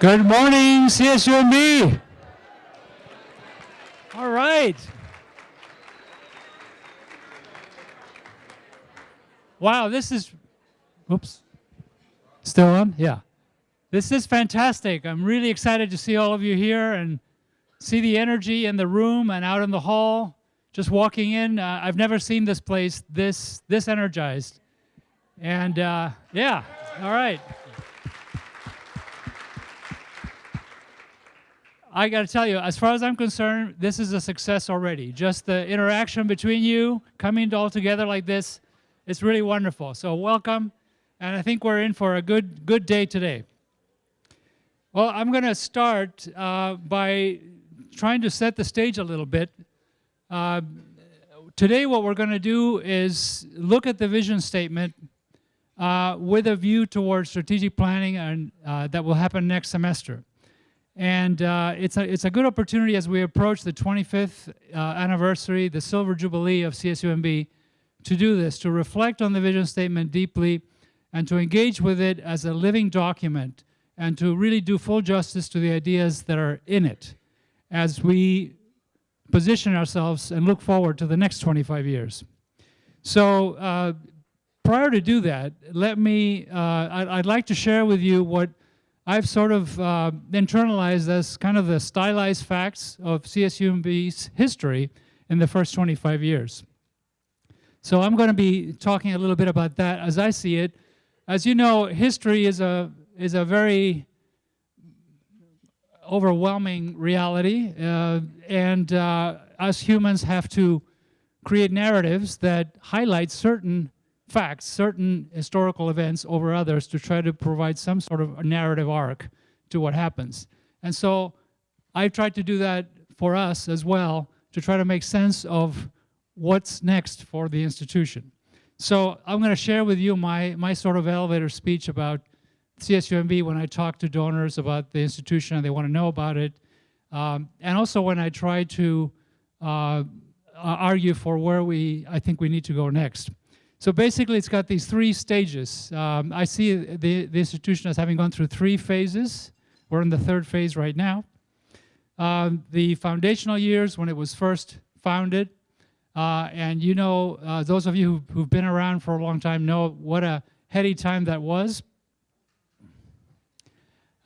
Good morning, CSUMB. All right. Wow, this is, whoops, still on? Yeah. This is fantastic. I'm really excited to see all of you here and see the energy in the room and out in the hall. Just walking in, uh, I've never seen this place this, this energized. And uh, yeah, all right. I got to tell you, as far as I'm concerned, this is a success already. Just the interaction between you, coming all together like this, it's really wonderful. So welcome, and I think we're in for a good, good day today. Well, I'm going to start uh, by trying to set the stage a little bit. Uh, today, what we're going to do is look at the vision statement uh, with a view towards strategic planning and uh, that will happen next semester. And uh, it's, a, it's a good opportunity as we approach the 25th uh, anniversary, the silver jubilee of CSUMB, to do this, to reflect on the vision statement deeply and to engage with it as a living document and to really do full justice to the ideas that are in it as we position ourselves and look forward to the next 25 years. So uh, prior to do that, let me, uh, I'd, I'd like to share with you what I've sort of uh, internalized as kind of the stylized facts of CSUMB's history in the first 25 years. So I'm going to be talking a little bit about that as I see it. As you know, history is a, is a very overwhelming reality, uh, and uh, us humans have to create narratives that highlight certain facts, certain historical events over others to try to provide some sort of narrative arc to what happens. And so I've tried to do that for us as well to try to make sense of what's next for the institution. So I'm going to share with you my, my sort of elevator speech about CSUMB when I talk to donors about the institution and they want to know about it. Um, and also when I try to uh, argue for where we, I think we need to go next. So basically, it's got these three stages. Um, I see the, the institution as having gone through three phases. We're in the third phase right now. Um, the foundational years, when it was first founded, uh, and you know, uh, those of you who've, who've, been around for a long time know what a heady time that was.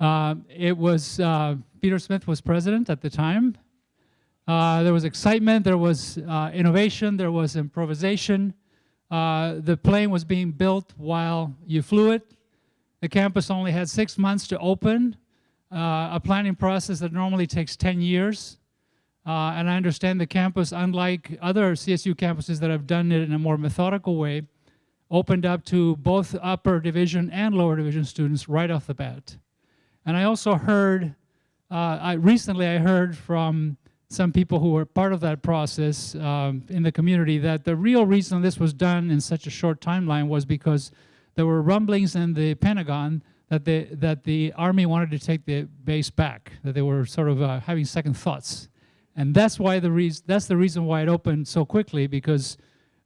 Uh, it was, uh, Peter Smith was president at the time. Uh, there was excitement, there was uh, innovation, there was improvisation. Uh, the plane was being built while you flew it. The campus only had six months to open, uh, a planning process that normally takes 10 years. Uh, and I understand the campus, unlike other CSU campuses that have done it in a more methodical way, opened up to both upper division and lower division students right off the bat. And I also heard, uh, I, recently I heard from some people who were part of that process um, in the community that the real reason this was done in such a short timeline was because there were rumblings in the Pentagon that the, that the Army wanted to take the base back, that they were sort of uh, having second thoughts. And that's why the reason that's the reason why it opened so quickly because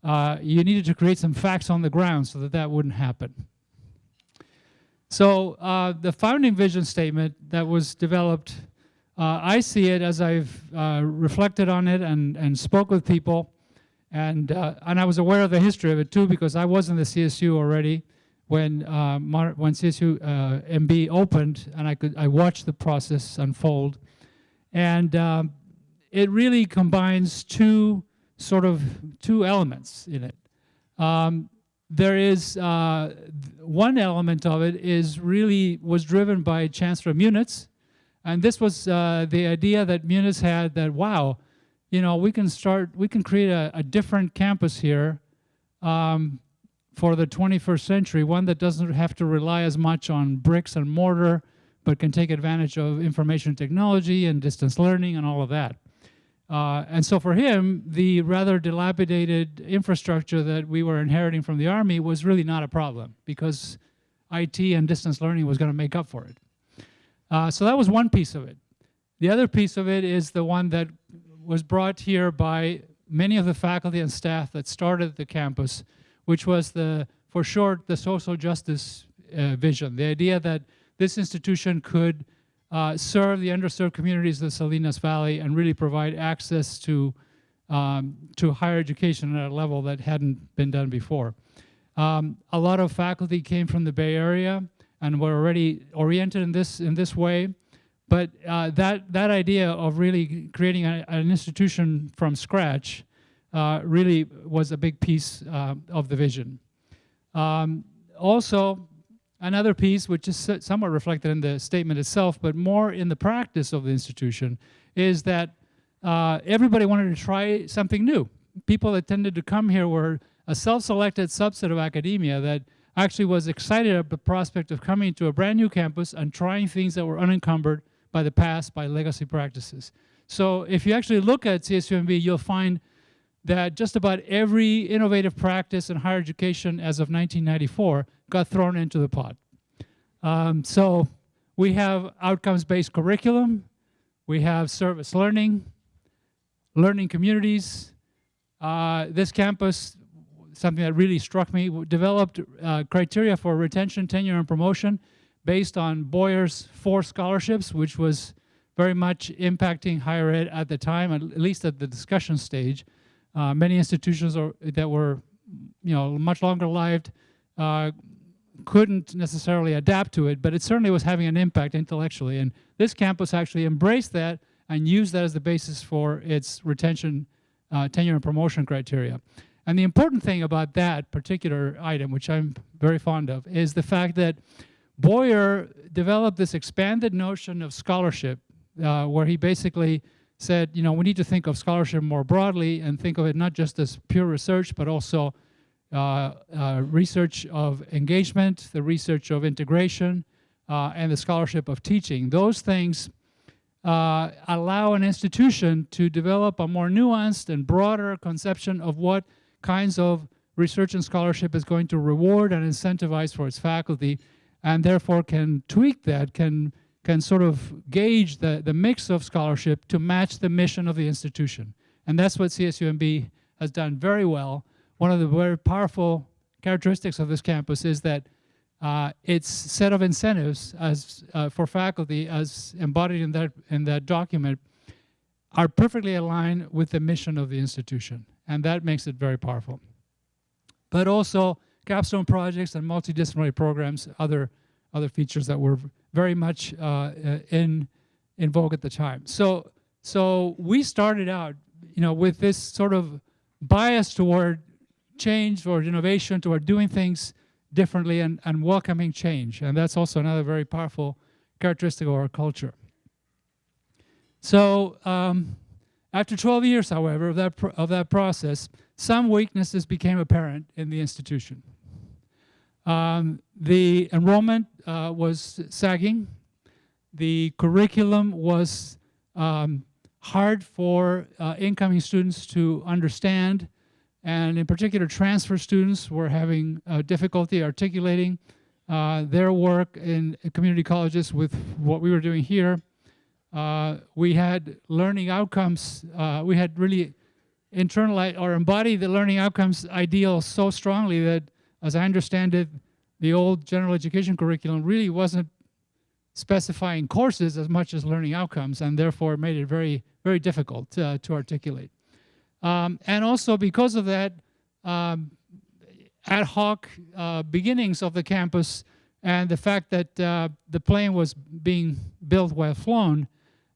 uh, you needed to create some facts on the ground so that that wouldn't happen. So uh, the founding vision statement that was developed uh, I see it as I've uh, reflected on it and, and spoke with people, and, uh, and I was aware of the history of it too because I was in the CSU already when, uh, when CSU uh, MB opened, and I, could, I watched the process unfold. And um, it really combines two sort of two elements in it. Um, there is uh, one element of it is really was driven by Chancellor Munitz, and this was uh, the idea that Munitz had that, wow, you know, we can start, we can create a, a different campus here um, for the 21st century, one that doesn't have to rely as much on bricks and mortar, but can take advantage of information technology and distance learning and all of that. Uh, and so for him, the rather dilapidated infrastructure that we were inheriting from the Army was really not a problem because IT and distance learning was going to make up for it. Uh, so that was one piece of it. The other piece of it is the one that was brought here by many of the faculty and staff that started the campus, which was the, for short, the social justice uh, vision. The idea that this institution could uh, serve the underserved communities of the Salinas Valley and really provide access to, um, to higher education at a level that hadn't been done before. Um, a lot of faculty came from the Bay Area and we were already oriented in this, in this way. But uh, that, that idea of really creating a, an institution from scratch uh, really was a big piece uh, of the vision. Um, also, another piece, which is somewhat reflected in the statement itself, but more in the practice of the institution, is that uh, everybody wanted to try something new. People that tended to come here were a self-selected subset of academia that actually was excited at the prospect of coming to a brand new campus and trying things that were unencumbered by the past, by legacy practices. So if you actually look at CSUMB, you'll find that just about every innovative practice in higher education as of 1994 got thrown into the pot. Um, so we have outcomes-based curriculum, we have service learning, learning communities. Uh, this campus, something that really struck me, developed uh, criteria for retention, tenure, and promotion based on Boyer's four scholarships, which was very much impacting higher ed at the time, at least at the discussion stage. Uh, many institutions are, that were, you know, much longer lived uh, couldn't necessarily adapt to it, but it certainly was having an impact intellectually. And this campus actually embraced that and used that as the basis for its retention, uh, tenure, and promotion criteria. And the important thing about that particular item, which I'm very fond of, is the fact that Boyer developed this expanded notion of scholarship uh, where he basically said, you know, we need to think of scholarship more broadly and think of it not just as pure research, but also uh, uh, research of engagement, the research of integration, uh, and the scholarship of teaching. Those things uh, allow an institution to develop a more nuanced and broader conception of what kinds of research and scholarship is going to reward and incentivize for its faculty and therefore can tweak that, can, can sort of gauge the, the mix of scholarship to match the mission of the institution. And that's what CSUMB has done very well. One of the very powerful characteristics of this campus is that uh, its set of incentives as uh, for faculty as embodied in that, in that document are perfectly aligned with the mission of the institution. And that makes it very powerful. But also capstone projects and multidisciplinary programs, other, other features that were very much uh, uh, in, in vogue at the time. So, so we started out, you know, with this sort of bias toward change, toward innovation, toward doing things differently and, and welcoming change. And that's also another very powerful characteristic of our culture. So um, after 12 years, however, of that, of that process, some weaknesses became apparent in the institution. Um, the enrollment uh, was sagging. The curriculum was um, hard for uh, incoming students to understand. And in particular, transfer students were having uh, difficulty articulating uh, their work in community colleges with what we were doing here. Uh, we had learning outcomes. Uh, we had really internalized or embodied the learning outcomes ideal so strongly that as I understand it, the old general education curriculum really wasn't specifying courses as much as learning outcomes and therefore made it very, very difficult uh, to articulate. Um, and also because of that, um, ad hoc uh, beginnings of the campus and the fact that uh, the plane was being built while flown,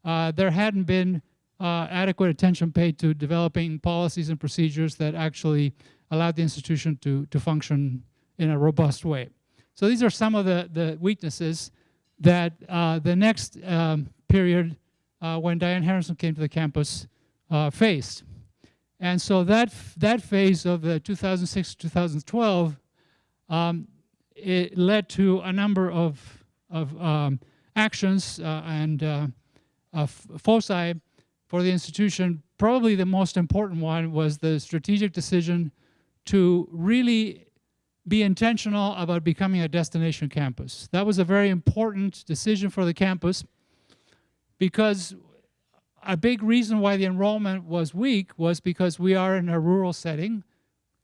uh, there hadn't been uh, adequate attention paid to developing policies and procedures that actually allowed the institution to, to function in a robust way. So these are some of the, the weaknesses that uh, the next um, period uh, when Diane Harrison came to the campus uh, faced. And so that, that phase of the 2006-2012, um, it led to a number of, of um, actions uh, and uh, foci for the institution. Probably the most important one was the strategic decision to really be intentional about becoming a destination campus. That was a very important decision for the campus because a big reason why the enrollment was weak was because we are in a rural setting.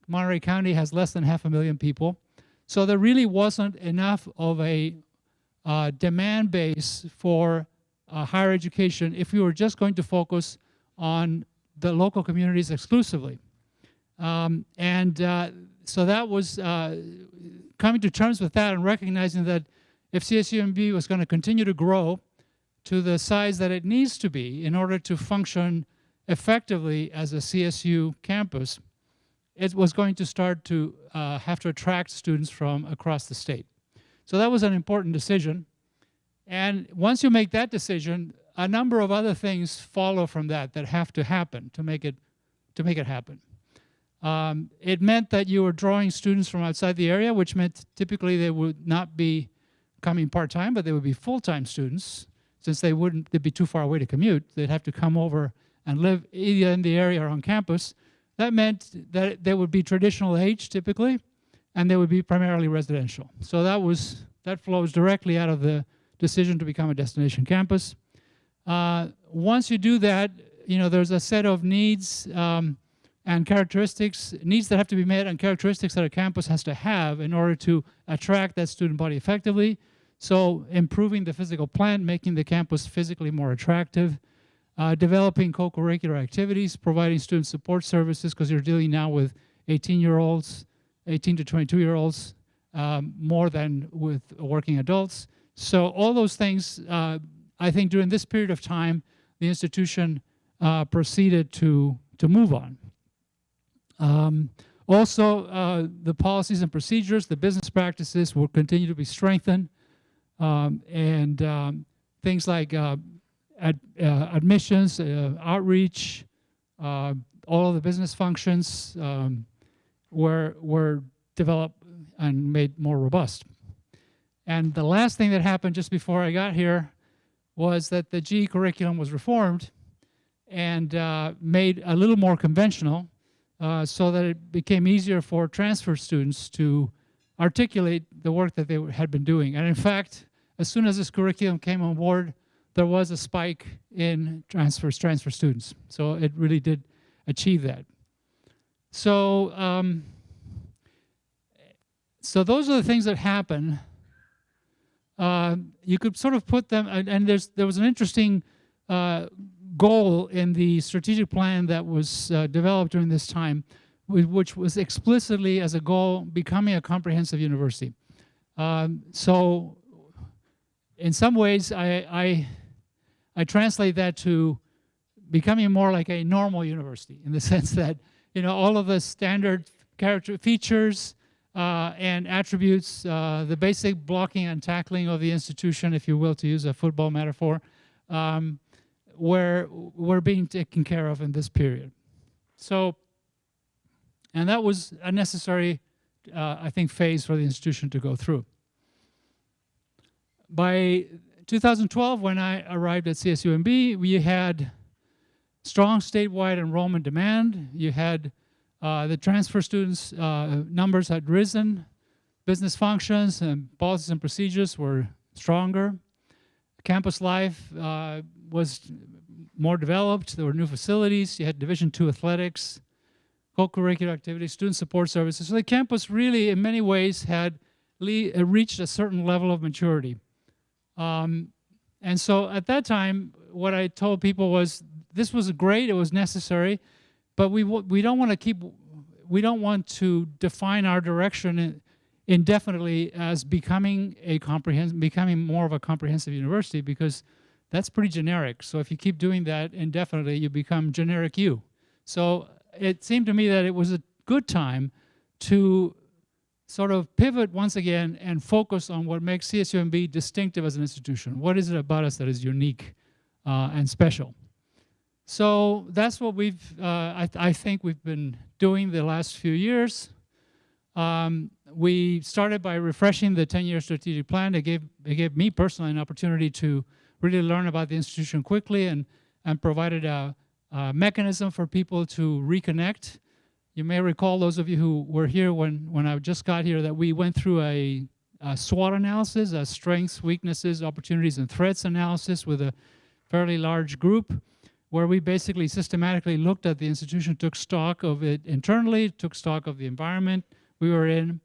Monterey County has less than half a million people. So there really wasn't enough of a uh, demand base for uh, higher education if we were just going to focus on the local communities exclusively. Um, and uh, so that was uh, coming to terms with that and recognizing that if CSUMB was going to continue to grow to the size that it needs to be in order to function effectively as a CSU campus, it was going to start to uh, have to attract students from across the state. So that was an important decision. And once you make that decision, a number of other things follow from that that have to happen to make it, to make it happen. Um, it meant that you were drawing students from outside the area, which meant typically they would not be coming part-time, but they would be full-time students. Since they wouldn't, they'd be too far away to commute, they'd have to come over and live either in the area or on campus. That meant that they would be traditional age typically, and they would be primarily residential. So that was that flows directly out of the decision to become a destination campus. Uh, once you do that, you know, there's a set of needs um, and characteristics, needs that have to be met and characteristics that a campus has to have in order to attract that student body effectively. So improving the physical plant, making the campus physically more attractive, uh, developing co-curricular activities, providing student support services, because you're dealing now with 18-year-olds, 18 to 22-year-olds, um, more than with working adults. So all those things, uh, I think during this period of time, the institution uh, proceeded to, to move on. Um, also, uh, the policies and procedures, the business practices will continue to be strengthened. Um, and um, things like uh, ad, uh, admissions, uh, outreach, all of the business functions um, were, were developed and made more robust. And the last thing that happened just before I got here was that the GE curriculum was reformed and uh, made a little more conventional uh, so that it became easier for transfer students to articulate the work that they had been doing. And in fact, as soon as this curriculum came on board, there was a spike in transfers, transfer students. So it really did achieve that. So, um, so those are the things that happen. Uh, you could sort of put them, and, and there's there was an interesting uh, goal in the strategic plan that was uh, developed during this time, which was explicitly as a goal becoming a comprehensive university. Um, so, in some ways, I, I I translate that to becoming more like a normal university in the sense that you know all of the standard character features uh, and attributes, uh, the basic blocking and tackling of the institution, if you will, to use a football metaphor, um, were, were being taken care of in this period. So, and that was a necessary, uh, I think, phase for the institution to go through. By 2012, when I arrived at CSUMB, we had strong statewide enrollment demand. You had uh, the transfer students uh, numbers had risen. Business functions and policies and procedures were stronger. Campus life uh, was more developed. There were new facilities. You had Division II athletics, co-curricular activities, student support services. So the campus really, in many ways, had reached a certain level of maturity. Um, and so at that time, what I told people was, this was great, it was necessary, but we, we don't want to keep, we don't want to define our direction indefinitely as becoming a comprehensive, becoming more of a comprehensive university because that's pretty generic. So if you keep doing that indefinitely, you become generic you. So it seemed to me that it was a good time to sort of pivot once again and focus on what makes CSUMB distinctive as an institution. What is it about us that is unique uh, and special? So that's what we've, uh, I, th I, think we've been doing the last few years. Um, we started by refreshing the 10-year strategic plan. It gave, it gave me personally an opportunity to really learn about the institution quickly and, and provided a, a mechanism for people to reconnect you may recall, those of you who were here when, when I just got here, that we went through a, a SWOT analysis, a strengths, weaknesses, opportunities, and threats analysis with a fairly large group where we basically systematically looked at the institution, took stock of it internally, took stock of the environment we were in,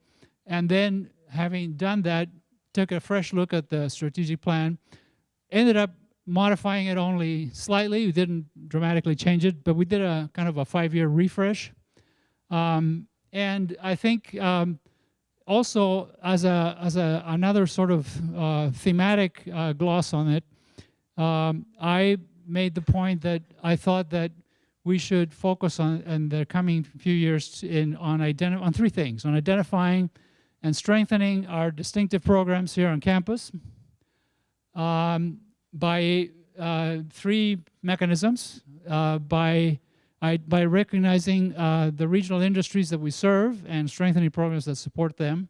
and then having done that, took a fresh look at the strategic plan, ended up modifying it only slightly. We didn't dramatically change it, but we did a kind of a five-year refresh. Um, and I think um, also as a as a another sort of uh, thematic uh, gloss on it, um, I made the point that I thought that we should focus on in the coming few years in on on three things: on identifying and strengthening our distinctive programs here on campus um, by uh, three mechanisms: uh, by I, by recognizing uh, the regional industries that we serve and strengthening programs that support them,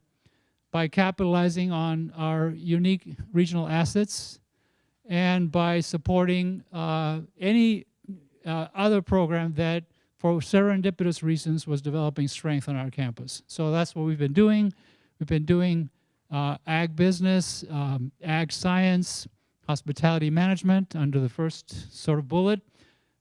by capitalizing on our unique regional assets, and by supporting uh, any uh, other program that, for serendipitous reasons, was developing strength on our campus. So that's what we've been doing. We've been doing uh, ag business, um, ag science, hospitality management under the first sort of bullet.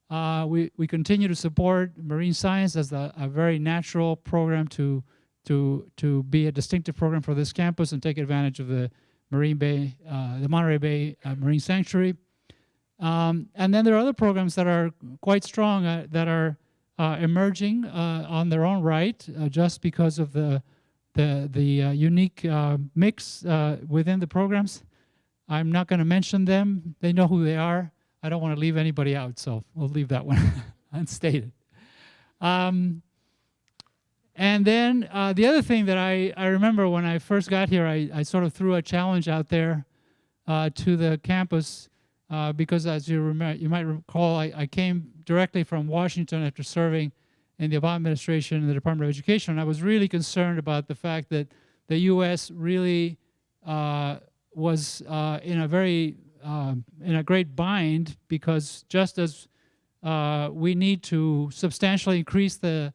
Uh, we, we continue to support marine science as a, a, very natural program to, to, to be a distinctive program for this campus and take advantage of the Marine Bay, uh, the Monterey Bay uh, Marine Sanctuary. Um, and then there are other programs that are quite strong uh, that are uh, emerging uh, on their own right just because of the, the, the unique mix within the programs. I'm not going to mention them. They know who they are. I don't want to leave anybody out, so we'll leave that one unstated. Um, and then uh, the other thing that I, I remember when I first got here, I, I sort of threw a challenge out there uh, to the campus uh, because as you, remember, you might recall, I, I, came directly from Washington after serving in the Obama administration in the Department of Education. And I was really concerned about the fact that the U.S. really uh, was uh, in a very um, in a great bind because just as uh, we need to substantially increase the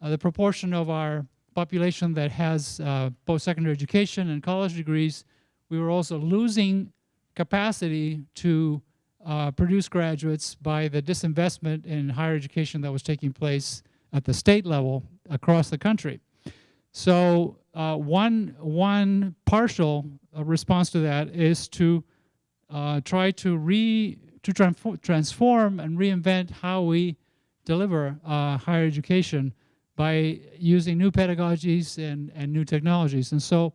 uh, the proportion of our population that has uh, post-secondary education and college degrees, we were also losing capacity to uh, produce graduates by the disinvestment in higher education that was taking place at the state level across the country. So uh, one, one partial uh, response to that is to uh, try to re to transform and reinvent how we deliver uh, higher education by using new pedagogies and, and new technologies. And so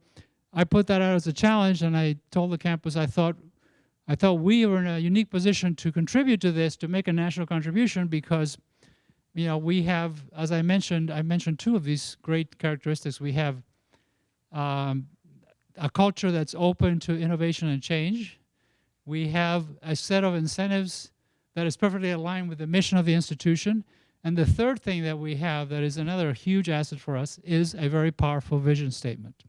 I put that out as a challenge and I told the campus I thought I thought we were in a unique position to contribute to this, to make a national contribution because you know, we have, as I mentioned, I mentioned two of these great characteristics. We have um, a culture that's open to innovation and change. We have a set of incentives that is perfectly aligned with the mission of the institution. And the third thing that we have that is another huge asset for us is a very powerful vision statement.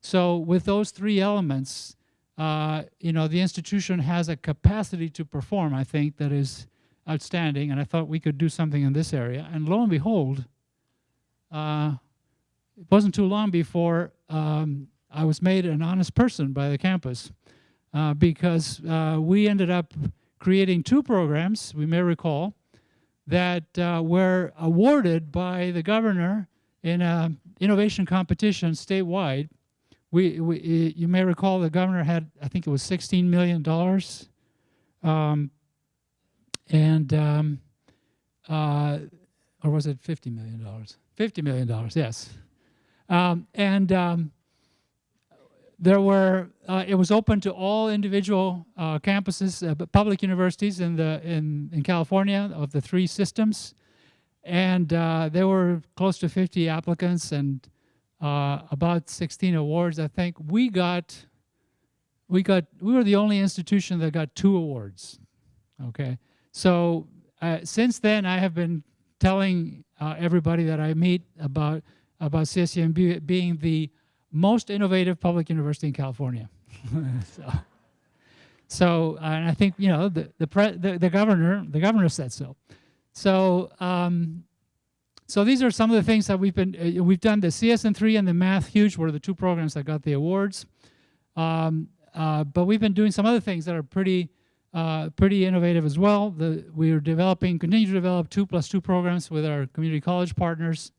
So with those three elements, uh, you know, the institution has a capacity to perform, I think, that is outstanding. And I thought we could do something in this area. And lo and behold, uh, it wasn't too long before um, I was made an honest person by the campus uh, because uh, we ended up creating two programs, we may recall, that uh, were awarded by the governor in an innovation competition statewide. We, we, you may recall the governor had, I think it was $16 million. Um, and, um, uh, or was it $50 million? $50 million, yes. Um, and um, there were, uh, it was open to all individual uh, campuses, uh, public universities in, the, in, in California of the three systems. And uh, there were close to 50 applicants and uh, about 16 awards, I think. We got, we got, we were the only institution that got two awards, okay? So uh, since then, I have been telling everybody that I meet about, about CSUMB being the most innovative public university in California. so, so and I think you know the the, the, the governor the governor said so. So um, so these are some of the things that we've been uh, we've done. The CS-in-3 and the Math Hub were the two programs that got the awards. Um, uh, but we've been doing some other things that are pretty uh, pretty innovative as well. The, we are developing, continue to develop two plus two programs with our community college partners.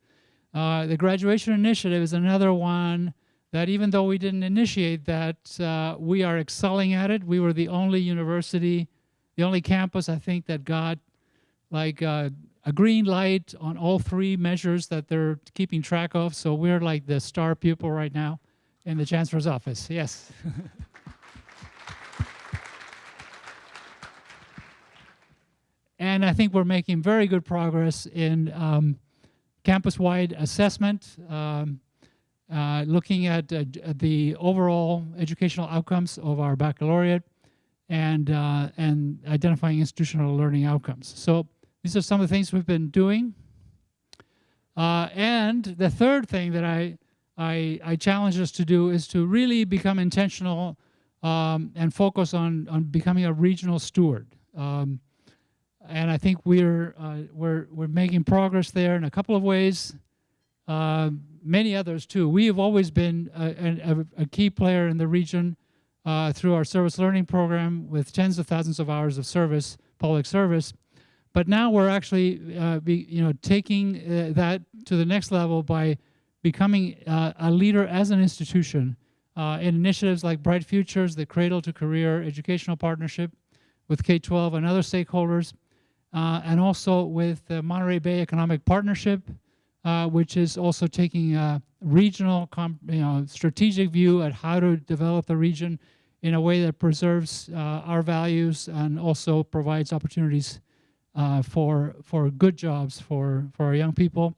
Uh, the graduation initiative is another one that even though we didn't initiate that, uh, we are excelling at it. We were the only university the only campus I think that got like uh, a green light on all three measures that they're keeping track of. So we're like the star pupil right now in the chancellor's office. Yes. and I think we're making very good progress in um, campus-wide assessment, um, uh, looking at uh, the overall educational outcomes of our baccalaureate, and uh, and identifying institutional learning outcomes. So these are some of the things we've been doing. Uh, and the third thing that I, I, I challenge us to do is to really become intentional um, and focus on, on becoming a regional steward. Um, and I think we're uh, we're we're making progress there in a couple of ways. Uh, many others too. We have always been a, a, a key player in the region uh, through our service learning program with tens of thousands of hours of service, public service. But now we're actually, uh, be, you know, taking uh, that to the next level by becoming uh, a leader as an institution in initiatives like Bright Futures, the Cradle to Career Educational Partnership with K-12 and other stakeholders, uh, and also with the Monterey Bay Economic Partnership, uh, which is also taking a regional, you know, strategic view at how to develop the region in a way that preserves uh, our values and also provides opportunities uh, for for good jobs for for our young people.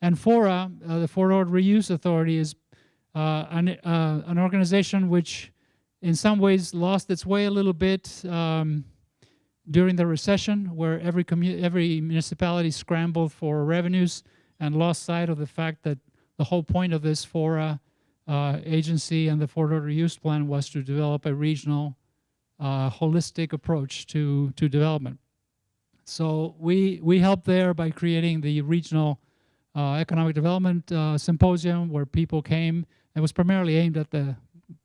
And FORA, uh, the Fort Reuse Authority, is uh, an an organization which, in some ways, lost its way a little bit. Um, during the recession where every, every municipality scrambled for revenues and lost sight of the fact that the whole point of this FORA uh, agency and the Fort Ord Use Plan was to develop a regional, uh, holistic approach to, to development. So we, we helped there by creating the regional uh, economic development uh, symposium where people came. It was primarily aimed at the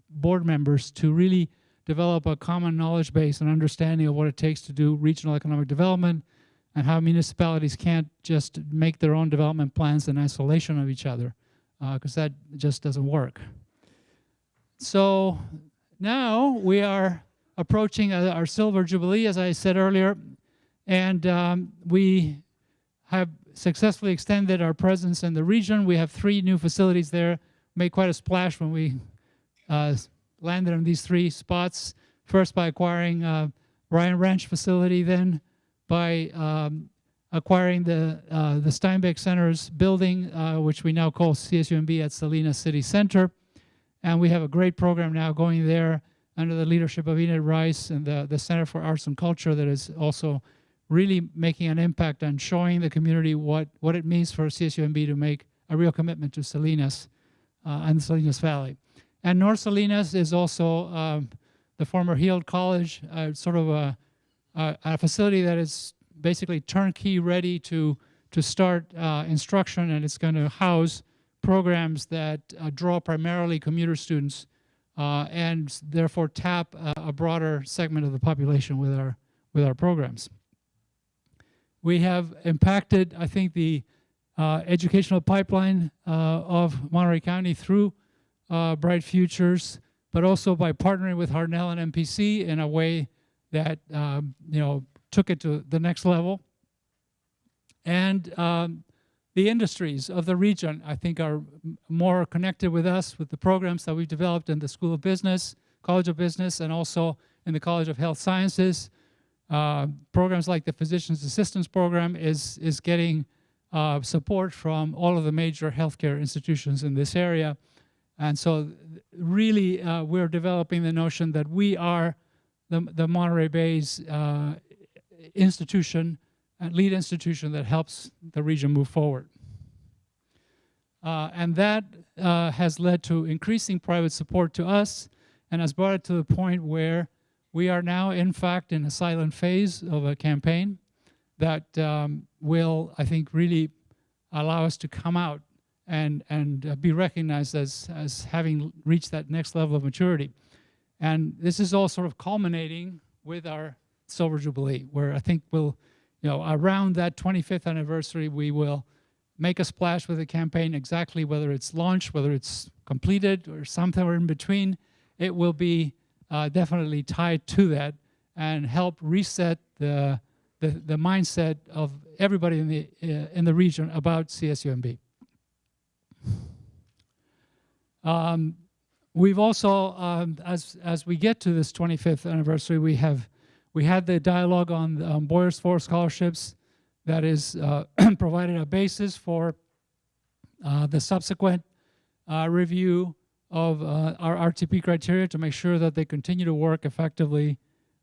board members to really develop a common knowledge base and understanding of what it takes to do regional economic development and how municipalities can't just make their own development plans in isolation of each other because uh, that just doesn't work. So now we are approaching uh, our silver jubilee, as I said earlier, and um, we have successfully extended our presence in the region. We have three new facilities there, made quite a splash when we uh, landed on these three spots, first by acquiring uh, Ryan Ranch facility, then by um, acquiring the, uh, the Steinbeck Center's building, uh, which we now call CSUMB at Salinas City Center. And we have a great program now going there under the leadership of Enid Rice and the, the Center for Arts and Culture that is also really making an impact on showing the community what, what it means for CSUMB to make a real commitment to Salinas uh, and the Salinas Valley. And North Salinas is also um, the former Heald College, uh, sort of a, a, a, facility that is basically turnkey ready to, to start uh, instruction and it's going to house programs that uh, draw primarily commuter students uh, and therefore tap a, broader segment of the population with our, with our programs. We have impacted, I think, the uh, educational pipeline uh, of Monterey County through uh, Bright Futures, but also by partnering with Hartnell and MPC in a way that um, you know took it to the next level. And um, the industries of the region, I think, are more connected with us with the programs that we've developed in the School of Business, College of Business, and also in the College of Health Sciences. Uh, programs like the Physician's Assistance Program is, is getting uh, support from all of the major healthcare institutions in this area. And so really uh, we're developing the notion that we are the, the Monterey Bay's uh, institution, lead institution that helps the region move forward. Uh, and that uh, has led to increasing private support to us and has brought it to the point where we are now, in fact, in a silent phase of a campaign that um, will, I think, really allow us to come out and, and uh, be recognized as, as having reached that next level of maturity. And this is all sort of culminating with our Silver Jubilee, where I think we'll, you know, around that 25th anniversary, we will make a splash with the campaign exactly whether it's launched, whether it's completed or somewhere in between. It will be uh, definitely tied to that and help reset the, the, the mindset of everybody in the, uh, in the region about CSUMB. Um, we've also, um, as, as we get to this 25th anniversary, we have we had the dialogue on um, Boyers Four scholarships that is uh, provided a basis for uh, the subsequent uh, review of uh, our RTP criteria to make sure that they continue to work effectively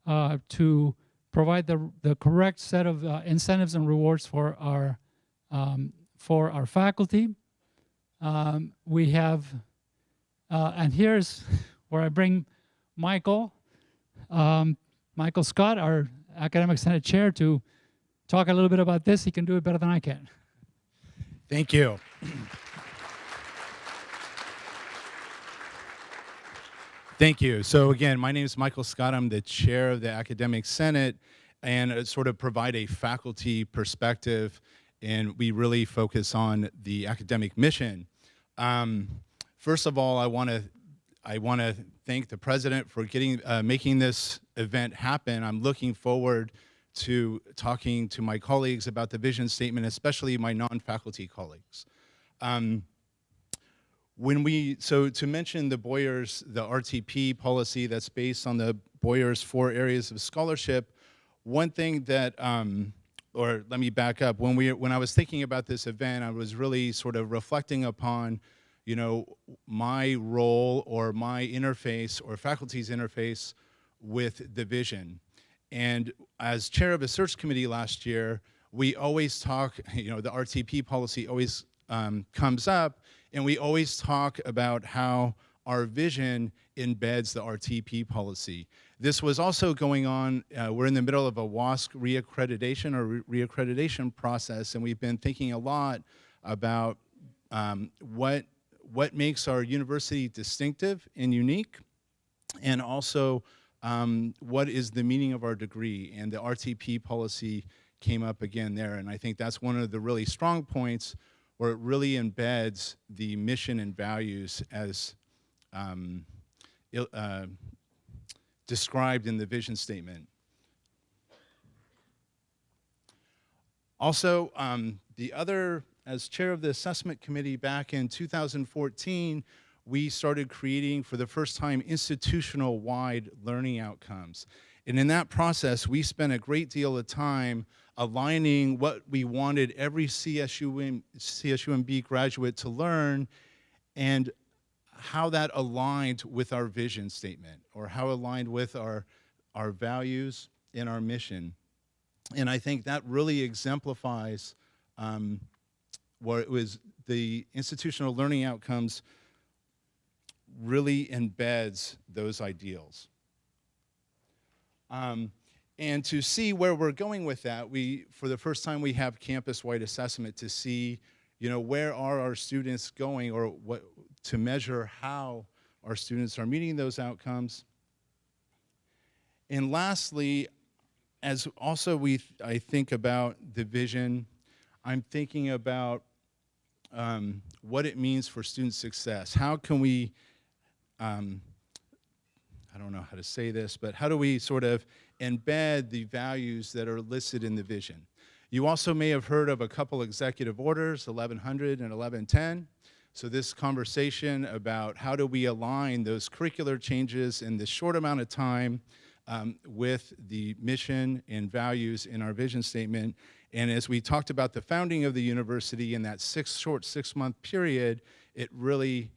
uh, to provide the, the correct set of uh, incentives and rewards for our, um, for our faculty. Um, we have, and here's where I bring Michael, um, Michael Scott, our Academic Senate Chair, to talk a little bit about this. He can do it better than I can. Thank you. Thank you. So again, my name is Michael Scott. I'm the chair of the Academic Senate and uh, sort of provide a faculty perspective and we really focus on the academic mission. Um, first of all, I want to I want to thank the president for getting uh, making this event happen. I'm looking forward to talking to my colleagues about the vision statement, especially my non-faculty colleagues. Um, when we, so to mention the Boyers, the RTP policy that's based on the Boyers four areas of scholarship, one thing that, um, or let me back up, when, we, when I was thinking about this event, I was really sort of reflecting upon, you know, my role or my interface or faculty's interface with the vision. And as chair of a search committee last year, we always talk, you know, the RTP policy always um, comes up, and we always talk about how our vision embeds the RTP policy. This was also going on, uh, we're in the middle of a WASC reaccreditation or reaccreditation process, and we've been thinking a lot about um, what, what makes our university distinctive and unique, and also um, what is the meaning of our degree, and the RTP policy came up again there, and I think that's one of the really strong points where it really embeds the mission and values as um, uh, described in the vision statement. Also, um, the other, as chair of the assessment committee back in 2014, we started creating for the first time institutional wide learning outcomes. And in that process, we spent a great deal of time aligning what we wanted every CSUM, CSUMB graduate to learn and how that aligned with our vision statement or how aligned with our, our values and our mission. And I think that really exemplifies um, what it was the institutional learning outcomes really embeds those ideals. Um, and to see where we're going with that, we, for the first time, we have campus-wide assessment to see, you know, where are our students going or what, to measure how our students are meeting those outcomes. And lastly, as also we, I think about the vision, I'm thinking about um, what it means for student success. How can we, um, I don't know how to say this, but how do we sort of embed the values that are listed in the vision. You also may have heard of a couple executive orders, 1100 and 1110. So this conversation about how do we align those curricular changes in this short amount of time um, with the mission and values in our vision statement. And as we talked about the founding of the university in that six short six month period, it really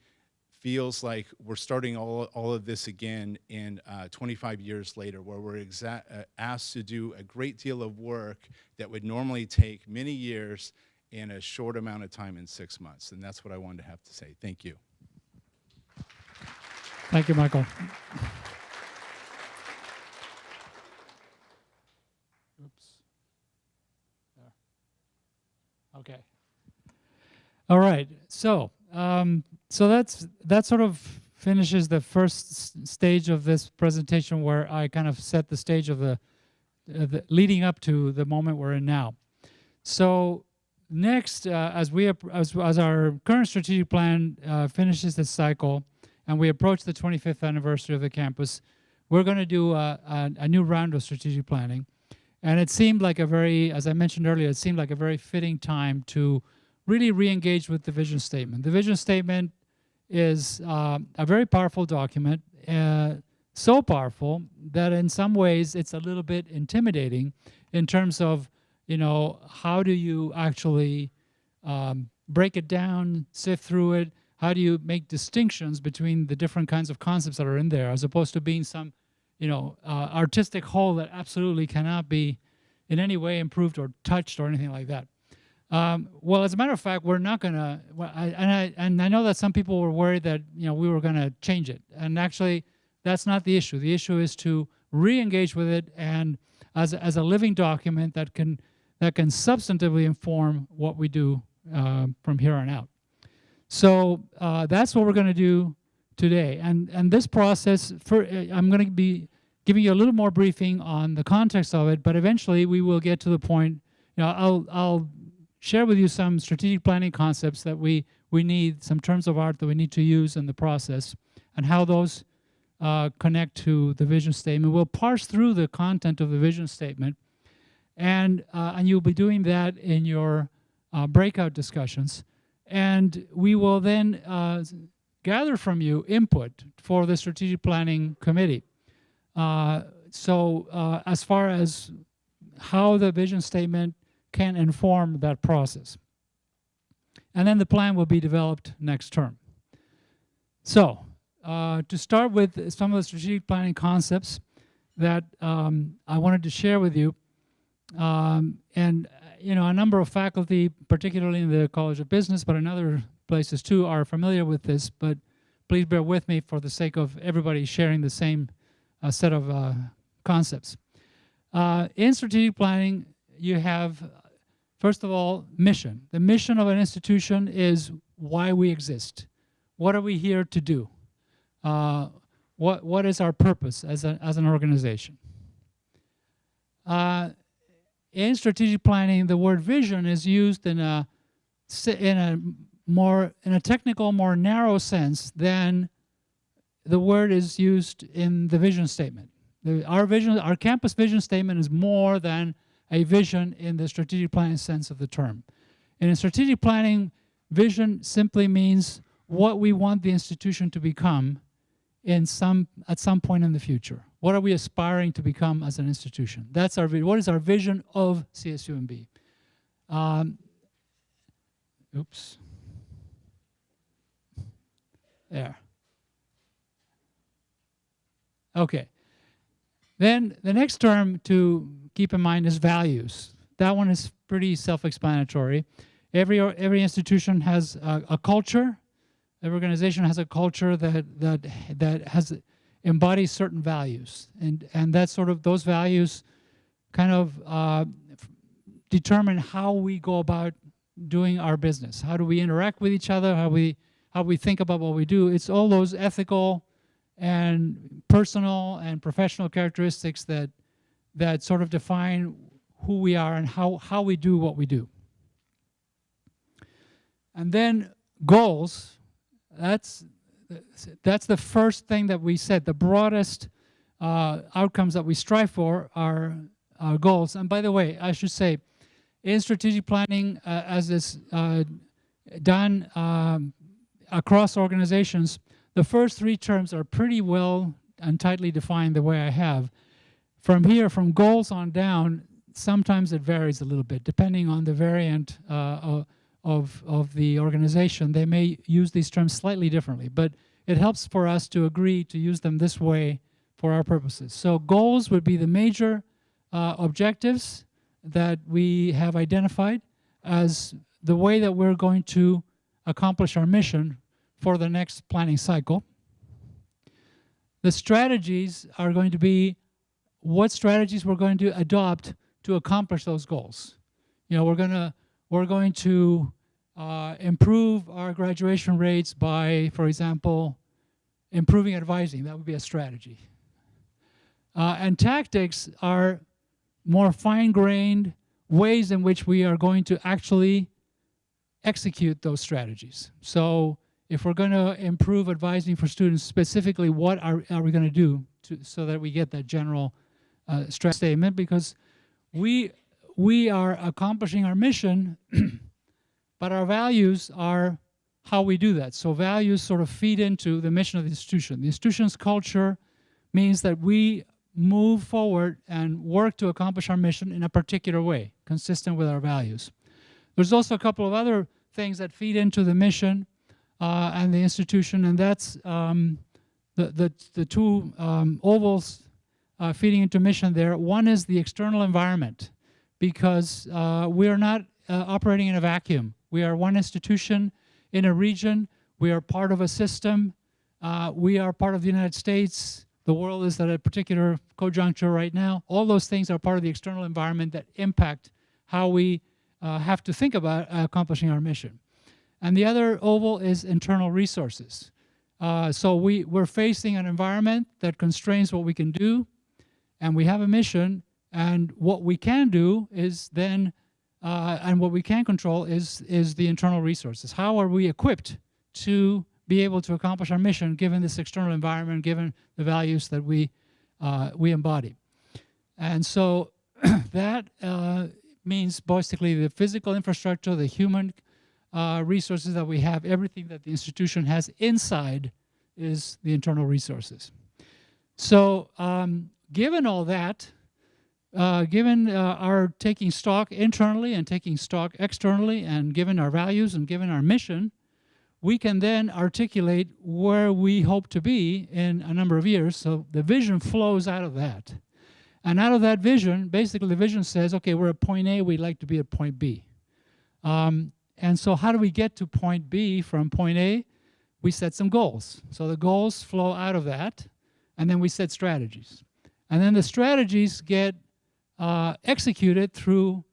feels like we're starting all, all of this again in uh, 25 years later, where we're uh, asked to do a great deal of work that would normally take many years in a short amount of time in six months. And that's what I wanted to have to say. Thank you. Thank you, Michael. Oops. There. Okay. All right. So, um, so that's that sort of finishes the first stage of this presentation where I kind of set the stage of the, uh, the leading up to the moment we're in now. So next, uh, as we as, as our current strategic plan uh, finishes this cycle and we approach the 25th anniversary of the campus, we're going to do a, a, a new round of strategic planning. And it seemed like a very, as I mentioned earlier, it seemed like a very fitting time to really re-engage with the vision statement. The vision statement is uh, a very powerful document, uh, so powerful that in some ways it's a little bit intimidating in terms of, you know, how do you actually um, break it down, sift through it, how do you make distinctions between the different kinds of concepts that are in there as opposed to being some you know, uh, artistic whole that absolutely cannot be in any way improved or touched or anything like that. Um, well, as a matter of fact, we're not to, well, and, I, and I know that some people were worried that, you know, we were to change it. And actually, that's not the issue. The issue is to re-engage with it and as, as a living document that can, that can substantively inform what we do uh, from here on out. So uh, that's what we're going to do today. And, and this process, for, uh, I'm going to be giving you a little more briefing on the context of it, but eventually we will get to the point, you know, I'll, I'll share with you some strategic planning concepts that we, we need, some terms of art that we need to use in the process, and how those uh, connect to the vision statement. We'll parse through the content of the vision statement, and, uh, and you'll be doing that in your uh, breakout discussions. And we will then uh, gather from you input for the strategic planning committee. Uh, so uh, as far as how the vision statement can inform that process. And then the plan will be developed next term. So uh, to start with some of the strategic planning concepts that um, I wanted to share with you, um, and you know, a number of faculty, particularly in the College of Business, but in other places too are familiar with this, but please bear with me for the sake of everybody sharing the same uh, set of uh, concepts. Uh, in strategic planning, you have, first of all, mission. The mission of an institution is why we exist. What are we here to do? Uh, what, what is our purpose as, a, as an organization? Uh, in strategic planning, the word vision is used in a, in a more in a technical, more narrow sense than the word is used in the vision statement. The, our vision, our campus vision statement is more than a vision in the strategic planning sense of the term. In strategic planning, vision simply means what we want the institution to become in some at some point in the future. What are we aspiring to become as an institution? That's our vision. what is our vision of CSUMB? Um, oops. There. Okay. Then the next term to keep in mind is values. That one is pretty self-explanatory. Every, every institution has a, a, culture. Every organization has a culture that, that, that has embodies certain values. And, and that sort of, those values kind of uh, determine how we go about doing our business. How do we interact with each other? How we how we think about what we do. It's all those ethical and personal and professional characteristics that that sort of define who we are and how, how we do what we do. And then goals, that's, that's the first thing that we said. The broadest uh, outcomes that we strive for are our goals. And by the way, I should say, in strategic planning, uh, as is uh, done um, across organizations, the first three terms are pretty well and tightly defined the way I have. From here, from goals on down, sometimes it varies a little bit depending on the variant uh, of, of the organization. They may use these terms slightly differently, but it helps for us to agree to use them this way for our purposes. So goals would be the major uh, objectives that we have identified as the way that we're going to accomplish our mission for the next planning cycle. The strategies are going to be what strategies we're going to adopt to accomplish those goals. You know, we're gonna we're going to uh, improve our graduation rates by, for example, improving advising. That would be a strategy. Uh, and tactics are more fine-grained ways in which we are going to actually execute those strategies. So if we're going to improve advising for students, specifically what are, are we going to do so that we get that general uh, stress statement? Because we, we are accomplishing our mission, but our values are how we do that. So values sort of feed into the mission of the institution. The institution's culture means that we move forward and work to accomplish our mission in a particular way, consistent with our values. There's also a couple of other things that feed into the mission uh, and the institution, and that's um, the, the, the two um, ovals uh, feeding into mission there. One is the external environment, because uh, we are not uh, operating in a vacuum. We are one institution in a region. We are part of a system. Uh, we are part of the United States. The world is at a particular conjuncture right now. All those things are part of the external environment that impact how we uh, have to think about accomplishing our mission. And the other oval is internal resources. Uh, so we, we're facing an environment that constrains what we can do, and we have a mission, and what we can do is then, uh, and what we can control is, is the internal resources. How are we equipped to be able to accomplish our mission given this external environment, given the values that we, uh, we embody? And so that uh, means basically the physical infrastructure, the human uh, resources that we have, everything that the institution has inside is the internal resources. So um, given all that, uh, given uh, our taking stock internally and taking stock externally and given our values and given our mission, we can then articulate where we hope to be in a number of years. So the vision flows out of that. And out of that vision, basically the vision says, okay, we're at point A, we'd like to be at point B. Um, and so how do we get to point B from point A? We set some goals. So the goals flow out of that, and then we set strategies. And then the strategies get uh, executed through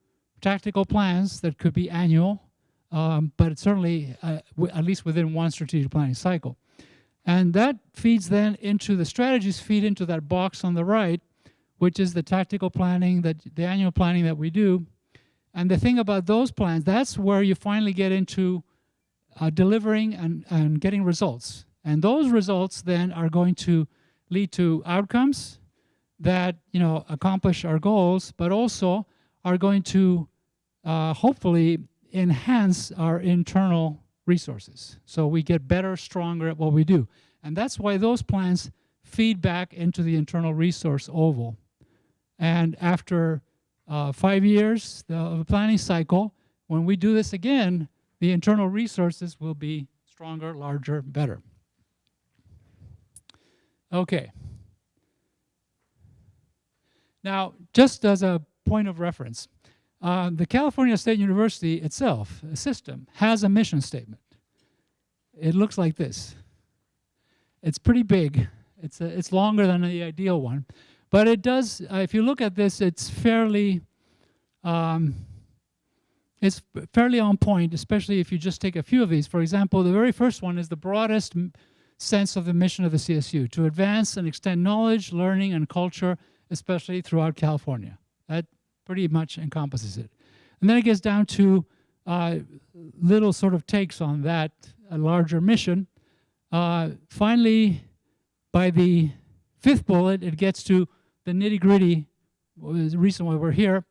tactical plans that could be annual, um, but certainly uh, at least within one strategic planning cycle. And that feeds then into the strategies feed into that box on the right, which is the tactical planning, that the annual planning that we do. And the thing about those plans, that's where you finally get into uh, delivering and, and getting results. And those results then are going to lead to outcomes that you know accomplish our goals, but also are going to uh, hopefully enhance our internal resources. So we get better, stronger at what we do. And that's why those plans feed back into the internal resource oval. And after uh, five years of a planning cycle, when we do this again, the internal resources will be stronger, larger, better. Okay. Now, just as a point of reference, uh, the California State University itself, a system, has a mission statement. It looks like this. It's pretty big. It's, a, it's longer than the ideal one. But it does, uh, if you look at this, it's fairly, um, it's fairly on point, especially if you just take a few of these. For example, the very first one is the broadest sense of the mission of the CSU, to advance and extend knowledge, learning, and culture, especially throughout California. That pretty much encompasses it. And then it gets down to uh, little sort of takes on that larger mission. Uh, finally, by the fifth bullet, it gets to the nitty gritty, the reason why we're here,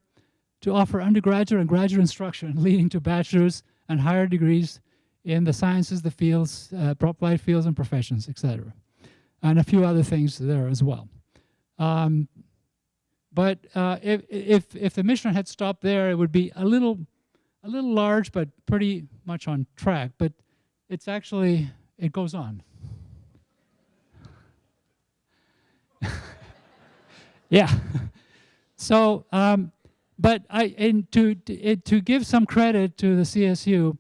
to offer undergraduate and graduate instruction leading to bachelor's and higher degrees in the sciences, the fields, uh, applied fields and professions, etc. And a few other things there as well. Um, but uh, if, if, if the mission had stopped there, it would be a little, a little large, but pretty much on track. But it's actually, it goes on. Yeah. so, um, but I, and to, to, give some credit to the CSU,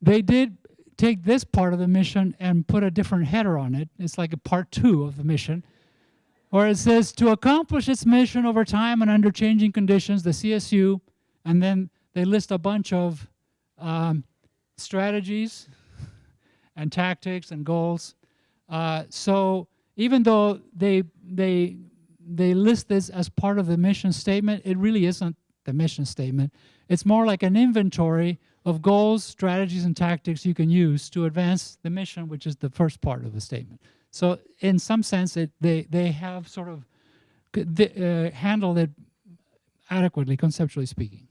they did take this part of the mission and put a different header on it. It's like a part two of the mission, where it says, to accomplish its mission over time and under changing conditions, the CSU, and then they list a bunch of um, strategies and tactics and goals. Uh, so even though they, they they list this as part of the mission statement. It really isn't the mission statement. It's more like an inventory of goals, strategies, and tactics you can use to advance the mission, which is the first part of the statement. So in some sense, it, they, they have sort of uh, handled it adequately, conceptually speaking.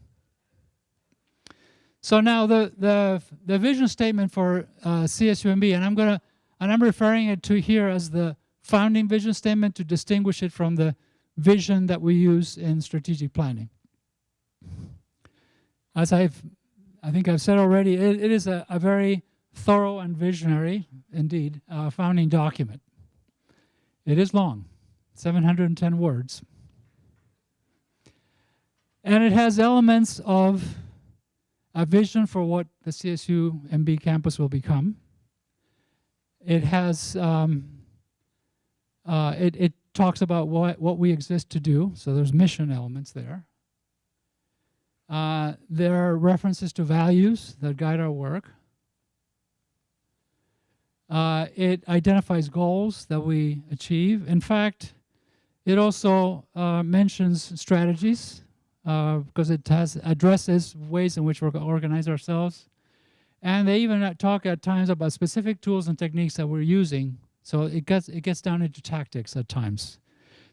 So now the, the, the vision statement for uh, CSUMB, and I'm gonna, and I'm referring it to here as the founding vision statement to distinguish it from the vision that we use in strategic planning. As I've, I think I've said already, it, it is a, a very thorough and visionary, indeed, uh, founding document. It is long, 710 words. And it has elements of a vision for what the CSU MB campus will become. It has, um, uh, it, it talks about what, what we exist to do, so there's mission elements there. Uh, there are references to values that guide our work. Uh, it identifies goals that we achieve. In fact, it also uh, mentions strategies because it has addresses ways in which we organize ourselves. And they even uh, talk at times about specific tools and techniques that we're using. So it gets, it gets down into tactics at times.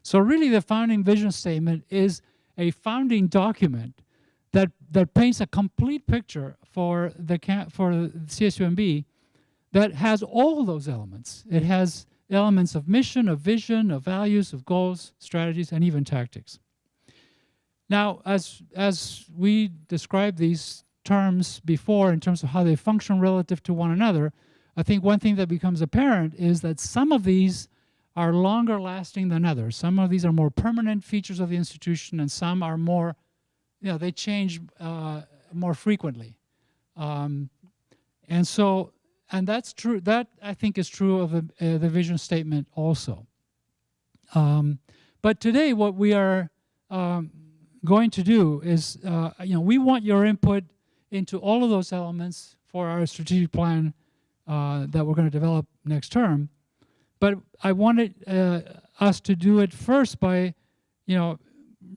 So really the founding vision statement is a founding document that, that paints a complete picture for the, for CSUMB that has all those elements. It has elements of mission, of vision, of values, of goals, strategies, and even tactics. Now, as, as we described these terms before in terms of how they function relative to one another, I think one thing that becomes apparent is that some of these are longer lasting than others. Some of these are more permanent features of the institution and some are more, you know, they change uh, more frequently. Um, and so, and that's true, that I think is true of the, uh, the vision statement also. Um, but today what we are um, going to do is, uh, you know, we want your input into all of those elements for our strategic plan uh, that we're going to develop next term. But I wanted uh, us to do it first by, you know,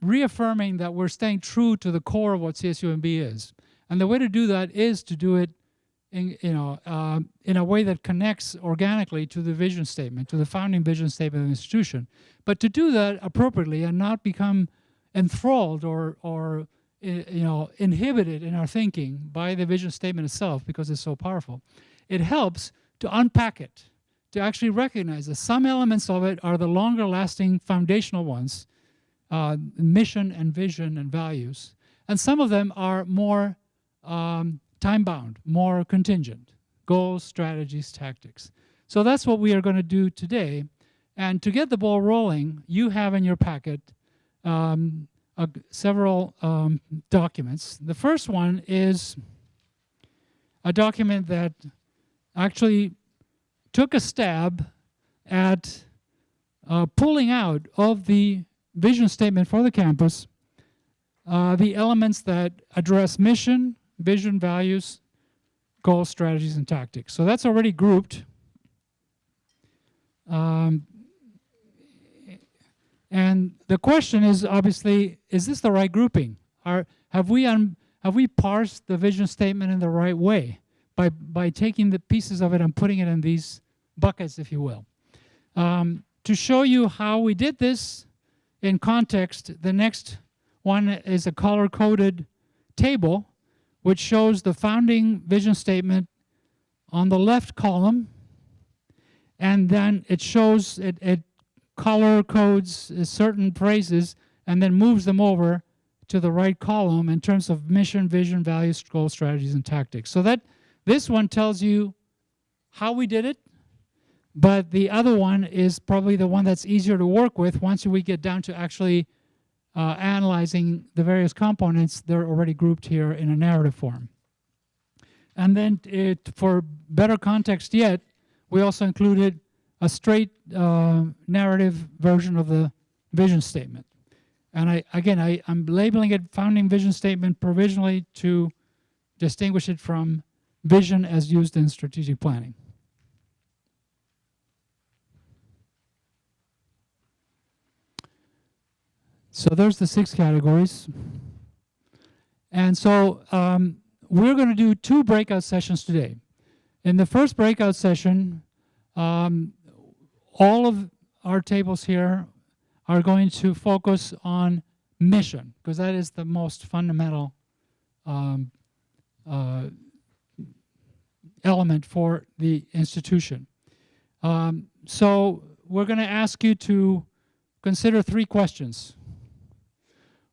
reaffirming that we're staying true to the core of what CSUMB is. And the way to do that is to do it in, you know, uh, in a way that connects organically to the vision statement, to the founding vision statement of the institution. But to do that appropriately and not become enthralled or, or you know, inhibited in our thinking by the vision statement itself because it's so powerful. It helps to unpack it, to actually recognize that some elements of it are the longer lasting foundational ones, uh, mission and vision and values. And some of them are more um, time bound, more contingent, goals, strategies, tactics. So that's what we are going to do today. And to get the ball rolling, you have in your packet um, uh, several um, documents. The first one is a document that actually took a stab at uh, pulling out of the vision statement for the campus uh, the elements that address mission, vision, values, goals, strategies, and tactics. So that's already grouped. Um, and the question is obviously, is this the right grouping? Are, have, we have we parsed the vision statement in the right way by, by taking the pieces of it and putting it in these buckets, if you will? Um, to show you how we did this in context, the next one is a color-coded table which shows the founding vision statement on the left column and then it shows it, it color codes certain phrases and then moves them over to the right column in terms of mission, vision, values, goals, strategies, and tactics. So that this one tells you how we did it, but the other one is probably the one that's easier to work with once we get down to actually uh, analyzing the various components. They're already grouped here in a narrative form. And then it, for better context yet, we also included a straight uh, narrative version of the vision statement. And I, again, I, I'm labeling it founding vision statement provisionally to distinguish it from vision as used in strategic planning. So there's the six categories. And so um, we're going to do two breakout sessions today. In the first breakout session, um, all of our tables here are going to focus on mission because that is the most fundamental um, uh, element for the institution. Um, so we're going to ask you to consider three questions.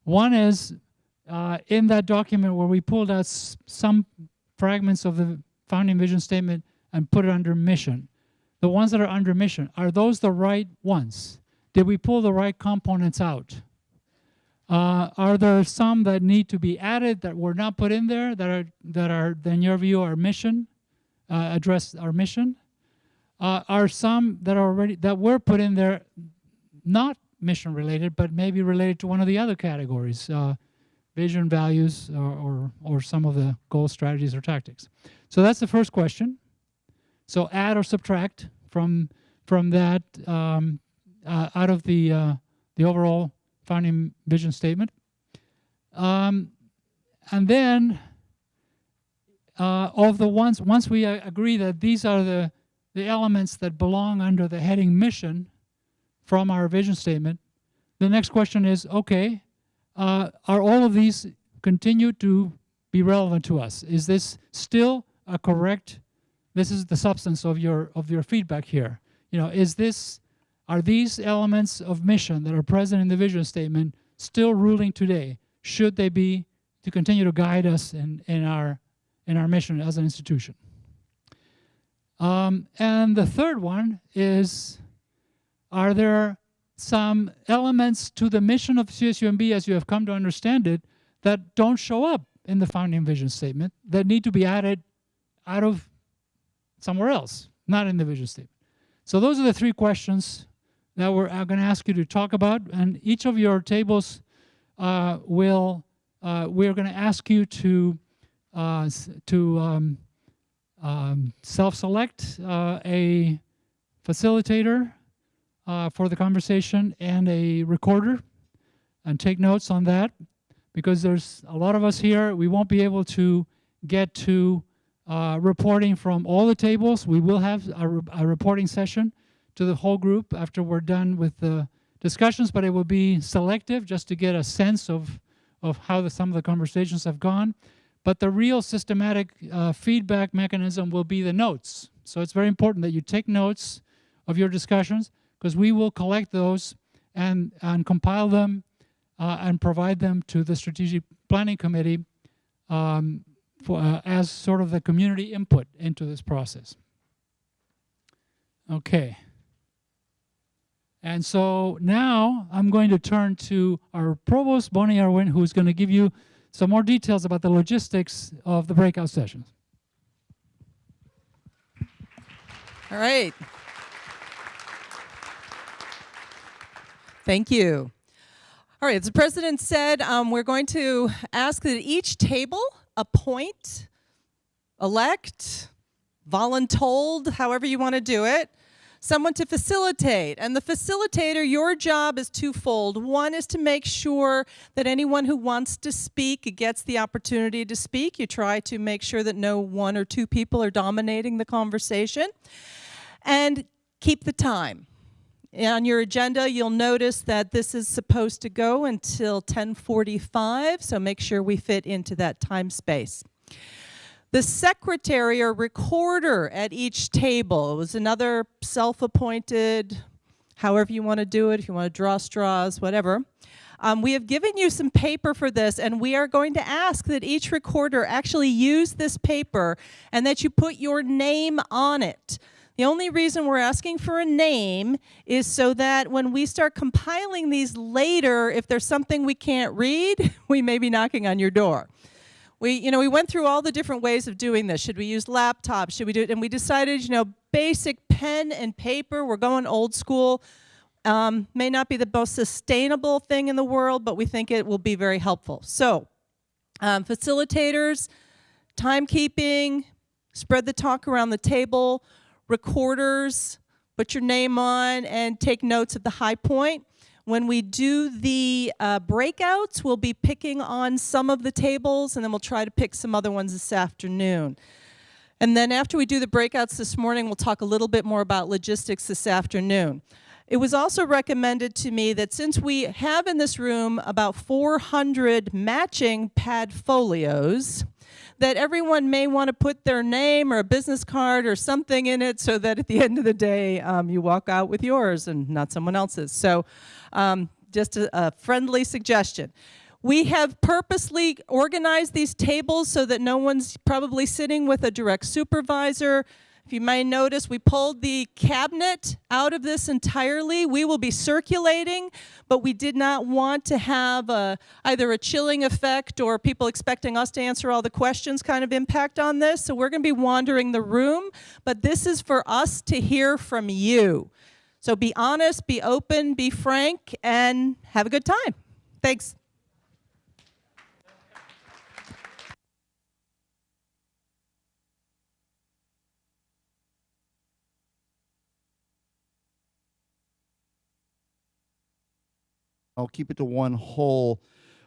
One is uh, in that document where we pulled out some fragments of the founding vision statement and put it under mission. The ones that are under mission, are those the right ones? Did we pull the right components out? Uh, are there some that need to be added that were not put in there that are, that are in your view, our mission, uh, address our mission? Uh, are some that are already, that were put in there not mission related, but maybe related to one of the other categories, uh, vision, values, or, or, or some of the goal strategies or tactics. So that's the first question. So add or subtract from from that um, uh, out of the uh, the overall founding vision statement. Um, and then uh, of the ones once we uh, agree that these are the the elements that belong under the heading mission from our vision statement, the next question is okay, uh, are all of these continue to be relevant to us? Is this still a correct, this is the substance of your, of your feedback here. You know, is this, are these elements of mission that are present in the vision statement still ruling today? Should they be to continue to guide us in, in, our, in our mission as an institution? Um, and the third one is, are there some elements to the mission of CSUMB as you have come to understand it that don't show up in the founding vision statement that need to be added out of somewhere else, not in the vision statement. So those are the three questions that we're going to ask you to talk about. And each of your tables uh, will, uh, we're going to ask you to, uh, to um, um, self-select uh, a facilitator uh, for the conversation and a recorder and take notes on that because there's a lot of us here. We won't be able to get to uh, reporting from all the tables. We will have a, re a, reporting session to the whole group after we're done with the discussions, but it will be selective just to get a sense of, of how the, some of the conversations have gone. But the real systematic uh, feedback mechanism will be the notes. So it's very important that you take notes of your discussions because we will collect those and, and compile them uh, and provide them to the Strategic Planning Committee um, for, uh, as sort of the community input into this process. Okay. And so now I'm going to turn to our provost, Bonnie Irwin, who's going to give you some more details about the logistics of the breakout sessions. All right. Thank you. All right, as the president said, um, we're going to ask that each table appoint, elect, voluntold, however you want to do it, someone to facilitate. And the facilitator, your job is twofold. One is to make sure that anyone who wants to speak gets the opportunity to speak. You try to make sure that no one or two people are dominating the conversation. And keep the time. On your agenda, you'll notice that this is supposed to go until 1045, so make sure we fit into that time space. The secretary or recorder at each table was another self-appointed, however you want to do it, if you want to draw straws, whatever. Um, we have given you some paper for this, and we are going to ask that each recorder actually use this paper and that you put your name on it. The only reason we're asking for a name is so that when we start compiling these later, if there's something we can't read, we may be knocking on your door. We, you know, we went through all the different ways of doing this. Should we use laptops? Should we do it? And we decided, you know, basic pen and paper, we're going old school. Um, may not be the most sustainable thing in the world, but we think it will be very helpful. So, um, facilitators, timekeeping, spread the talk around the table, recorders, put your name on and take notes at the high point. When we do the uh, breakouts, we'll be picking on some of the tables, and then we'll try to pick some other ones this afternoon. And then after we do the breakouts this morning, we'll talk a little bit more about logistics this afternoon. It was also recommended to me that since we have in this room about 400 matching pad folios, that everyone may want to put their name or a business card or something in it so that at the end of the day um, you walk out with yours and not someone else's. So um, just a, a friendly suggestion. We have purposely organized these tables so that no one's probably sitting with a direct supervisor. If you may notice, we pulled the cabinet out of this entirely. We will be circulating, but we did not want to have a, either a chilling effect or people expecting us to answer all the questions kind of impact on this. So we're going to be wandering the room, but this is for us to hear from you. So be honest, be open, be frank, and have a good time. Thanks. I'll keep it to one whole,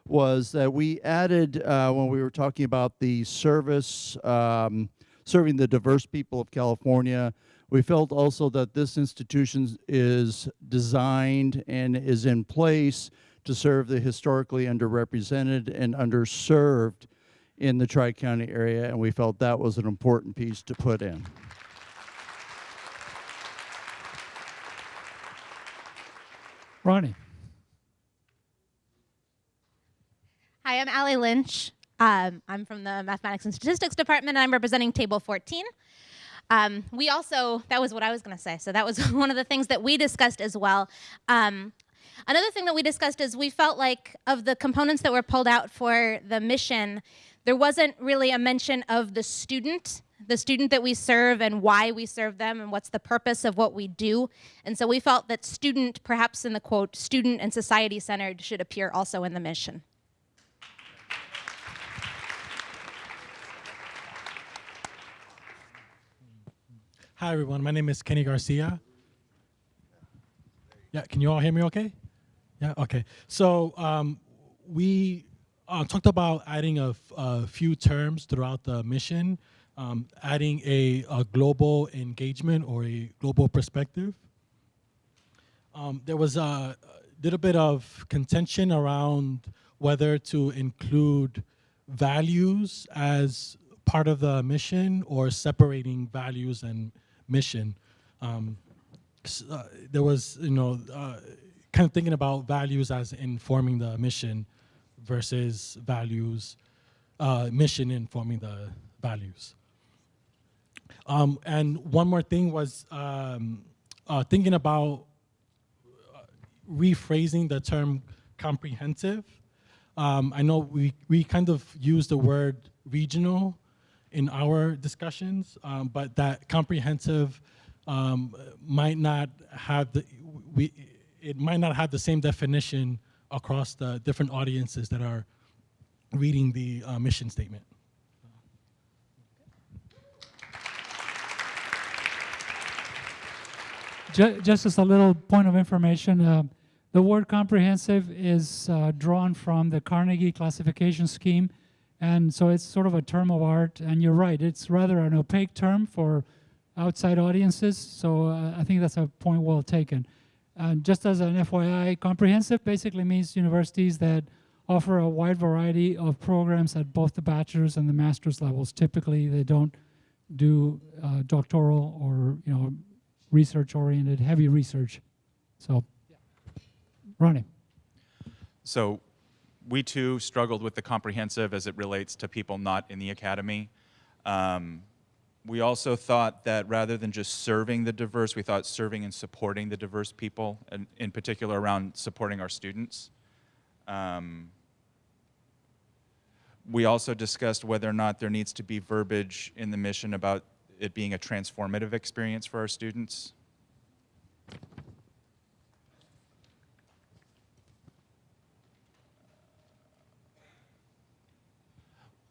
was that we added, uh, when we were talking about the service, um, serving the diverse people of California, we felt also that this institution is designed and is in place to serve the historically underrepresented and underserved in the Tri-County area, and we felt that was an important piece to put in. Ronnie. Hi, I'm Allie Lynch. Um, I'm from the Mathematics and Statistics Department, and I'm representing Table 14. Um, we also, that was what I was going to say, so that was one of the things that we discussed as well. Um, another thing that we discussed is we felt like of the components that were pulled out for the mission, there wasn't really a mention of the student the student that we serve and why we serve them and what's the purpose of what we do. And so we felt that student, perhaps in the quote, student and society centered should appear also in the mission. Hi, everyone. My name is Kenny Garcia. Yeah, can you all hear me okay? Yeah, okay. So um, we uh, talked about adding a, few terms throughout the mission, um, adding a, a, global engagement or a global perspective. Um, there was a little bit of contention around whether to include values as part of the mission or separating values and mission. Um, uh, there was, you know, uh, kind of thinking about values as informing the mission versus values, uh, mission informing the values. Um, and one more thing was um, uh, thinking about uh, rephrasing the term comprehensive. Um, I know we, we kind of use the word regional in our discussions, um, but that comprehensive um, might not have the, we, it might not have the same definition across the different audiences that are reading the uh, mission statement. Just as a little point of information, uh, the word comprehensive is uh, drawn from the Carnegie classification scheme and so it's sort of a term of art, and you're right, it's rather an opaque term for outside audiences, so uh, I think that's a point well taken. And just as an FYI, comprehensive basically means universities that offer a wide variety of programs at both the bachelor's and the master's levels. Typically, they don't do uh, doctoral or you know research-oriented, heavy research. So, yeah. Ronnie. So we too struggled with the comprehensive as it relates to people not in the academy. Um, we also thought that rather than just serving the diverse, we thought serving and supporting the diverse people, and in particular around supporting our students. Um, we also discussed whether or not there needs to be verbiage in the mission about it being a transformative experience for our students.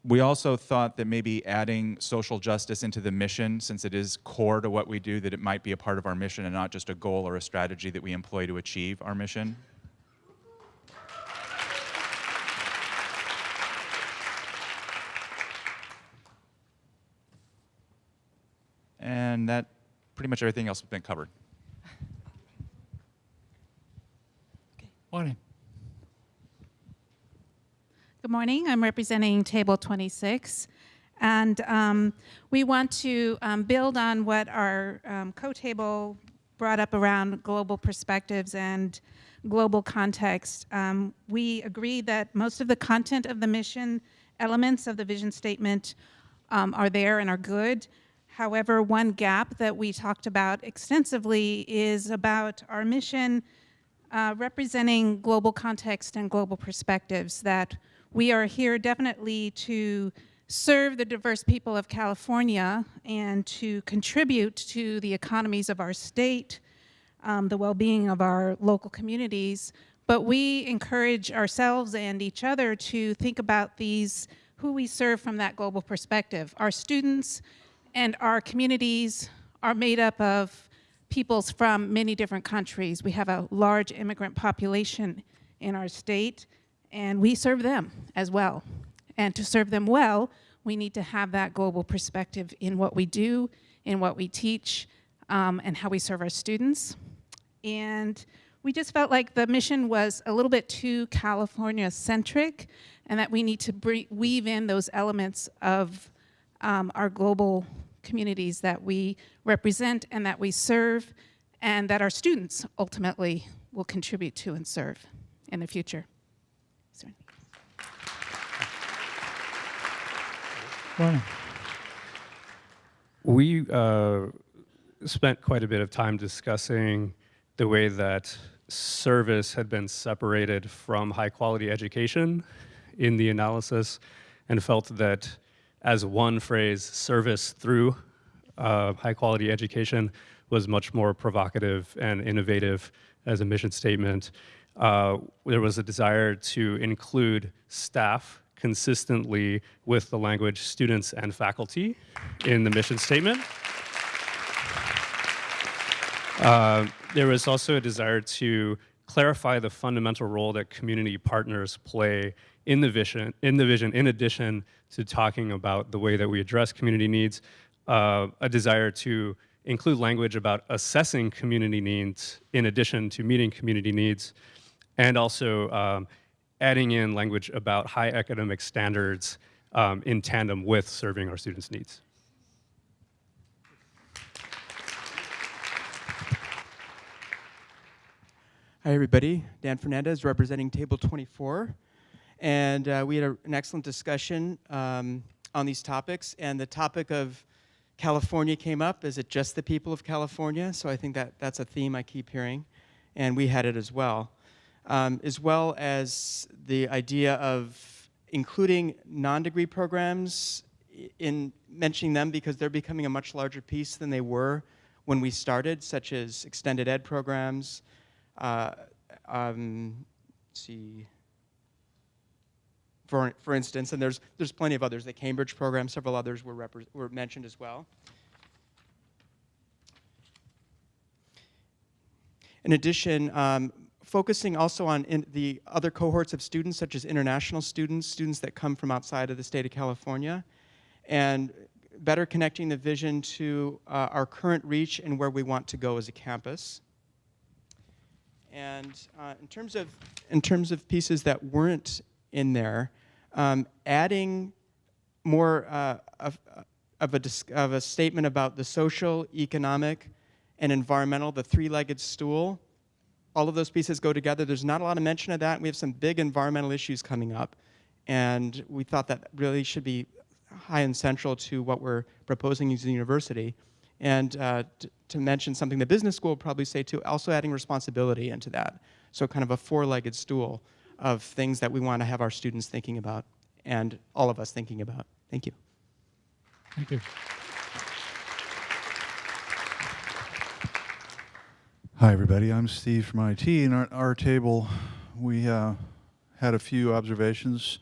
we also thought that maybe adding social justice into the mission, since it is core to what we do, that it might be a part of our mission and not just a goal or a strategy that we employ to achieve our mission. And that, pretty much everything else has been covered. Okay. Morning. Good morning. I'm representing Table 26. And um, we want to um, build on what our um, co-table brought up around global perspectives and global context. Um, we agree that most of the content of the mission elements of the vision statement um, are there and are good. However, one gap that we talked about extensively is about our mission uh, representing global context and global perspectives, that we are here definitely to serve the diverse people of California and to contribute to the economies of our state, um, the well-being of our local communities, but we encourage ourselves and each other to think about these, who we serve from that global perspective. Our students and our communities are made up of peoples from many different countries. We have a large immigrant population in our state, and we serve them as well. And to serve them well, we need to have that global perspective in what we do, in what we teach, um, and how we serve our students. And we just felt like the mission was a little bit too California-centric, and that we need to weave in those elements of um, our global communities that we represent and that we serve, and that our students ultimately will contribute to and serve in the future. Is there any- Morning. We uh, spent quite a bit of time discussing the way that service had been separated from high quality education in the analysis and felt that as one phrase, service through uh, high quality education was much more provocative and innovative as a mission statement. Uh, there was a desire to include staff consistently with the language students and faculty in the mission statement. Uh, there was also a desire to clarify the fundamental role that community partners play in the vision, in the vision, in addition to talking about the way that we address community needs, uh, a desire to include language about assessing community needs in addition to meeting community needs, and also um, adding in language about high academic standards um, in tandem with serving our students' needs. Hi, everybody. Dan Fernandez representing Table 24. And uh, we had a, an excellent discussion um, on these topics. And the topic of California came up. Is it just the people of California? So I think that that's a theme I keep hearing. And we had it as well. Um, as well as the idea of including non-degree programs in mentioning them because they're becoming a much larger piece than they were when we started, such as extended ed programs, uh, um, see, for, for instance, and there's, there's plenty of others. The Cambridge program, several others were, were mentioned as well. In addition, um, focusing also on the other cohorts of students, such as international students, students that come from outside of the state of California, and better connecting the vision to uh, our current reach and where we want to go as a campus. And uh, in terms of in terms of pieces that weren't in there, um, adding more uh, of, of, a of a statement about the social, economic, and environmental, the three-legged stool. All of those pieces go together. There's not a lot of mention of that. We have some big environmental issues coming up, and we thought that really should be high and central to what we're proposing as a university. And uh, to mention something the business school will probably say too, also adding responsibility into that. So kind of a four-legged stool of things that we want to have our students thinking about and all of us thinking about. Thank you. Thank you. Hi, everybody. I'm Steve from IT. And our, our table, we uh, had a few observations.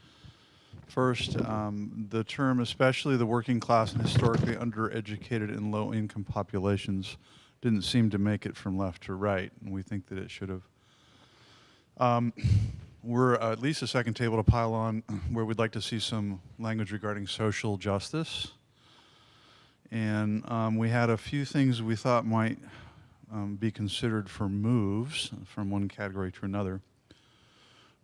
First, um, the term, especially the working class and historically undereducated and low income populations, didn't seem to make it from left to right, and we think that it should have. Um, we're uh, at least a second table to pile on where we'd like to see some language regarding social justice And um, we had a few things we thought might um, be considered for moves from one category to another.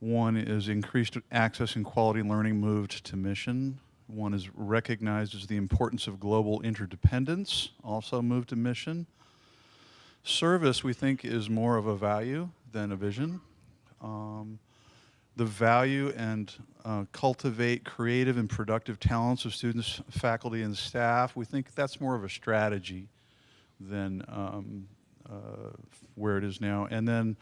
One is increased access and quality learning moved to mission. One is recognized as the importance of global interdependence, also moved to mission. Service, we think, is more of a value than a vision. Um, the value and uh, cultivate creative and productive talents of students, faculty, and staff, we think that's more of a strategy than um, where it is now. And then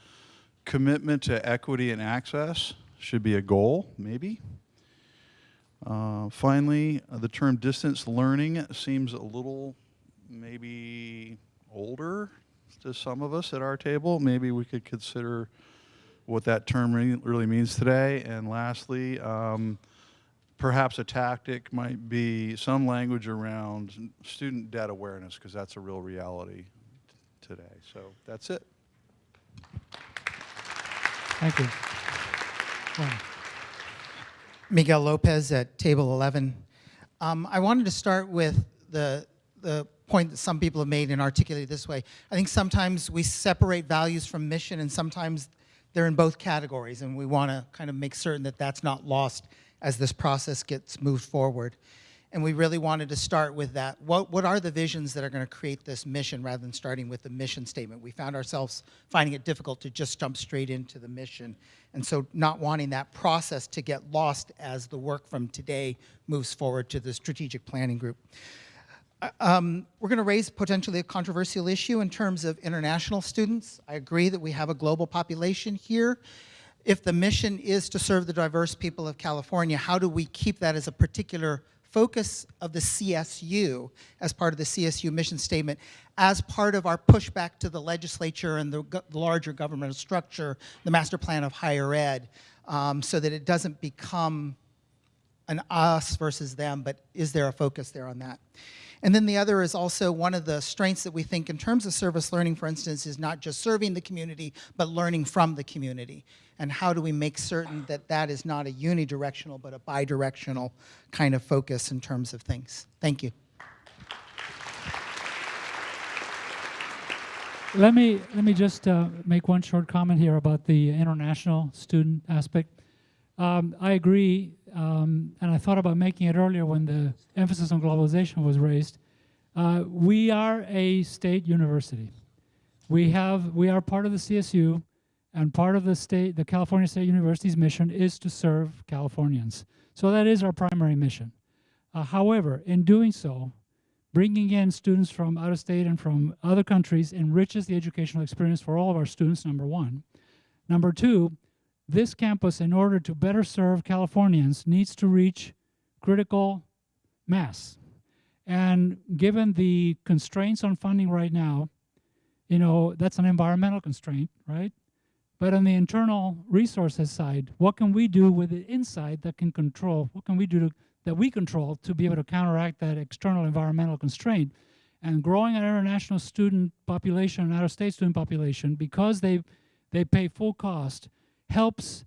commitment to equity and access should be a goal, maybe. Uh, finally, uh, the term distance learning seems a little maybe older to some of us at our table. Maybe we could consider what that term re really means today. And lastly, um, perhaps a tactic might be some language around student debt awareness, because that's a real reality today. So that's it. Thank you. Well, Miguel Lopez at table 11. Um, I wanted to start with the, the point that some people have made and articulated this way. I think sometimes we separate values from mission and sometimes they're in both categories and we want to kind of make certain that that's not lost as this process gets moved forward. And we really wanted to start with that. What, what are the visions that are going to create this mission rather than starting with the mission statement? We found ourselves finding it difficult to just jump straight into the mission. And so not wanting that process to get lost as the work from today moves forward to the strategic planning group. Uh, um, we're going to raise potentially a controversial issue in terms of international students. I agree that we have a global population here. If the mission is to serve the diverse people of California, how do we keep that as a particular focus of the CSU as part of the CSU mission statement as part of our pushback to the legislature and the, the larger governmental structure, the master plan of higher ed, um, so that it doesn't become an us versus them, but is there a focus there on that? And then the other is also one of the strengths that we think in terms of service learning, for instance, is not just serving the community, but learning from the community. And how do we make certain that that is not a unidirectional, but a bidirectional kind of focus in terms of things? Thank you. Let me, let me just uh, make one short comment here about the international student aspect. Um, I agree, um, and I thought about making it earlier when the emphasis on globalization was raised. Uh, we are a state university. We have, we are part of the CSU, and part of the state, the California State University's mission is to serve Californians. So that is our primary mission. Uh, however, in doing so, bringing in students from out of state and from other countries enriches the educational experience for all of our students, number one. Number two, this campus, in order to better serve Californians, needs to reach critical mass. And given the constraints on funding right now, you know, that's an environmental constraint, right? But on the internal resources side, what can we do with the inside that can control, what can we do to, that we control to be able to counteract that external environmental constraint? And growing an international student population, out-of-state student population, because they, they pay full cost, helps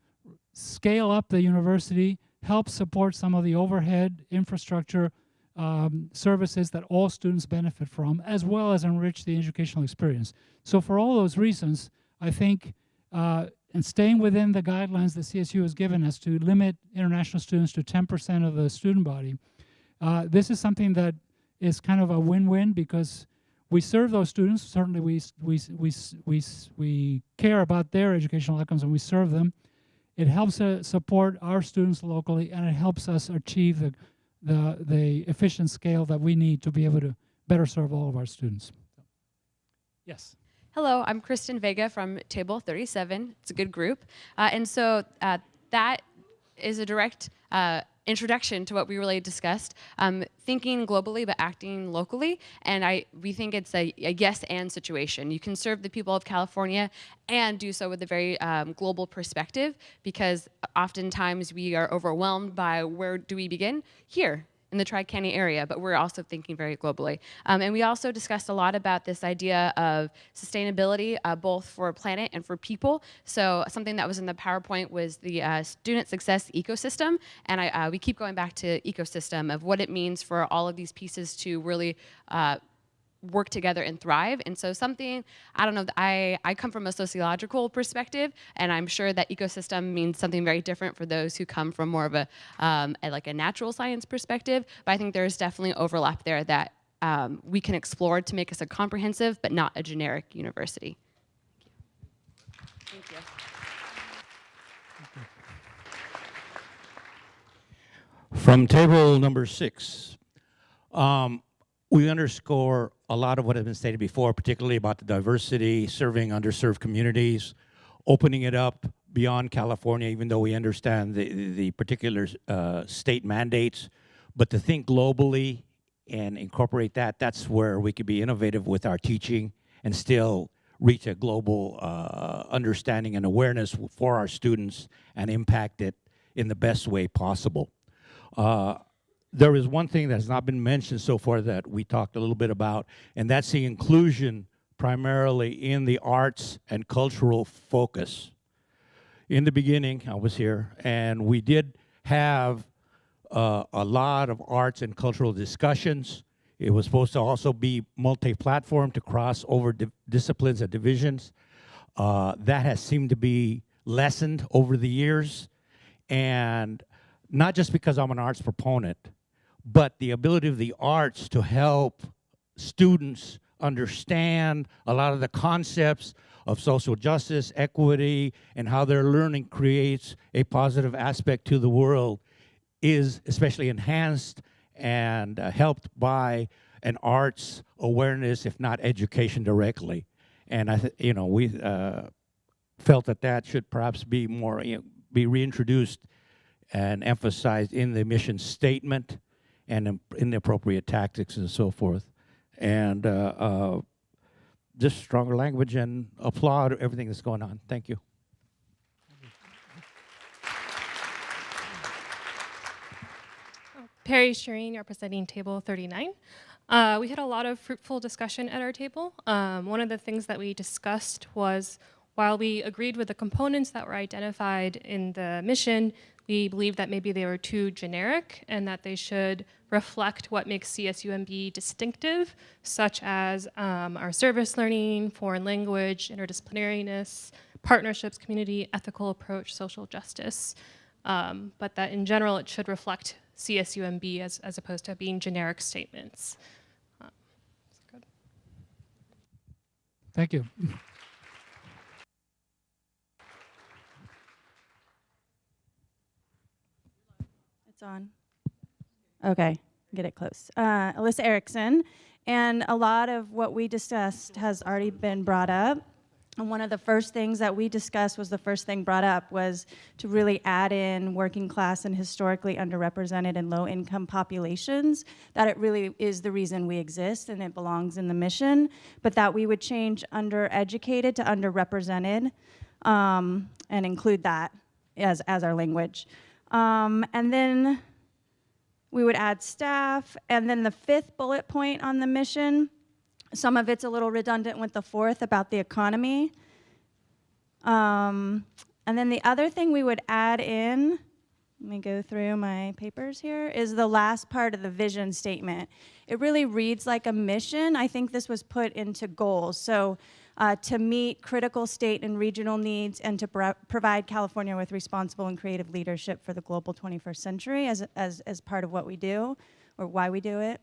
scale up the university, helps support some of the overhead infrastructure um, services that all students benefit from, as well as enrich the educational experience. So for all those reasons, I think, uh, and staying within the guidelines that CSU has given us to limit international students to 10% of the student body, uh, this is something that is kind of a win-win because we serve those students. Certainly, we, we, we, we, we care about their educational outcomes and we serve them. It helps uh, support our students locally and it helps us achieve the, the, the efficient scale that we need to be able to better serve all of our students. Yes. Hello, I'm Kristen Vega from Table 37. It's a good group. Uh, and so uh, that is a direct uh, introduction to what we really discussed, um, thinking globally but acting locally. And I, we think it's a, a, yes and situation. You can serve the people of California and do so with a very um, global perspective because oftentimes we are overwhelmed by where do we begin? Here in the Tri-County area, but we're also thinking very globally. Um, and we also discussed a lot about this idea of sustainability, uh, both for a planet and for people. So something that was in the PowerPoint was the uh, student success ecosystem. And I, uh, we keep going back to ecosystem of what it means for all of these pieces to really uh, work together and thrive. And so something, I don't know, I, I come from a sociological perspective, and I'm sure that ecosystem means something very different for those who come from more of a, um, a like a natural science perspective. But I think there's definitely overlap there that um, we can explore to make us a comprehensive but not a generic university. Thank you. From table number six, um, we underscore a lot of what has been stated before, particularly about the diversity, serving underserved communities, opening it up beyond California, even though we understand the, the particular uh, state mandates. But to think globally and incorporate that, that's where we could be innovative with our teaching and still reach a global uh, understanding and awareness for our students and impact it in the best way possible. Uh, there is one thing that has not been mentioned so far that we talked a little bit about, and that's the inclusion primarily in the arts and cultural focus. In the beginning, I was here, and we did have uh, a lot of arts and cultural discussions. It was supposed to also be multi-platform to cross over di disciplines and divisions. Uh, that has seemed to be lessened over the years. And not just because I'm an arts proponent, but the ability of the arts to help students understand a lot of the concepts of social justice, equity, and how their learning creates a positive aspect to the world is especially enhanced and uh, helped by an arts awareness, if not education directly. And I, you know, we uh, felt that that should perhaps be more, you know, be reintroduced and emphasized in the mission statement and in, in the appropriate tactics and so forth. And uh, uh, just stronger language and applaud everything that's going on. Thank you. Perry Shireen representing table 39. Uh, we had a lot of fruitful discussion at our table. Um, one of the things that we discussed was while we agreed with the components that were identified in the mission, we believe that maybe they were too generic and that they should reflect what makes CSUMB distinctive, such as um, our service learning, foreign language, interdisciplinariness, partnerships, community, ethical approach, social justice. Um, but that in general, it should reflect CSUMB as, as opposed to being generic statements. Um, Thank you. It's on. Okay, get it close. Uh, Alyssa Erickson, and a lot of what we discussed has already been brought up. And one of the first things that we discussed was the first thing brought up was to really add in working class and historically underrepresented and low income populations, that it really is the reason we exist and it belongs in the mission, but that we would change undereducated to underrepresented um, and include that as, as our language. Um, and then we would add staff, and then the fifth bullet point on the mission some of it's a little redundant with the fourth about the economy. Um, and then the other thing we would add in, let me go through my papers here, is the last part of the vision statement. It really reads like a mission. I think this was put into goals. So uh, to meet critical state and regional needs and to pro provide California with responsible and creative leadership for the global 21st century as, as, as part of what we do or why we do it.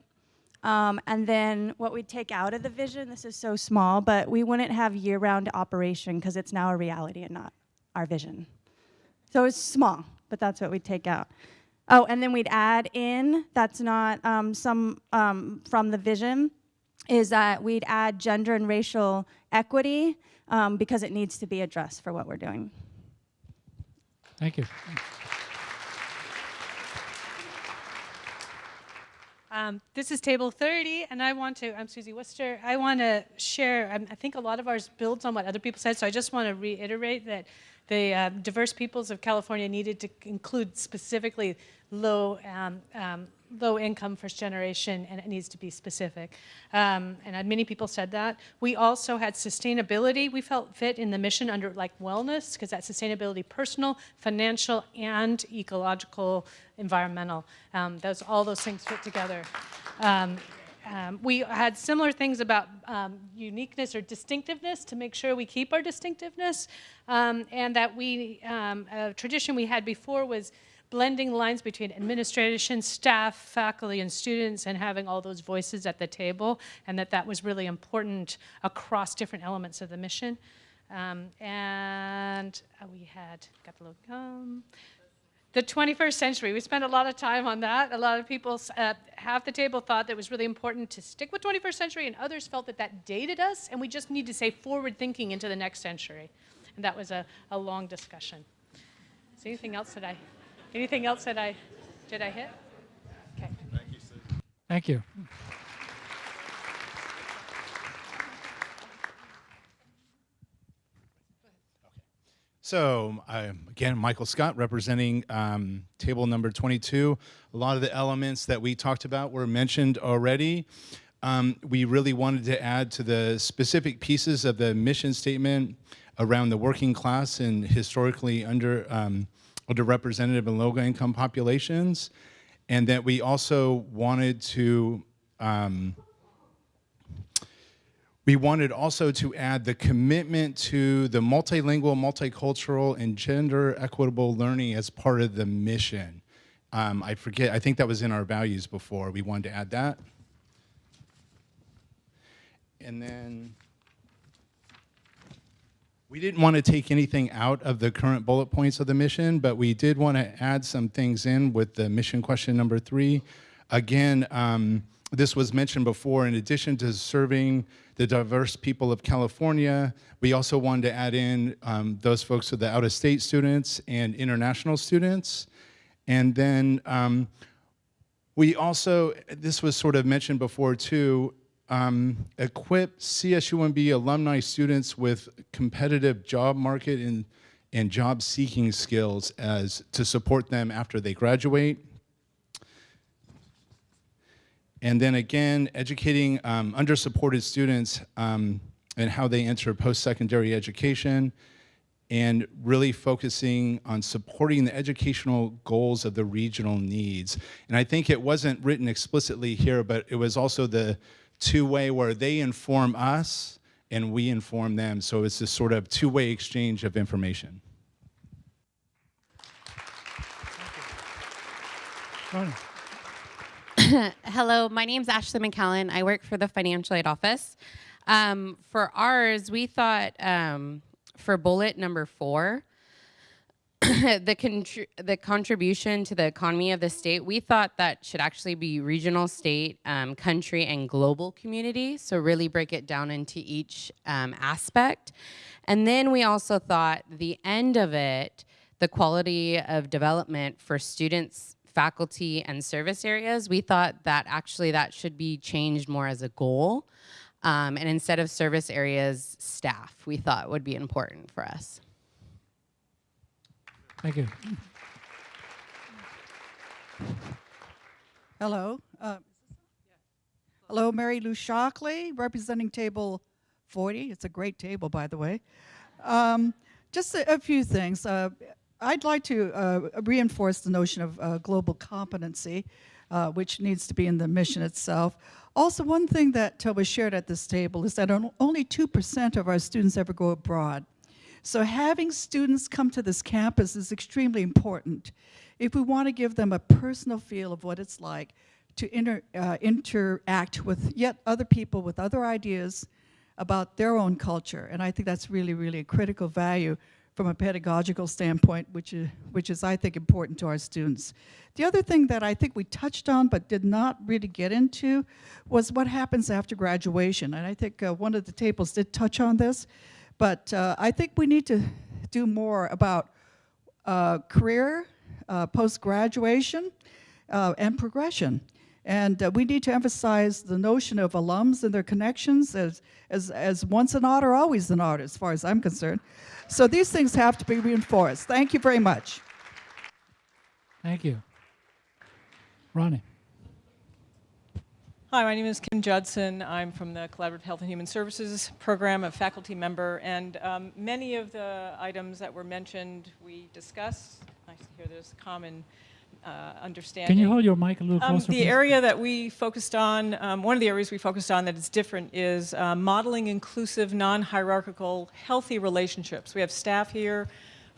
Um, and then what we'd take out of the vision, this is so small, but we wouldn't have year-round operation because it's now a reality and not our vision. So it's small, but that's what we'd take out. Oh, and then we'd add in, that's not um, some um, from the vision, is that we'd add gender and racial equity um, because it needs to be addressed for what we're doing. Thank you. Um, this is table 30, and I want to, I'm Susie Worcester, I want to share, um, I think a lot of ours builds on what other people said, so I just want to reiterate that the uh, diverse peoples of California needed to include specifically low um, um, low income first generation and it needs to be specific. Um, and uh, many people said that. We also had sustainability we felt fit in the mission under like wellness because that sustainability personal, financial, and ecological, environmental. Um, those All those things fit together. Um, um, we had similar things about um, uniqueness or distinctiveness to make sure we keep our distinctiveness um, and that we, um, a tradition we had before was blending lines between administration, staff, faculty, and students, and having all those voices at the table, and that that was really important across different elements of the mission. Um, and uh, we had, got the logo, um, the 21st century. We spent a lot of time on that. A lot of people, uh, half the table thought that it was really important to stick with 21st century, and others felt that that dated us, and we just need to say forward thinking into the next century. And that was a, a long discussion. Is there anything else that I Anything else that I, did I hit? Okay. Thank you, Thank you. So um, again, Michael Scott representing um, table number 22. A lot of the elements that we talked about were mentioned already. Um, we really wanted to add to the specific pieces of the mission statement around the working class and historically under um, underrepresented and low income populations, and that we also wanted to um, we wanted also to add the commitment to the multilingual, multicultural, and gender equitable learning as part of the mission. Um, I forget, I think that was in our values before. We wanted to add that. And then we didn't want to take anything out of the current bullet points of the mission, but we did want to add some things in with the mission question number three. Again, um, this was mentioned before, in addition to serving the diverse people of California, we also wanted to add in um, those folks with the out-of-state students and international students. And then um, we also, this was sort of mentioned before too, um, equip CSUMB alumni students with competitive job market and, and job seeking skills as to support them after they graduate. And then again, educating um, under-supported students um, and how they enter post-secondary education and really focusing on supporting the educational goals of the regional needs. And I think it wasn't written explicitly here, but it was also the two-way where they inform us and we inform them. So it's this sort of two-way exchange of information. Hello, my name is Ashley McCallan. I work for the Financial Aid Office. Um, for ours, we thought um, for bullet number four, the contri the contribution to the economy of the state, we thought that should actually be regional, state, um, country, and global community. So really break it down into each um, aspect. And then we also thought the end of it, the quality of development for students, faculty, and service areas, we thought that actually that should be changed more as a goal. Um, and instead of service areas, staff, we thought would be important for us. Thank you. Hello. Uh, hello, Mary Lou Shockley, representing table 40. It's a great table, by the way. Um, just a, a, few things. Uh, I'd like to uh, reinforce the notion of uh, global competency, uh, which needs to be in the mission itself. Also, one thing that was shared at this table is that only 2% of our students ever go abroad. So having students come to this campus is extremely important. If we want to give them a personal feel of what it's like to inter, uh, interact with yet other people with other ideas about their own culture. And I think that's really, really a critical value from a pedagogical standpoint, which is, which is, I think, important to our students. The other thing that I think we touched on but did not really get into was what happens after graduation. And I think uh, one of the tables did touch on this. But uh, I think we need to do more about uh, career, uh, post-graduation, uh, and progression. And uh, we need to emphasize the notion of alums and their connections as, as, as once an otter, always an otter, as far as I'm concerned. So these things have to be reinforced. Thank you very much. Thank you. Ronnie. Hi, my name is Kim Judson. I'm from the Collaborative Health and Human Services Program, a faculty member, and um, many of the items that were mentioned we discussed. Nice to hear there's a common uh, understanding. Can you hold your mic a little Um, closer? the please? area that we focused on, um, one of the areas we focused on that is different is uh, modeling inclusive, non-hierarchical, healthy relationships. We have staff here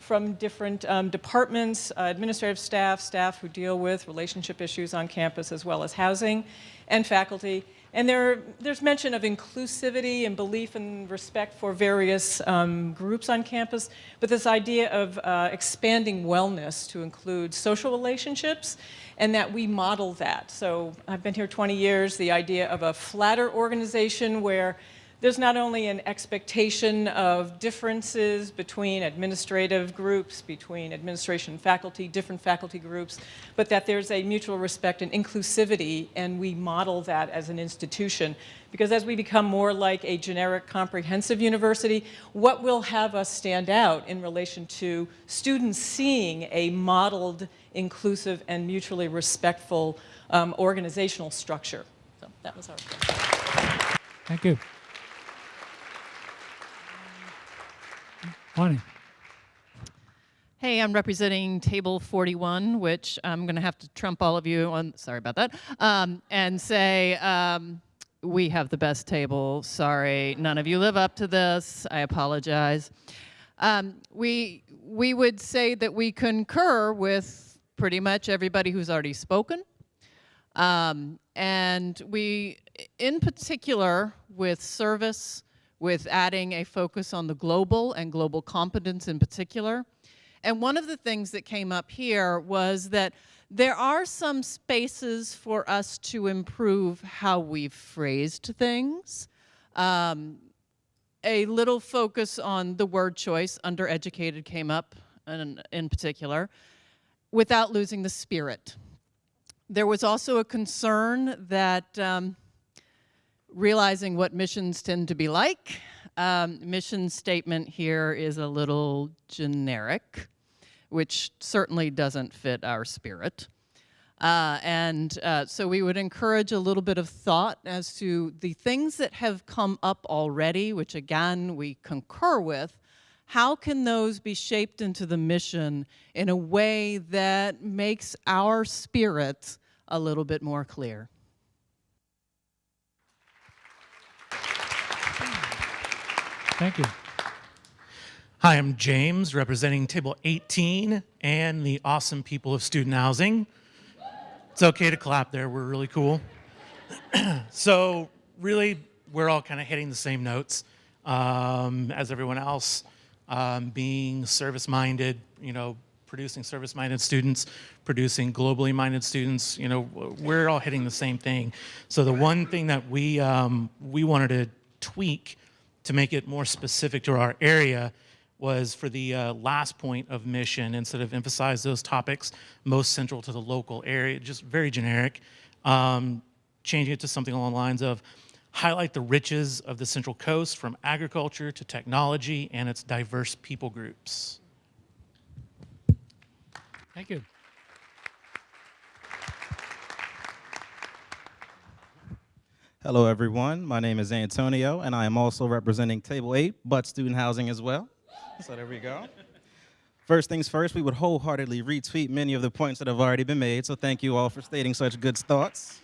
from different um, departments, uh, administrative staff, staff who deal with relationship issues on campus as well as housing, and faculty. And there, there's mention of inclusivity and belief and respect for various um, groups on campus, but this idea of uh, expanding wellness to include social relationships and that we model that. So I've been here 20 years, the idea of a flatter organization where there's not only an expectation of differences between administrative groups, between administration faculty, different faculty groups, but that there's a mutual respect and inclusivity, and we model that as an institution. Because as we become more like a generic comprehensive university, what will have us stand out in relation to students seeing a modeled, inclusive, and mutually respectful um, organizational structure? So that was our Thank you. Bonnie. Hey, I'm representing table 41, which I'm going to have to trump all of you on, sorry about that, um, and say, um, we have the best table. Sorry, none of you live up to this. I apologize. Um, we, we would say that we concur with pretty much everybody who's already spoken. Um, and we, in particular, with service, with adding a focus on the global and global competence in particular. And one of the things that came up here was that there are some spaces for us to improve how we've phrased things. Um, a little focus on the word choice, undereducated came up in, in particular, without losing the spirit. There was also a concern that um, realizing what missions tend to be like, um, mission statement here is a little generic, which certainly doesn't fit our spirit. Uh, and uh, so we would encourage a little bit of thought as to the things that have come up already, which again we concur with, how can those be shaped into the mission in a way that makes our spirit a little bit more clear? Thank you. Hi, I'm James, representing Table 18 and the awesome people of student housing. It's okay to clap there, we're really cool. so really, we're all kind of hitting the same notes um, as everyone else, um, being service-minded, you know, producing service-minded students, producing globally minded students, you know, we're all hitting the same thing. So the one thing that we, um, we wanted to tweak to make it more specific to our area was for the uh, last point of mission, instead of emphasize those topics most central to the local area, just very generic, um, changing it to something along the lines of highlight the riches of the Central Coast from agriculture to technology and its diverse people groups. Thank you. Hello, everyone. My name is Antonio, and I am also representing Table 8, but student housing as well. So there we go. First things first, we would wholeheartedly retweet many of the points that have already been made, so thank you all for stating such good thoughts.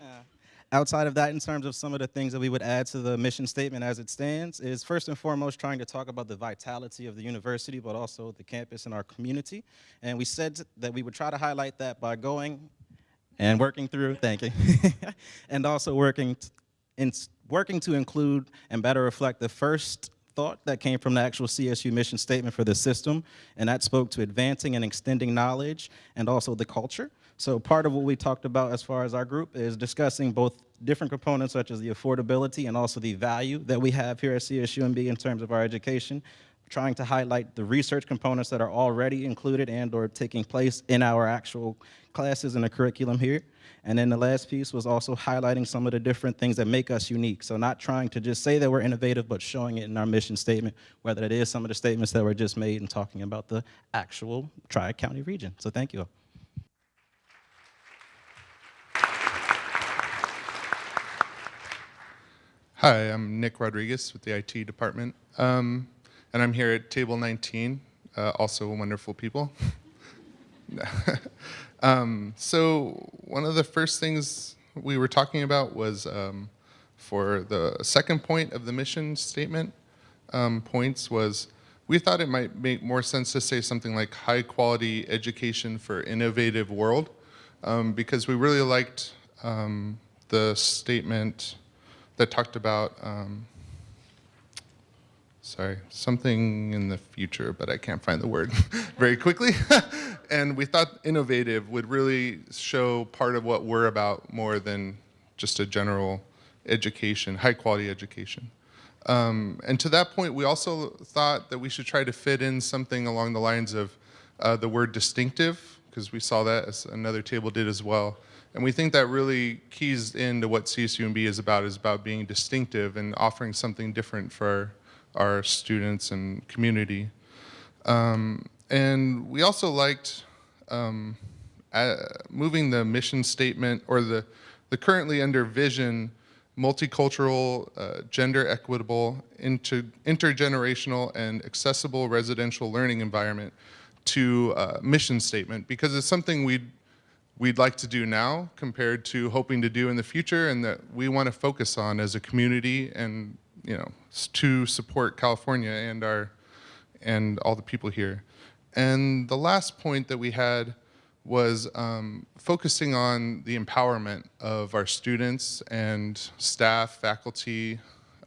Uh, outside of that, in terms of some of the things that we would add to the mission statement as it stands, is first and foremost trying to talk about the vitality of the university, but also the campus and our community. And we said that we would try to highlight that by going and working through, thank you, and also working, in, working to include and better reflect the first thought that came from the actual CSU mission statement for the system, and that spoke to advancing and extending knowledge and also the culture. So part of what we talked about as far as our group is discussing both different components such as the affordability and also the value that we have here at CSUMB in terms of our education, trying to highlight the research components that are already included and or taking place in our actual classes and the curriculum here. And then the last piece was also highlighting some of the different things that make us unique. So not trying to just say that we're innovative, but showing it in our mission statement, whether it is some of the statements that were just made and talking about the actual Tri-County region. So thank you all. Hi, I'm Nick Rodriguez with the IT department, um, and I'm here at table 19, uh, also wonderful people. um, so one of the first things we were talking about was um, for the second point of the mission statement um, points was we thought it might make more sense to say something like high quality education for innovative world um, because we really liked um, the statement that talked about, um, sorry, something in the future, but I can't find the word very quickly. and we thought innovative would really show part of what we're about more than just a general education, high quality education. Um, and to that point, we also thought that we should try to fit in something along the lines of uh, the word distinctive, because we saw that as another table did as well. And we think that really keys into what CSUMB is about, is about being distinctive and offering something different for our, students and community. Um, and we also liked um, uh, moving the mission statement or the, the currently under vision multicultural, uh, gender equitable, inter intergenerational, and accessible residential learning environment to uh, mission statement because it's something we'd we'd like to do now compared to hoping to do in the future and that we want to focus on as a community and you know to support California and our and all the people here. And the last point that we had was um, focusing on the empowerment of our students and staff, faculty,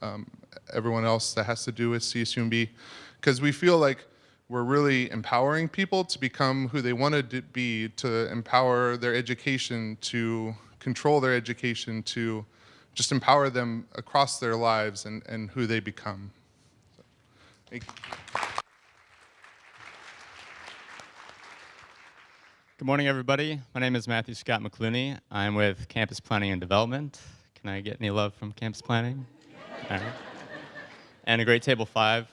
um, everyone else that has to do with CSUMB, because we feel like we're really empowering people to become who they want to be, to empower their education, to control their education, to just empower them across their lives and, and who they become. So, Good morning, everybody. My name is Matthew Scott McClooney. I'm with Campus Planning and Development. Can I get any love from Campus Planning? And a great table five.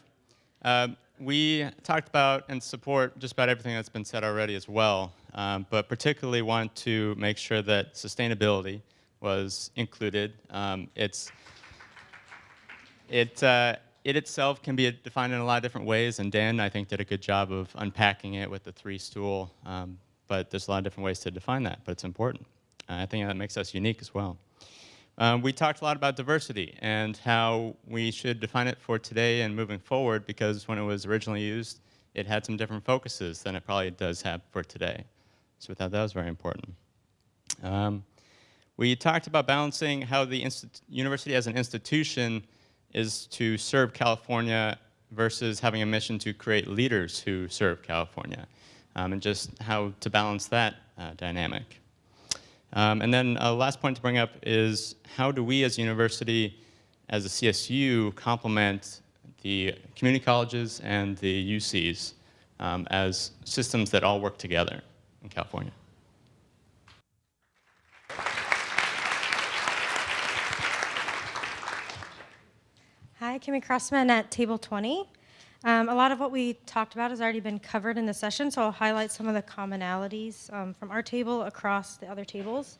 Um, we talked about and support just about everything that's been said already as well, um, but particularly want to make sure that sustainability was included. Um, it's, it, uh, it itself can be defined in a lot of different ways, and Dan, I think, did a good job of unpacking it with the three stool, um, but there's a lot of different ways to define that, but it's important. Uh, I think that makes us unique as well. Um, we talked a lot about diversity and how we should define it for today and moving forward because when it was originally used, it had some different focuses than it probably does have for today. So we thought that was very important. Um, we talked about balancing how the university as an institution is to serve California versus having a mission to create leaders who serve California, um, and just how to balance that uh, dynamic. Um, and then uh, last point to bring up is how do we as a university, as a CSU, complement the community colleges and the UCs um, as systems that all work together in California? Kimmy Crossman at Table 20. Um, a lot of what we talked about has already been covered in the session, so I'll highlight some of the commonalities um, from our table across the other tables.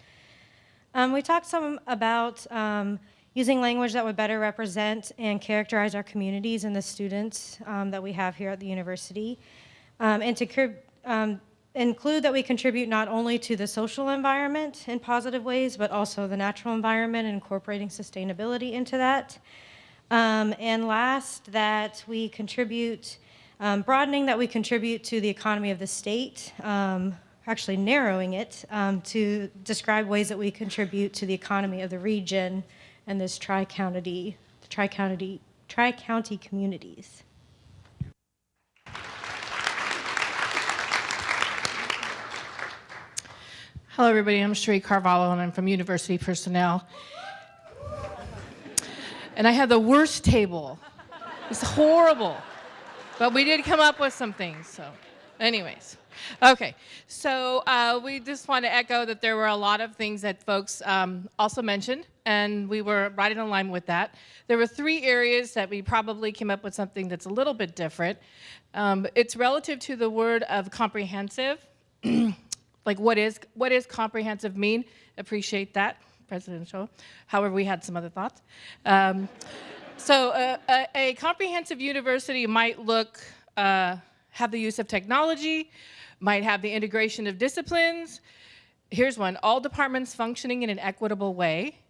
Um, we talked some about um, using language that would better represent and characterize our communities and the students um, that we have here at the university, um, and to include that we contribute not only to the social environment in positive ways, but also the natural environment and incorporating sustainability into that. Um, and last, that we contribute, um, broadening that we contribute to the economy of the state, um, actually narrowing it um, to describe ways that we contribute to the economy of the region and this tri-county, tri-county, tri-county communities. Hello, everybody. I'm Sheree Carvalho, and I'm from University Personnel and I had the worst table. It's horrible. But we did come up with some things, so. Anyways, okay. So uh, we just want to echo that there were a lot of things that folks um, also mentioned, and we were right in line with that. There were three areas that we probably came up with something that's a little bit different. Um, it's relative to the word of comprehensive. like what is what is comprehensive mean? Appreciate that, President Shaw. However, we had some other thoughts. Um, so uh, a, a, comprehensive university might look, uh, have the use of technology, might have the integration of disciplines. Here's one, all departments functioning in an equitable way.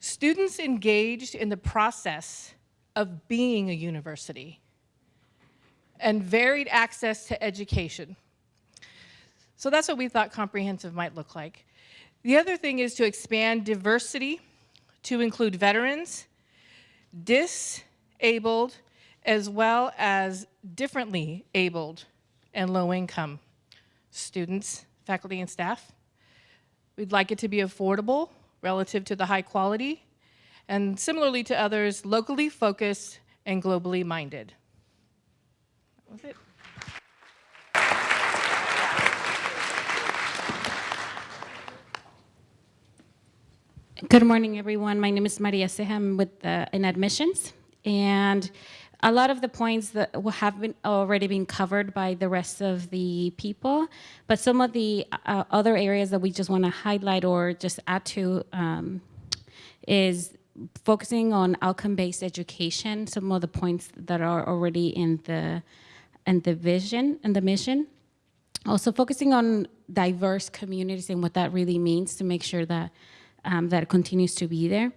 Students engaged in the process of being a university and varied access to education. So that's what we thought comprehensive might look like. The other thing is to expand diversity to include veterans, disabled, as well as differently abled and low income students, faculty, and staff. We'd like it to be affordable relative to the high quality, and similarly to others, locally focused and globally minded. That was it. Good morning, everyone. My name is Maria Seham with uh, in admissions, and a lot of the points that have been already been covered by the rest of the people, but some of the uh, other areas that we just want to highlight or just add to um, is focusing on outcome-based education. Some of the points that are already in the in the vision and the mission. Also focusing on diverse communities and what that really means to make sure that um, that continues to be there.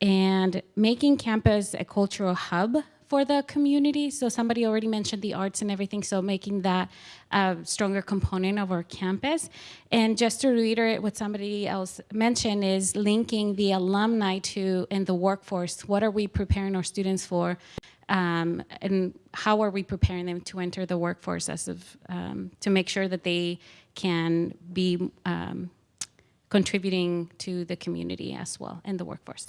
And making campus a cultural hub for the community. So somebody already mentioned the arts and everything, so making that a stronger component of our campus. And just to reiterate what somebody else mentioned is linking the alumni to in the workforce. What are we preparing our students for? Um, and how are we preparing them to enter the workforce as of, um, to make sure that they can be um, contributing to the community as well and the workforce.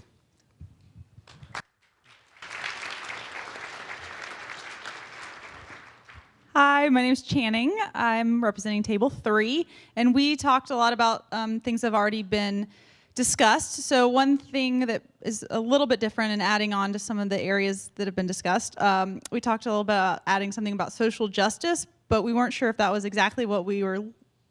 Hi, my name is Channing. I'm representing table three, and we talked a lot about um, things that have already been discussed. So one thing that is a little bit different and adding on to some of the areas that have been discussed, um, we talked a little bit about adding something about social justice, but we weren't sure if that was exactly what we were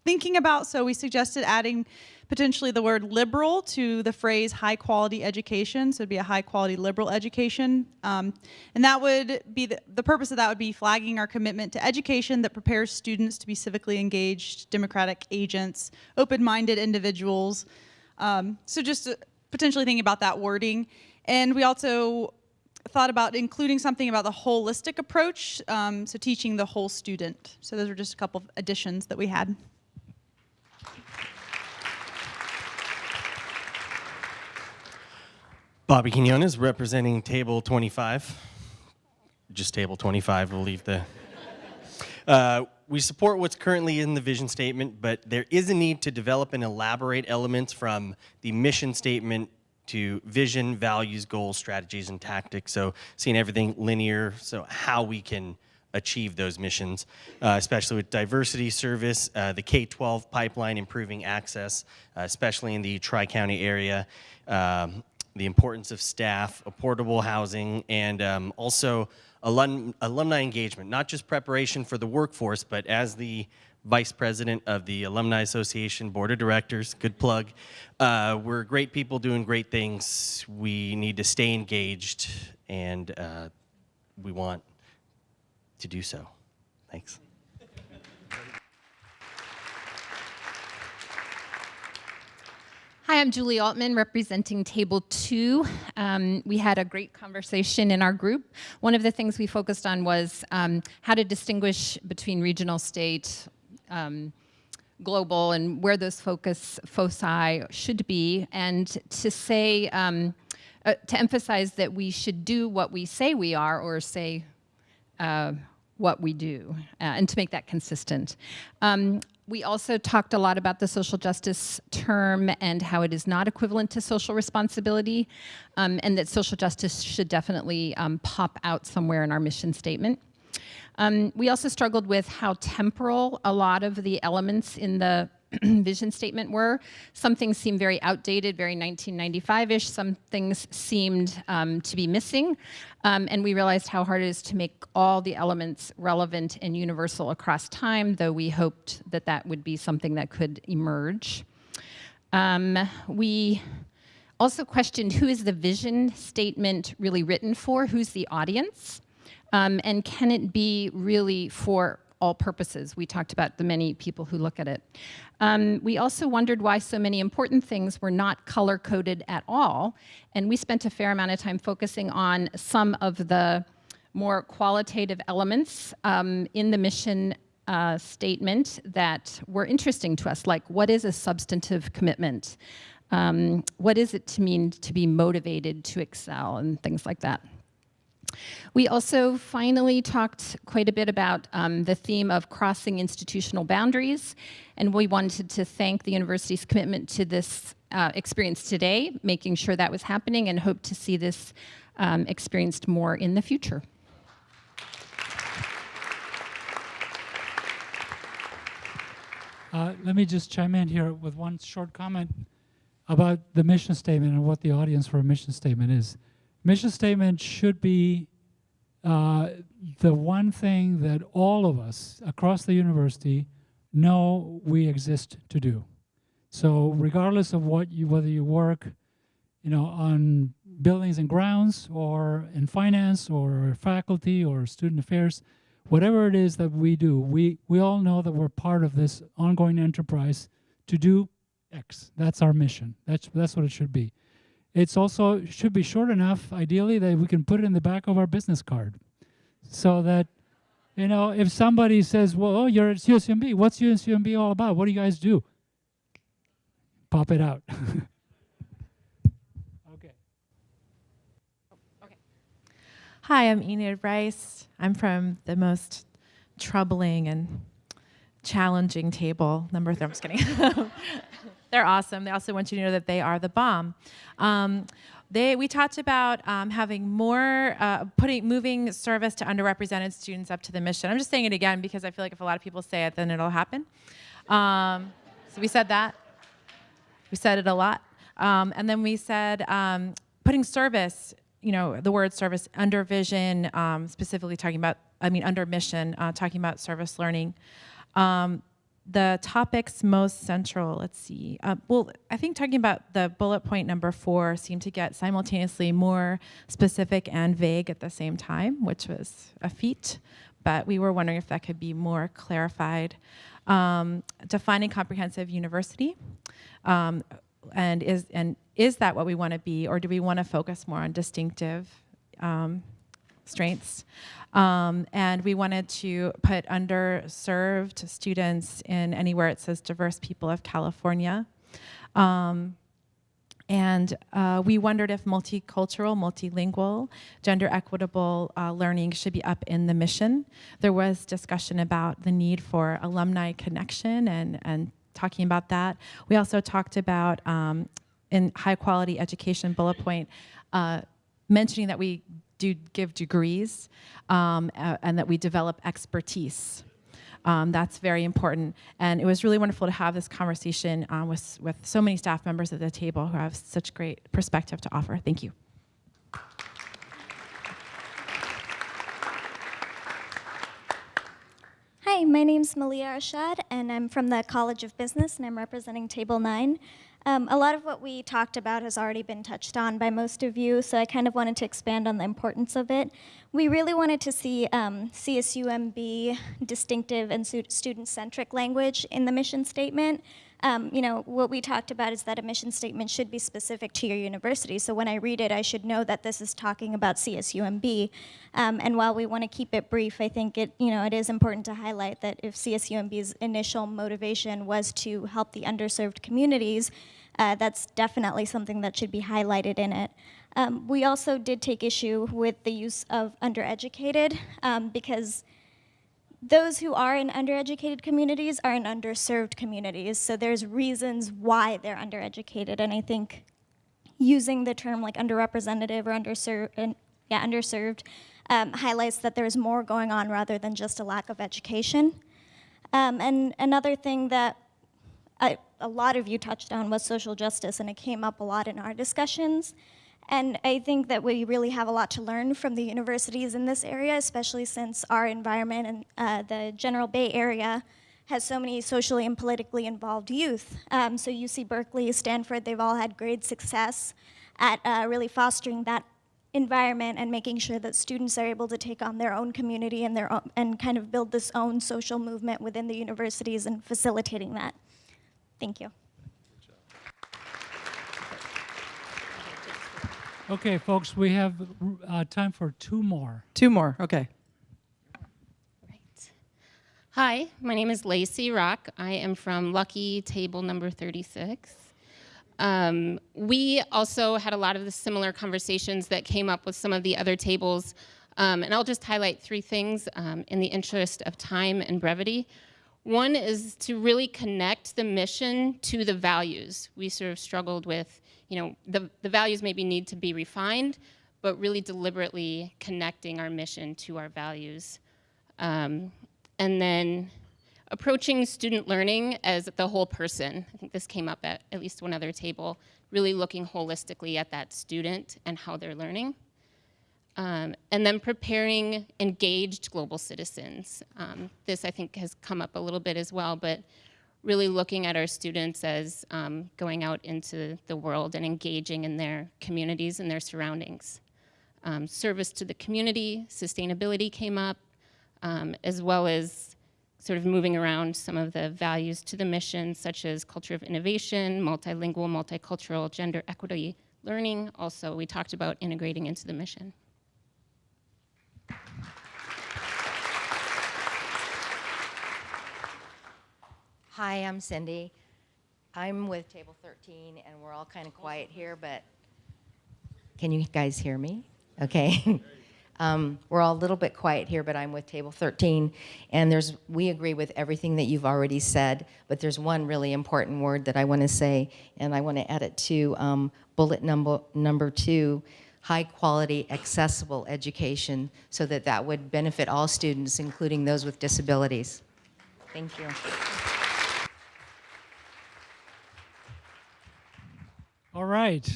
thinking about, so we suggested adding potentially the word liberal to the phrase high quality education. So it'd be a high quality liberal education. Um, and that would be, the, the purpose of that would be flagging our commitment to education that prepares students to be civically engaged, democratic agents, open-minded individuals. Um, so just uh, potentially thinking about that wording. And we also thought about including something about the holistic approach, um, so teaching the whole student. So those are just a couple of additions that we had. Bobby Quinones representing table 25. Just table 25, we'll leave the... Uh, we support what's currently in the vision statement, but there is a need to develop and elaborate elements from the mission statement to vision, values, goals, strategies, and tactics. So seeing everything linear, so how we can achieve those missions, uh, especially with diversity service, uh, the K-12 pipeline, improving access, uh, especially in the Tri-County area, um, the importance of staff, affordable housing, and um, also alum alumni engagement, not just preparation for the workforce, but as the vice president of the Alumni Association Board of Directors, good plug. Uh, we're great people doing great things. We need to stay engaged, and uh, we want to do so. Thanks. Hi, I'm Julie Altman representing Table 2. Um, we had a great conversation in our group. One of the things we focused on was um, how to distinguish between regional, state, um, global, and where those focus foci should be, and to say, um, uh, to emphasize that we should do what we say we are or say uh, what we do, uh, and to make that consistent. Um, we also talked a lot about the social justice term and how it is not equivalent to social responsibility, um, and that social justice should definitely um, pop out somewhere in our mission statement. Um, we also struggled with how temporal a lot of the elements in the vision statement were. Some things seemed very outdated, very 1995-ish. Some things seemed um, to be missing. Um, and we realized how hard it is to make all the elements relevant and universal across time, though we hoped that that would be something that could emerge. Um, we also questioned who is the vision statement really written for? Who's the audience? Um, and can it be really for all purposes? We talked about the many people who look at it. Um, we also wondered why so many important things were not color coded at all. And we spent a fair amount of time focusing on some of the more qualitative elements um, in the mission uh, statement that were interesting to us, like what is a substantive commitment? Um, what is it to mean to be motivated to excel and things like that. We also finally talked quite a bit about um, the theme of crossing institutional boundaries, and we wanted to thank the university's commitment to this uh, experience today, making sure that was happening, and hope to see this um, experienced more in the future. Uh, let me just chime in here with one short comment about the mission statement and what the audience for a mission statement is. Mission statement should be uh, the one thing that all of us across the university know we exist to do. So regardless of what you, whether you work, you know, on buildings and grounds or in finance or faculty or student affairs, whatever it is that we do, we, we all know that we're part of this ongoing enterprise to do X. That's our mission. That's, that's what it should be. It's also should be short enough, ideally, that we can put it in the back of our business card. So that, you know, if somebody says, well, oh, you're at CSUMB, what's CSUMB all about? What do you guys do? Pop it out. Okay. okay. Hi, I'm Enid Rice. I'm from the most troubling and challenging table, number three. I'm just kidding. They're awesome. They also want you to know that they are the bomb. Um, they, we talked about um, having more, uh, putting, moving service to underrepresented students up to the mission. I'm just saying it again because I feel like if a lot of people say it, then it'll happen. Um, so we said that. We said it a lot. Um, and then we said um, putting service you know, the word service under vision, um, specifically talking about, I mean, under mission, uh, talking about service learning. Um, the topics most central, let's see. Uh, well, I think talking about the bullet point number four seemed to get simultaneously more specific and vague at the same time, which was a feat, but we were wondering if that could be more clarified. Um, defining comprehensive university, um, and is and is that what we want to be, or do we want to focus more on distinctive um, strengths? Um, and we wanted to put underserved students in anywhere it says diverse people of California. Um, and uh, we wondered if multicultural, multilingual, gender equitable uh, learning should be up in the mission. There was discussion about the need for alumni connection and, and talking about that. We also talked about um, in high quality education bullet point, uh, mentioning that we do give degrees um, and that we develop expertise. Um, that's very important. And it was really wonderful to have this conversation um, with, with so many staff members at the table who have such great perspective to offer. Thank you. Hi, my name's Malia Arshad, and I'm from the College of Business, and I'm representing Table 9. Um, a lot of what we talked about has already been touched on by most of you, so I kind of wanted to expand on the importance of it. We really wanted to see um, CSUMB distinctive and student-centric language in the mission statement. Um, you know, what we talked about is that a mission statement should be specific to your university. So when I read it, I should know that this is talking about CSUMB. Um, and while we want to keep it brief, I think it, you know, it is important to highlight that if CSUMB's initial motivation was to help the underserved communities, uh, that's definitely something that should be highlighted in it. Um, we also did take issue with the use of undereducated um, because those who are in undereducated communities are in underserved communities. So there's reasons why they're undereducated. And I think using the term like underrepresented or underserved, yeah, underserved um, highlights that there's more going on rather than just a lack of education. Um, and another thing that I, a lot of you touched on was social justice, and it came up a lot in our discussions. And I think that we really have a lot to learn from the universities in this area, especially since our environment and uh, the general Bay Area has so many socially and politically involved youth. Um, so UC Berkeley, Stanford, they've all had great success at uh, really fostering that environment and making sure that students are able to take on their own community and, their own, and kind of build this own social movement within the universities and facilitating that. Thank you. Okay, folks, we have uh, time for two more. Two more, okay. Hi, my name is Lacey Rock. I am from Lucky Table number 36. Um, we also had a lot of the similar conversations that came up with some of the other tables. Um, and I'll just highlight three things um, in the interest of time and brevity. One is to really connect the mission to the values. We sort of struggled with, you know, the, the values maybe need to be refined, but really deliberately connecting our mission to our values. Um, and then approaching student learning as the whole person. I think this came up at at least one other table, really looking holistically at that student and how they're learning. Um, and then preparing engaged global citizens. Um, this I think has come up a little bit as well, but really looking at our students as um, going out into the world and engaging in their communities and their surroundings. Um, service to the community, sustainability came up, um, as well as sort of moving around some of the values to the mission, such as culture of innovation, multilingual, multicultural, gender equity learning. Also, we talked about integrating into the mission. Hi, I'm Cindy. I'm with table 13, and we're all kind of quiet here, but can you guys hear me? Okay. um, we're all a little bit quiet here, but I'm with table 13, and there's we agree with everything that you've already said, but there's one really important word that I want to say, and I want to add it to um, bullet number number two, high quality, accessible education, so that that would benefit all students, including those with disabilities. Thank you. All right.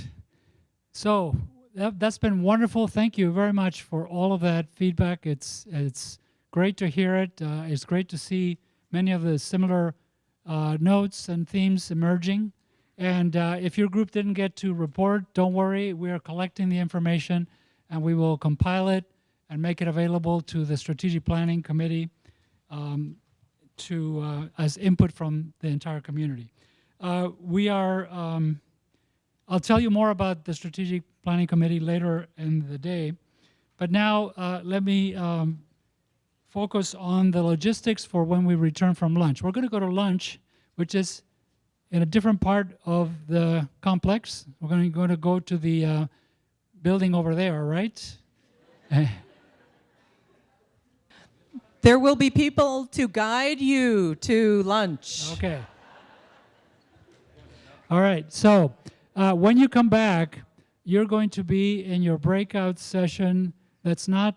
So that, has been wonderful. Thank you very much for all of that feedback. It's it's great to hear it. Uh, it's great to see many of the similar uh, notes and themes emerging. And uh, if your group didn't get to report, don't worry. We are collecting the information, and we will compile it and make it available to the strategic planning committee um, to uh, as input from the entire community. Uh, we are. Um, I'll tell you more about the Strategic Planning Committee later in the day. But now uh, let me um, focus on the logistics for when we return from lunch. We're going to go to lunch, which is in a different part of the complex. We're going to, going to go to the uh, building over there, right? there will be people to guide you to lunch. Okay. All right, so uh, when you come back, you're going to be in your breakout session that's not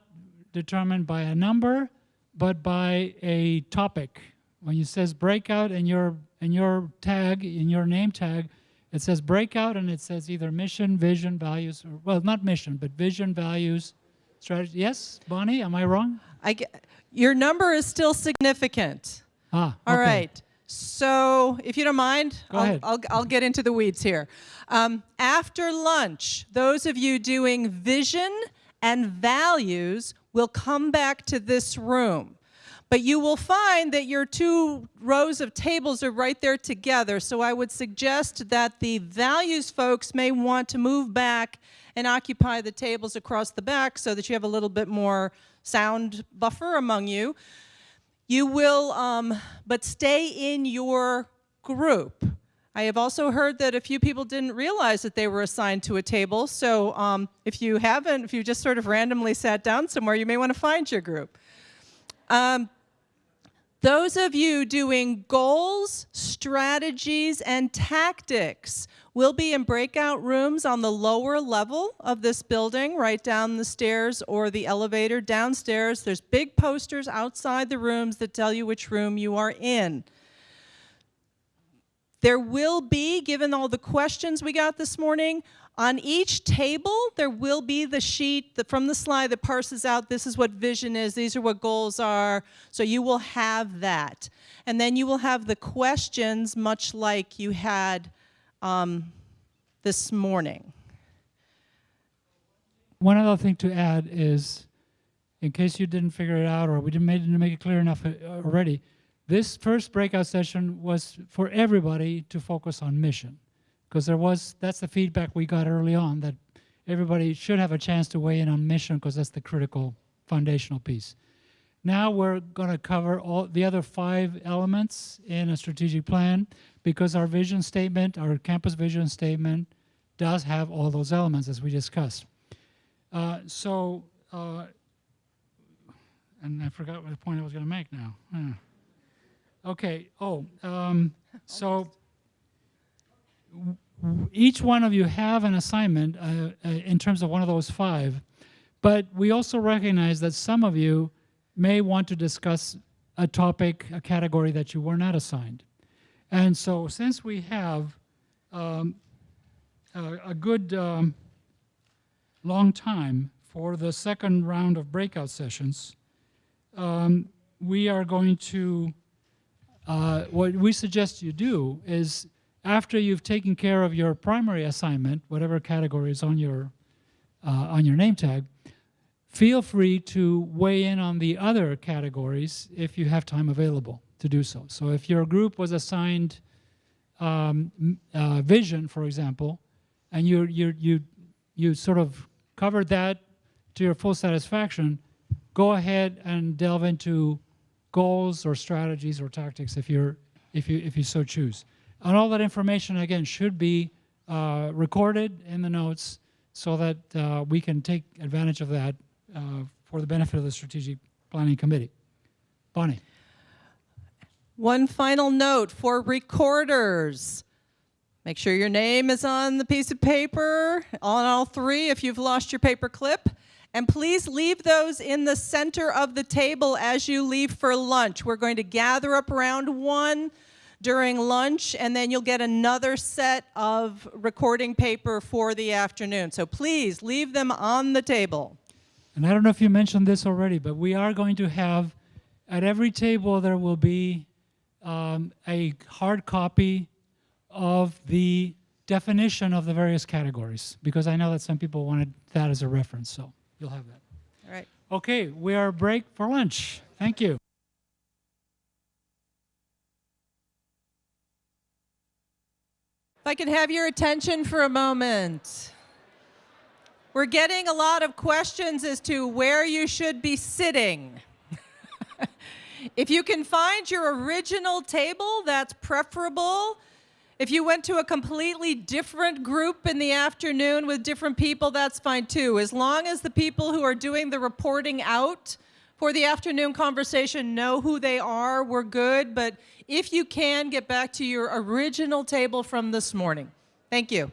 determined by a number, but by a topic. When it says breakout in your, in your tag, in your name tag, it says breakout and it says either mission, vision, values, or, well, not mission, but vision, values, strategy. Yes, Bonnie, am I wrong? I get, your number is still significant. Ah, All okay. right. So if you don't mind, I'll, I'll, I'll, get into the weeds here. Um, after lunch, those of you doing vision and values will come back to this room. But you will find that your two rows of tables are right there together. So I would suggest that the values folks may want to move back and occupy the tables across the back so that you have a little bit more sound buffer among you. You will, um, but stay in your group. I have also heard that a few people didn't realize that they were assigned to a table. So um, if you haven't, if you just sort of randomly sat down somewhere, you may want to find your group. Um, Those of you doing goals, strategies, and tactics will be in breakout rooms on the lower level of this building, right down the stairs or the elevator downstairs. There's big posters outside the rooms that tell you which room you are in. There will be, given all the questions we got this morning, on each table, there will be the sheet that, from the slide that parses out this is what vision is, these are what goals are. So you will have that. And then you will have the questions, much like you had um, this morning. One other thing to add is, in case you didn't figure it out or we didn't make, didn't make it clear enough uh, already, this first breakout session was for everybody to focus on mission because there was that's the feedback we got early on that everybody should have a chance to weigh in on mission because that's the critical foundational piece. Now we're going to cover all the other five elements in a strategic plan because our vision statement, our campus vision statement, does have all those elements as we discussed. Uh, so, uh, and I forgot what the point I was going to make now. Okay. Oh, um, so each one of you have an assignment uh, uh, in terms of one of those five, but we also recognize that some of you may want to discuss a topic, a category that you were not assigned. And so since we have um, a, a, good um, long time for the second round of breakout sessions, um, we are going to, uh, what we suggest you do is after you've taken care of your primary assignment, whatever category is on your, uh, on your name tag, feel free to weigh in on the other categories if you have time available to do so. So if your group was assigned um, uh, vision, for example, and you, you, you, you sort of covered that to your full satisfaction, go ahead and delve into goals or strategies or tactics if, you're, if, you, if you so choose. And all that information, again, should be uh, recorded in the notes so that uh, we can take advantage of that uh, for the benefit of the Strategic Planning Committee. Bonnie. One final note for recorders. Make sure your name is on the piece of paper, on all three if you've lost your paper clip. And please leave those in the center of the table as you leave for lunch. We're going to gather up around one during lunch, and then you'll get another set of recording paper for the afternoon. So please leave them on the table. And I don't know if you mentioned this already, but we are going to have, at every table there will be um, a hard copy of the definition of the various categories, because I know that some people wanted that as a reference, so you'll have that. All right. Okay, we are break for lunch. Thank you. If I could have your attention for a moment. We're getting a lot of questions as to where you should be sitting. if you can find your original table, that's preferable. If you went to a completely different group in the afternoon with different people, that's fine too. As long as the people who are doing the reporting out for the afternoon conversation know who they are, we're good. But if you can, get back to your original table from this morning. Thank you.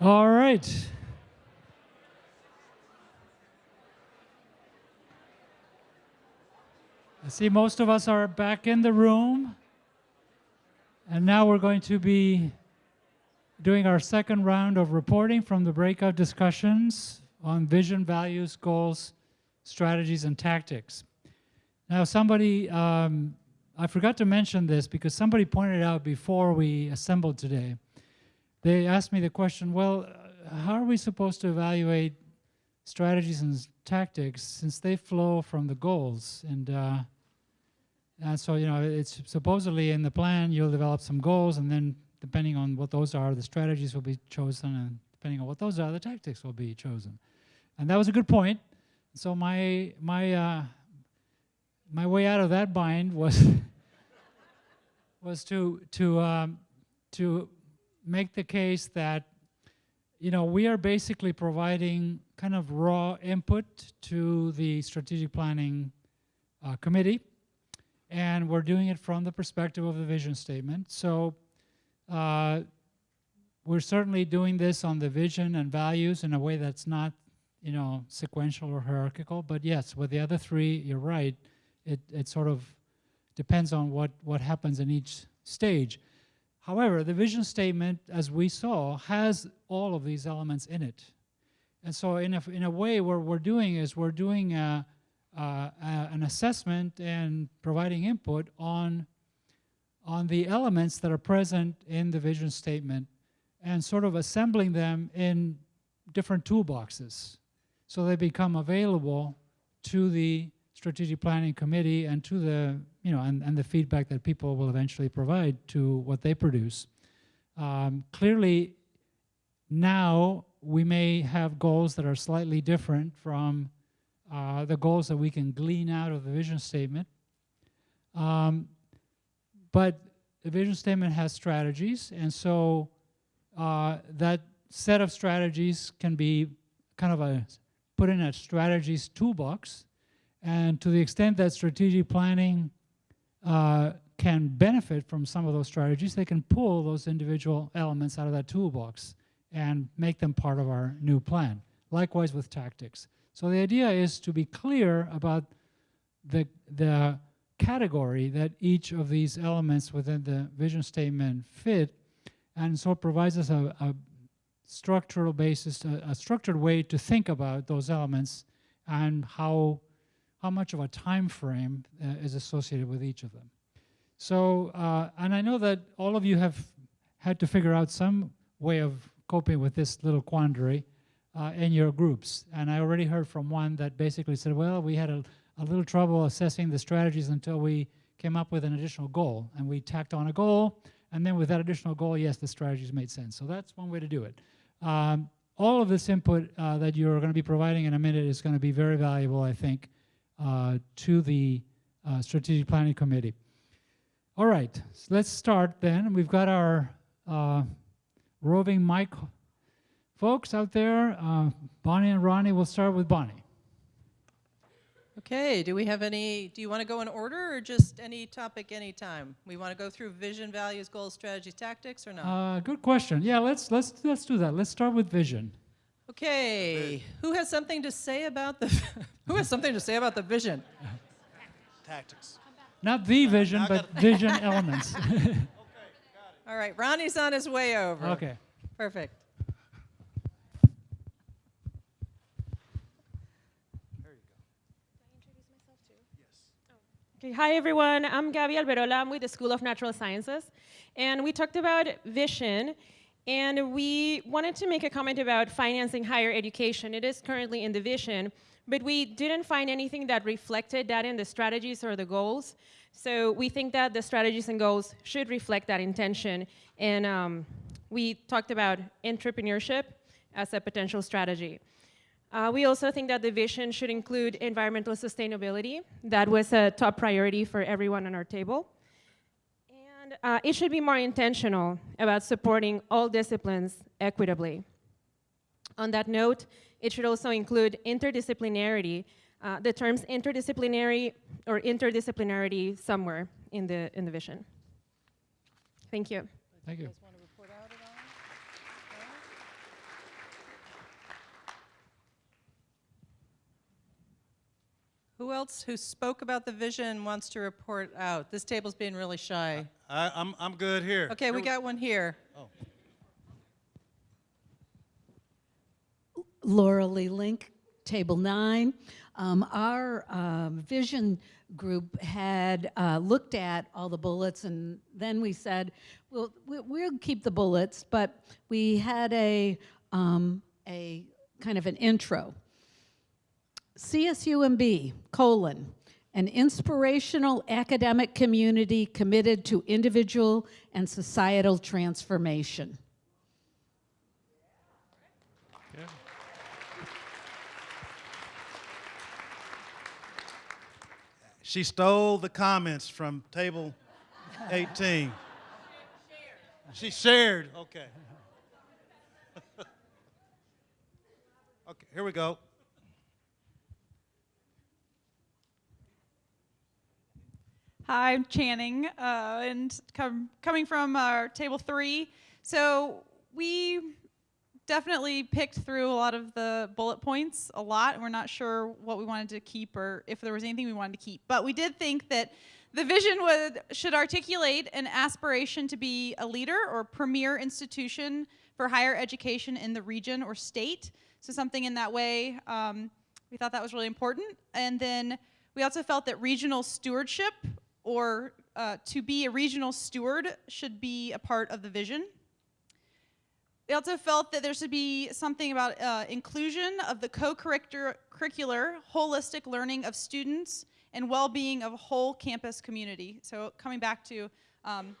All right. I see most of us are back in the room. And now we're going to be doing our second round of reporting from the breakout discussions on vision, values, goals, strategies, and tactics. Now, somebody, um, I forgot to mention this because somebody pointed out before we assembled today. They asked me the question, well, how are we supposed to evaluate strategies and tactics since they flow from the goals? And, uh, and so, you know, it's supposedly in the plan, you'll develop some goals, and then depending on what those are, the strategies will be chosen, and depending on what those are, the tactics will be chosen. And that was a good point. So my, my, uh, my way out of that bind was was to to um, to make the case that you know we are basically providing kind of raw input to the strategic planning uh, committee, and we're doing it from the perspective of the vision statement. So. Uh, we're certainly doing this on the vision and values in a way that's not, you know, sequential or hierarchical. But yes, with the other three, you're right it, it sort of depends on what, what happens in each stage. However, the vision statement, as we saw, has all of these elements in it. And so in a, in a way, what we're doing is we're doing a, a, an assessment and providing input on, on the elements that are present in the vision statement and sort of assembling them in different toolboxes so they become available to the strategic planning committee and to the, you know, and, and the feedback that people will eventually provide to what they produce. Um, clearly, now we may have goals that are slightly different from uh, the goals that we can glean out of the vision statement. Um, but the vision statement has strategies, and so uh, that set of strategies can be kind of a put in a strategies toolbox and to the extent that strategic planning uh, can benefit from some of those strategies, they can pull those individual elements out of that toolbox and make them part of our new plan. Likewise with tactics. So the idea is to be clear about the, the category that each of these elements within the vision statement fit, and so it provides us a, a structural basis, a, a structured way to think about those elements and how how much of a time frame uh, is associated with each of them. So, uh, and I know that all of you have had to figure out some way of coping with this little quandary uh, in your groups. And I already heard from one that basically said, well, we had a, a little trouble assessing the strategies until we came up with an additional goal. And we tacked on a goal, and then with that additional goal, yes, the strategies made sense. So that's one way to do it. Um, all of this input uh, that you're going to be providing in a minute is going to be very valuable, I think, to the uh, Strategic Planning Committee. All right, so let's start then. We've got our uh, roving mic folks out there. Uh, Bonnie and Ronnie, we'll start with Bonnie. Okay, do we have any, do you want to go in order or just any topic anytime? We want to go through vision, values, goals, strategies, tactics or not? Uh, good question. Yeah, let's, let's, let's do that. Let's start with vision. Okay, who has something to say about the who has something to say about the vision? Tactics. Not the vision, but vision elements. Okay, All right, Ronnie's on his way over. Okay. Perfect. Yes. Okay, hi everyone. I'm Gabby Alberola. I'm with the School of Natural Sciences. And we talked about vision and we wanted to make a comment about financing higher education. It is currently in the vision, but we didn't find anything that reflected that in the strategies or the goals. So we think that the strategies and goals should reflect that intention. And um, we talked about entrepreneurship as a potential strategy. Uh, we also think that the vision should include environmental sustainability. That was a top priority for everyone on our table uh, it should be more intentional about supporting all disciplines equitably. On that note, it should also include interdisciplinarity, uh, the terms interdisciplinary or interdisciplinarity somewhere in the, in the vision. Thank you. Thank you. Who else who spoke about the vision wants to report out? This table's being really shy. I, I'm, I'm good here. Okay, we Here got one here. Oh. Laura Lee Link, Table 9. Um, our um, vision group had uh, looked at all the bullets, and then we said, well, we- we'll keep the bullets, but we had a, um, a kind of an intro. CSUMB, colon, an inspirational academic community committed to individual and societal transformation. She stole the comments from table 18. She shared, okay. Okay, here we go. Hi, I'm Channing, uh, and com- coming from our table three. So we definitely picked through a lot of the bullet points a lot, and we're not sure what we wanted to keep or if there was anything we wanted to keep. But we did think that the vision would should articulate an aspiration to be a leader or premier institution for higher education in the region or state. So something in that way. Um, we thought that was really important. And then we also felt that regional stewardship or uh, to be a regional steward should be a part of the vision. We also felt that there should be something about uh, inclusion of the co-curricular, holistic learning of students and well-being of a whole campus community. So coming back to um,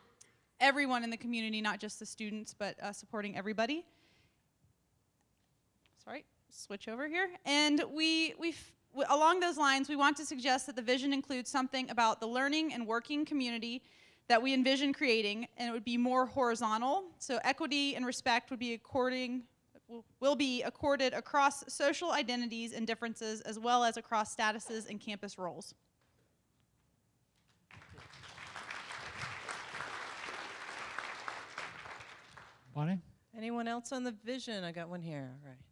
everyone in the community, not just the students, but uh, supporting everybody. Sorry, switch over here. And we, we along those lines, we want to suggest that the vision includes something about the learning and working community that we envision creating, and it would be more horizontal. So equity and respect would be according will- will be accorded across social identities and differences, as well as across statuses and campus roles. Bonnie? Anyone else on the vision? I got one here. All right.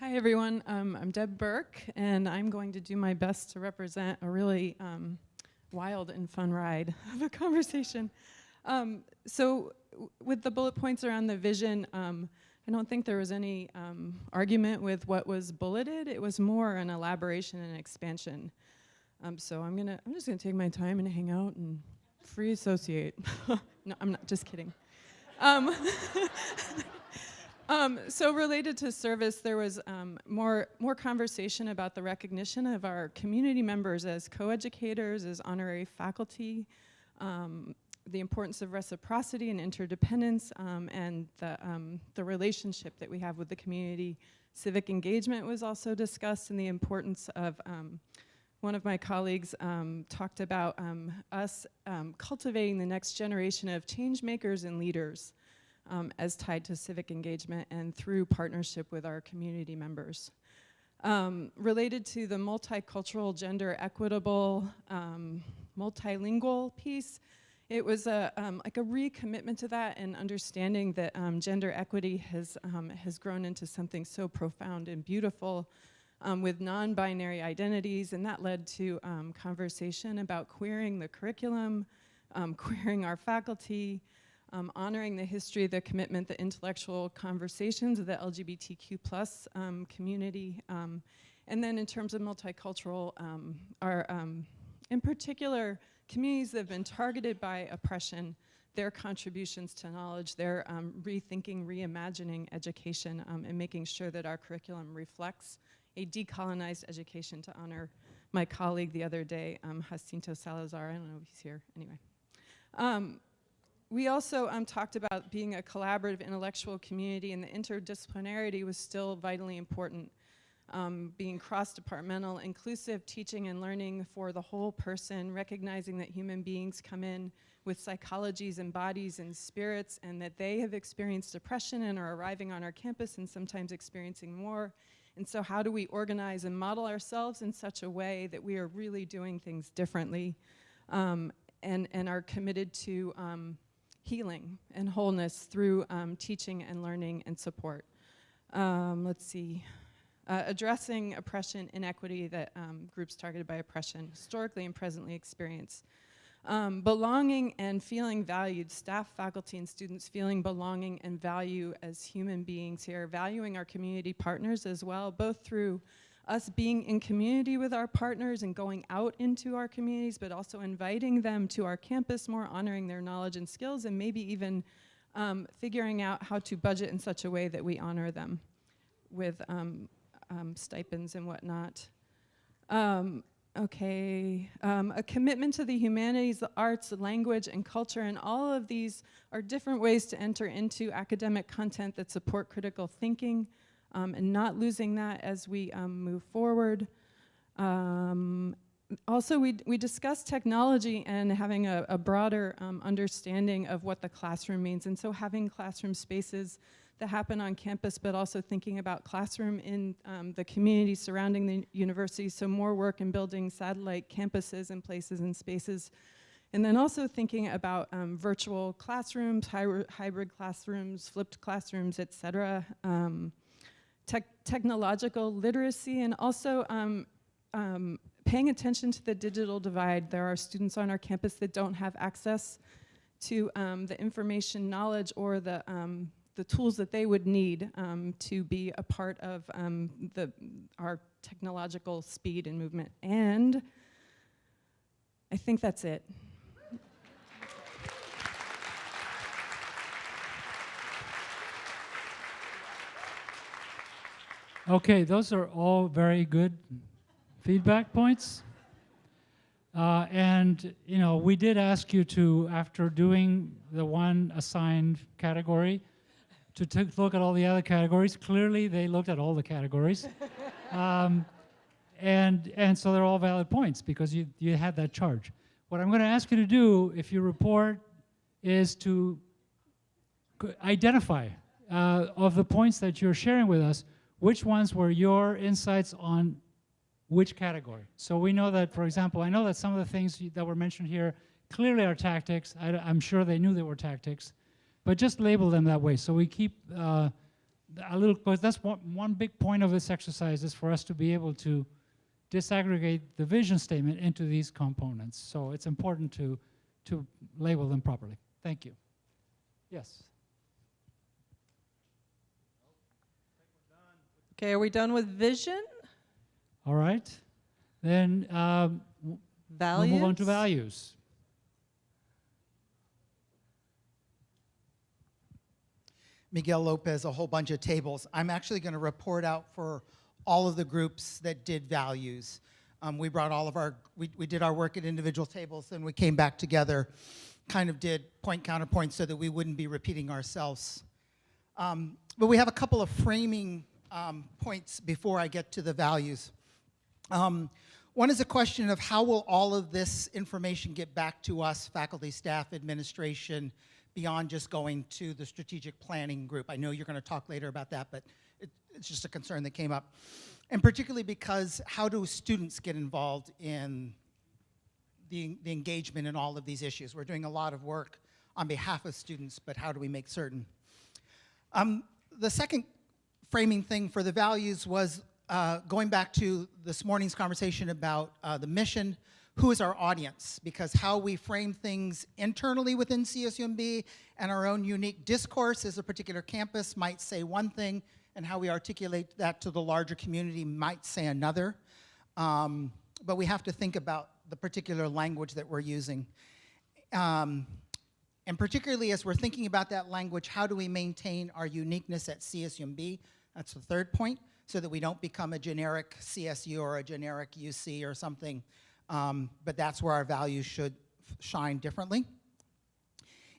Hi, everyone. Um, I'm Deb Burke, and I'm going to do my best to represent a really um, wild and fun ride of a conversation. Um, so, with the bullet points around the vision, um, I don't think there was any um, argument with what was bulleted. It was more an elaboration and expansion. Um, so I'm gonna, I'm just gonna take my time and hang out and free associate. no, I'm not. Just kidding. Um, so related to service, there was um, more more conversation about the recognition of our community members as co-educators, as honorary faculty, um, the importance of reciprocity and interdependence, um, and the um, the relationship that we have with the community. Civic engagement was also discussed, and the importance of um, one of my colleagues um, talked about um, us um, cultivating the next generation of change makers and leaders um, as tied to civic engagement and through partnership with our community members. Um, related to the multicultural, gender equitable, um, multilingual piece, it was a, um, like a recommitment to that and understanding that um, gender equity has, um, has grown into something so profound and beautiful with non-binary identities, and that led to conversation about queering the curriculum, um, queering our faculty, um, honoring the history, the commitment, the intellectual conversations of the LGBTQ plus um, community. Um, and then in terms of multicultural, um, our, um, in particular, communities that have been targeted by oppression, their contributions to knowledge, their um, rethinking, reimagining education, um, and making sure that our curriculum reflects a decolonized education to honor my colleague the other day, um, Jacinto Salazar. I don't know if he's here, anyway. We also um, talked about being a collaborative intellectual community and the interdisciplinarity was still vitally important. Um, being cross-departmental, inclusive teaching and learning for the whole person, recognizing that human beings come in with psychologies and bodies and spirits and that they have experienced depression and are arriving on our campus and sometimes experiencing more. And so how do we organize and model ourselves in such a way that we are really doing things differently um, and, and are committed to um, healing and wholeness through um, teaching and learning and support. Um, let's see. uh, addressing oppression, inequity that um, groups targeted by oppression historically and presently experience. Um, belonging and feeling valued, staff, faculty, and students feeling belonging and value as human beings here, valuing our community partners as well, both through us being in community with our partners and going out into our communities, but also inviting them to our campus more, honoring their knowledge and skills, and maybe even um, figuring out how to budget in such a way that we honor them with um, um, stipends and whatnot. Um, okay, um, a commitment to the humanities, the arts, language, and culture, and all of these are different ways to enter into academic content that support critical thinking, um, and not losing that as we um, move forward. Um, also, we, we discussed technology and having a, a broader um, understanding of what the classroom means. And so having classroom spaces that happen on campus, but also thinking about classroom in um, the community surrounding the university. So more work in building satellite campuses and places and spaces. And then also thinking about um, virtual classrooms, hy hybrid classrooms, flipped classrooms, et cetera. Um, tech technological literacy and also um, um, paying attention to the digital divide. There are students on our campus that don't have access to um, the information, knowledge, or the, um, the tools that they would need um, to be a part of um, the, our technological speed and movement. And I think that's it. Okay, those are all very good feedback points. Uh, and, you know, we did ask you to, after doing the one assigned category, to take look at all the other categories. Clearly, they looked at all the categories. um, and, and so they're all valid points because you, you had that charge. What I'm going to ask you to do, if you report, is to identify uh, of the points that you're sharing with us, which ones were your insights on which category. So we know that, for example, I know that some of the things that were mentioned here clearly are tactics. I, am sure they knew they were tactics, but just label them that way. So we keep uh, a little, because that's one, one big point of this exercise is for us to be able to disaggregate the vision statement into these components. So it's important to, to label them properly. Thank you. Yes. Okay, are we done with vision? All right. Then um, values? we'll move on to values. Miguel Lopez, a whole bunch of tables. I'm actually going to report out for all of the groups that did values. Um, we brought all of our, we, we did our work at individual tables, and we came back together, kind of did point counterpoint so that we wouldn't be repeating ourselves. Um, but we have a couple of framing um, points before I get to the values. Um, one is a question of how will all of this information get back to us, faculty, staff, administration, beyond just going to the strategic planning group. I know you're going to talk later about that, but it, it's just a concern that came up. And particularly because how do students get involved in the, the engagement in all of these issues? We're doing a lot of work on behalf of students, but how do we make certain? Um, the second framing thing for the values was uh, going back to this morning's conversation about uh, the mission, who is our audience? Because how we frame things internally within CSUMB and our own unique discourse as a particular campus might say one thing, and how we articulate that to the larger community might say another. Um, but we have to think about the particular language that we're using. Um, and particularly as we're thinking about that language, how do we maintain our uniqueness at CSUMB? That's the third point, so that we don't become a generic CSU or a generic UC or something. Um, but that's where our values should shine differently.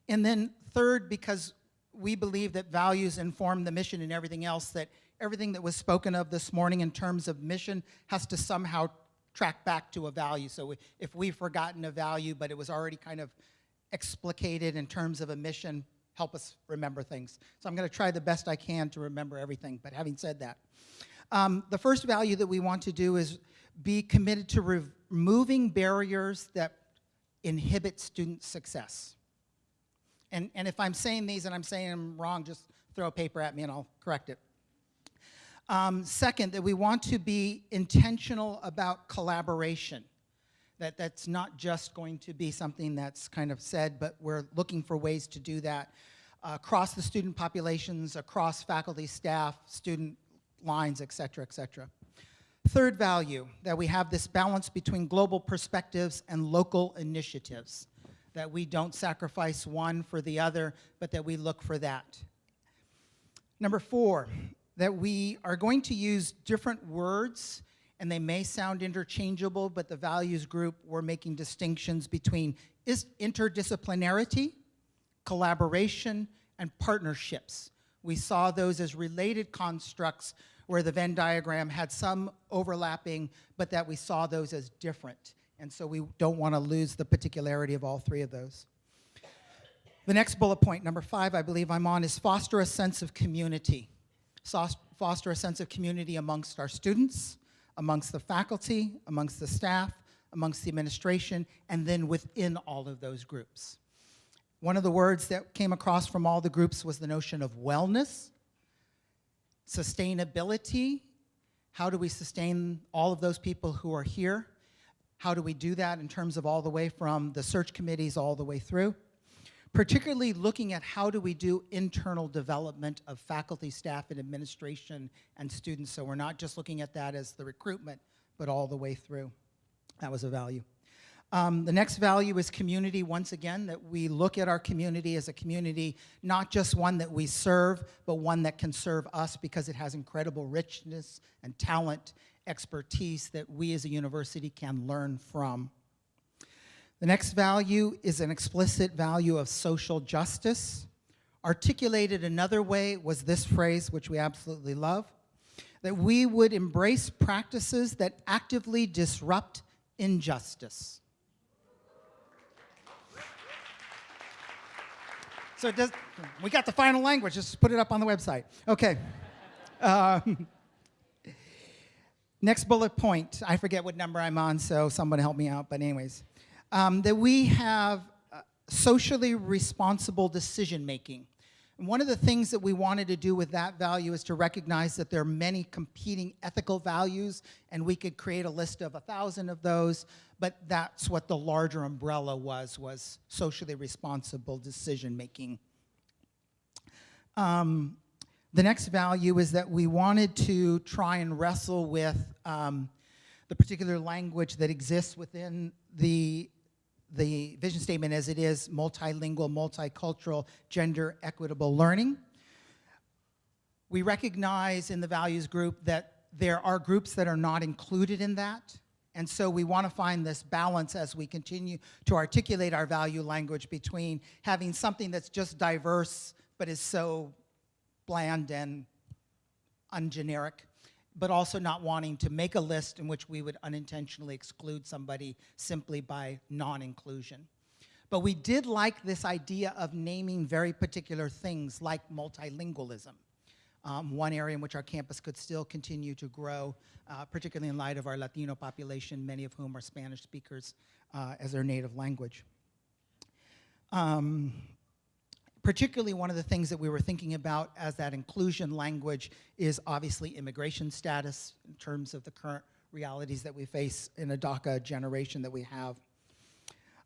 And then third, because we believe that values inform the mission and everything else, that everything that was spoken of this morning in terms of mission has to somehow track back to a value. So if we've forgotten a value, but it was already kind of explicated in terms of a mission, help us remember things. So I'm going to try the best I can to remember everything, but having said that. Um, the first value that we want to do is be committed to removing barriers that inhibit student success. And, and if I'm saying these and I'm saying them wrong, just throw a paper at me and I'll correct it. Um, second, that we want to be intentional about collaboration. That that's not just going to be something that's kind of said, but we're looking for ways to do that uh, across the student populations, across faculty, staff, student lines, et cetera, et cetera. Third value, that we have this balance between global perspectives and local initiatives, that we don't sacrifice one for the other, but that we look for that. Number four, that we are going to use different words and they may sound interchangeable, but the values group, we're making distinctions between is interdisciplinarity, collaboration, and partnerships. We saw those as related constructs where the Venn diagram had some overlapping, but that we saw those as different. And so we don't want to lose the particularity of all three of those. The next bullet point, number five, I believe I'm on, is foster a sense of community. Foster a sense of community amongst our students, amongst the faculty, amongst the staff, amongst the administration, and then within all of those groups. One of the words that came across from all the groups was the notion of wellness, sustainability. How do we sustain all of those people who are here? How do we do that in terms of all the way from the search committees all the way through? Particularly looking at how do we do internal development of faculty, staff, and administration and students. So we're not just looking at that as the recruitment, but all the way through. That was a value. Um, the next value is community, once again, that we look at our community as a community, not just one that we serve, but one that can serve us because it has incredible richness and talent, expertise that we as a university can learn from. The next value is an explicit value of social justice. Articulated another way was this phrase, which we absolutely love, that we would embrace practices that actively disrupt injustice. So does, we got the final language, just put it up on the website. Okay. Um, next bullet point, I forget what number I'm on, so someone help me out, but anyways. Um, that we have uh, socially responsible decision making. And one of the things that we wanted to do with that value is to recognize that there are many competing ethical values, and we could create a list of a thousand of those, but that's what the larger umbrella was, was socially responsible decision making. Um, the next value is that we wanted to try and wrestle with um, the particular language that exists within the the vision statement as it is multilingual, multicultural, gender equitable learning. We recognize in the values group that there are groups that are not included in that. And so we want to find this balance as we continue to articulate our value language between having something that's just diverse but is so bland and ungeneric but also not wanting to make a list in which we would unintentionally exclude somebody simply by non-inclusion. But we did like this idea of naming very particular things like multilingualism. Um, one area in which our campus could still continue to grow, uh, particularly in light of our Latino population, many of whom are Spanish speakers uh, as their native language. Um, particularly one of the things that we were thinking about as that inclusion language is obviously immigration status in terms of the current realities that we face in a DACA generation that we have.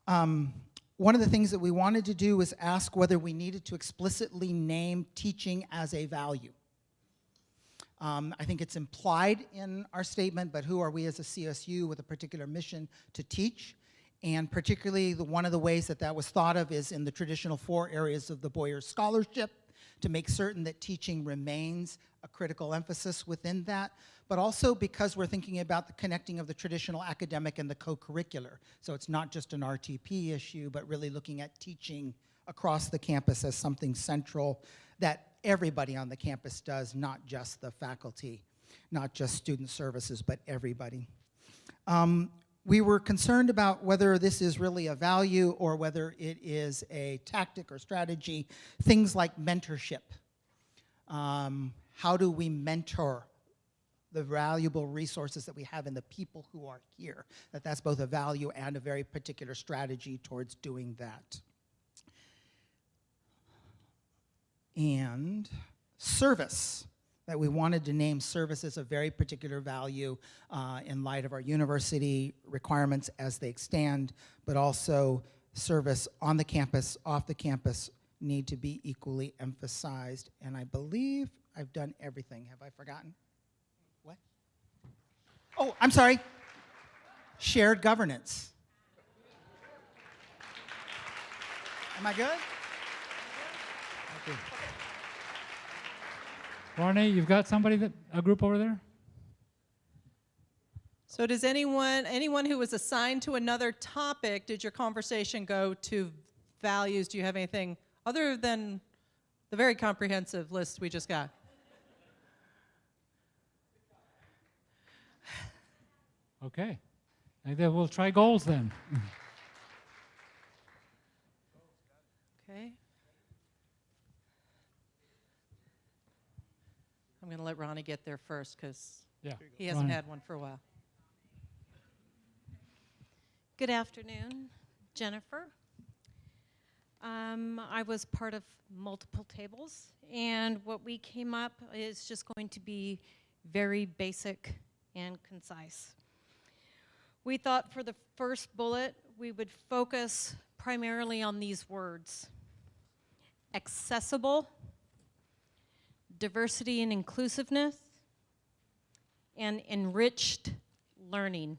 Um, one of the things that we wanted to do was ask whether we needed to explicitly name teaching as a value. Um, I think it's implied in our statement, but who are we as a CSU with a particular mission to teach? And particularly the, one of the ways that that was thought of is in the traditional four areas of the Boyer Scholarship to make certain that teaching remains a critical emphasis within that, but also because we're thinking about the connecting of the traditional academic and the co-curricular. So it's not just an RTP issue, but really looking at teaching across the campus as something central that everybody on the campus does, not just the faculty, not just student services, but everybody. Um, we were concerned about whether this is really a value or whether it is a tactic or strategy, things like mentorship. Um, how do we mentor the valuable resources that we have in the people who are here? That that's both a value and a very particular strategy towards doing that. And service. That we wanted to name services of very particular value uh, in light of our university requirements as they stand, but also service on the campus, off the campus, need to be equally emphasized. And I believe I've done everything. Have I forgotten? What? Oh, I'm sorry. Shared governance. Am I good? Okay. Barney, you've got somebody that a group over there? So does anyone, anyone who was assigned to another topic, did your conversation go to values? Do you have anything other than the very comprehensive list we just got? Okay. And then we'll try goals then. Okay. I'm going to let Ronnie get there first because Yeah, he hasn't Ronnie. had one for a while. Good afternoon, Jennifer. Um, I was part of multiple tables, and what we came up is just going to be very basic and concise. We thought for the first bullet, we would focus primarily on these words. Accessible, diversity and inclusiveness, and enriched learning.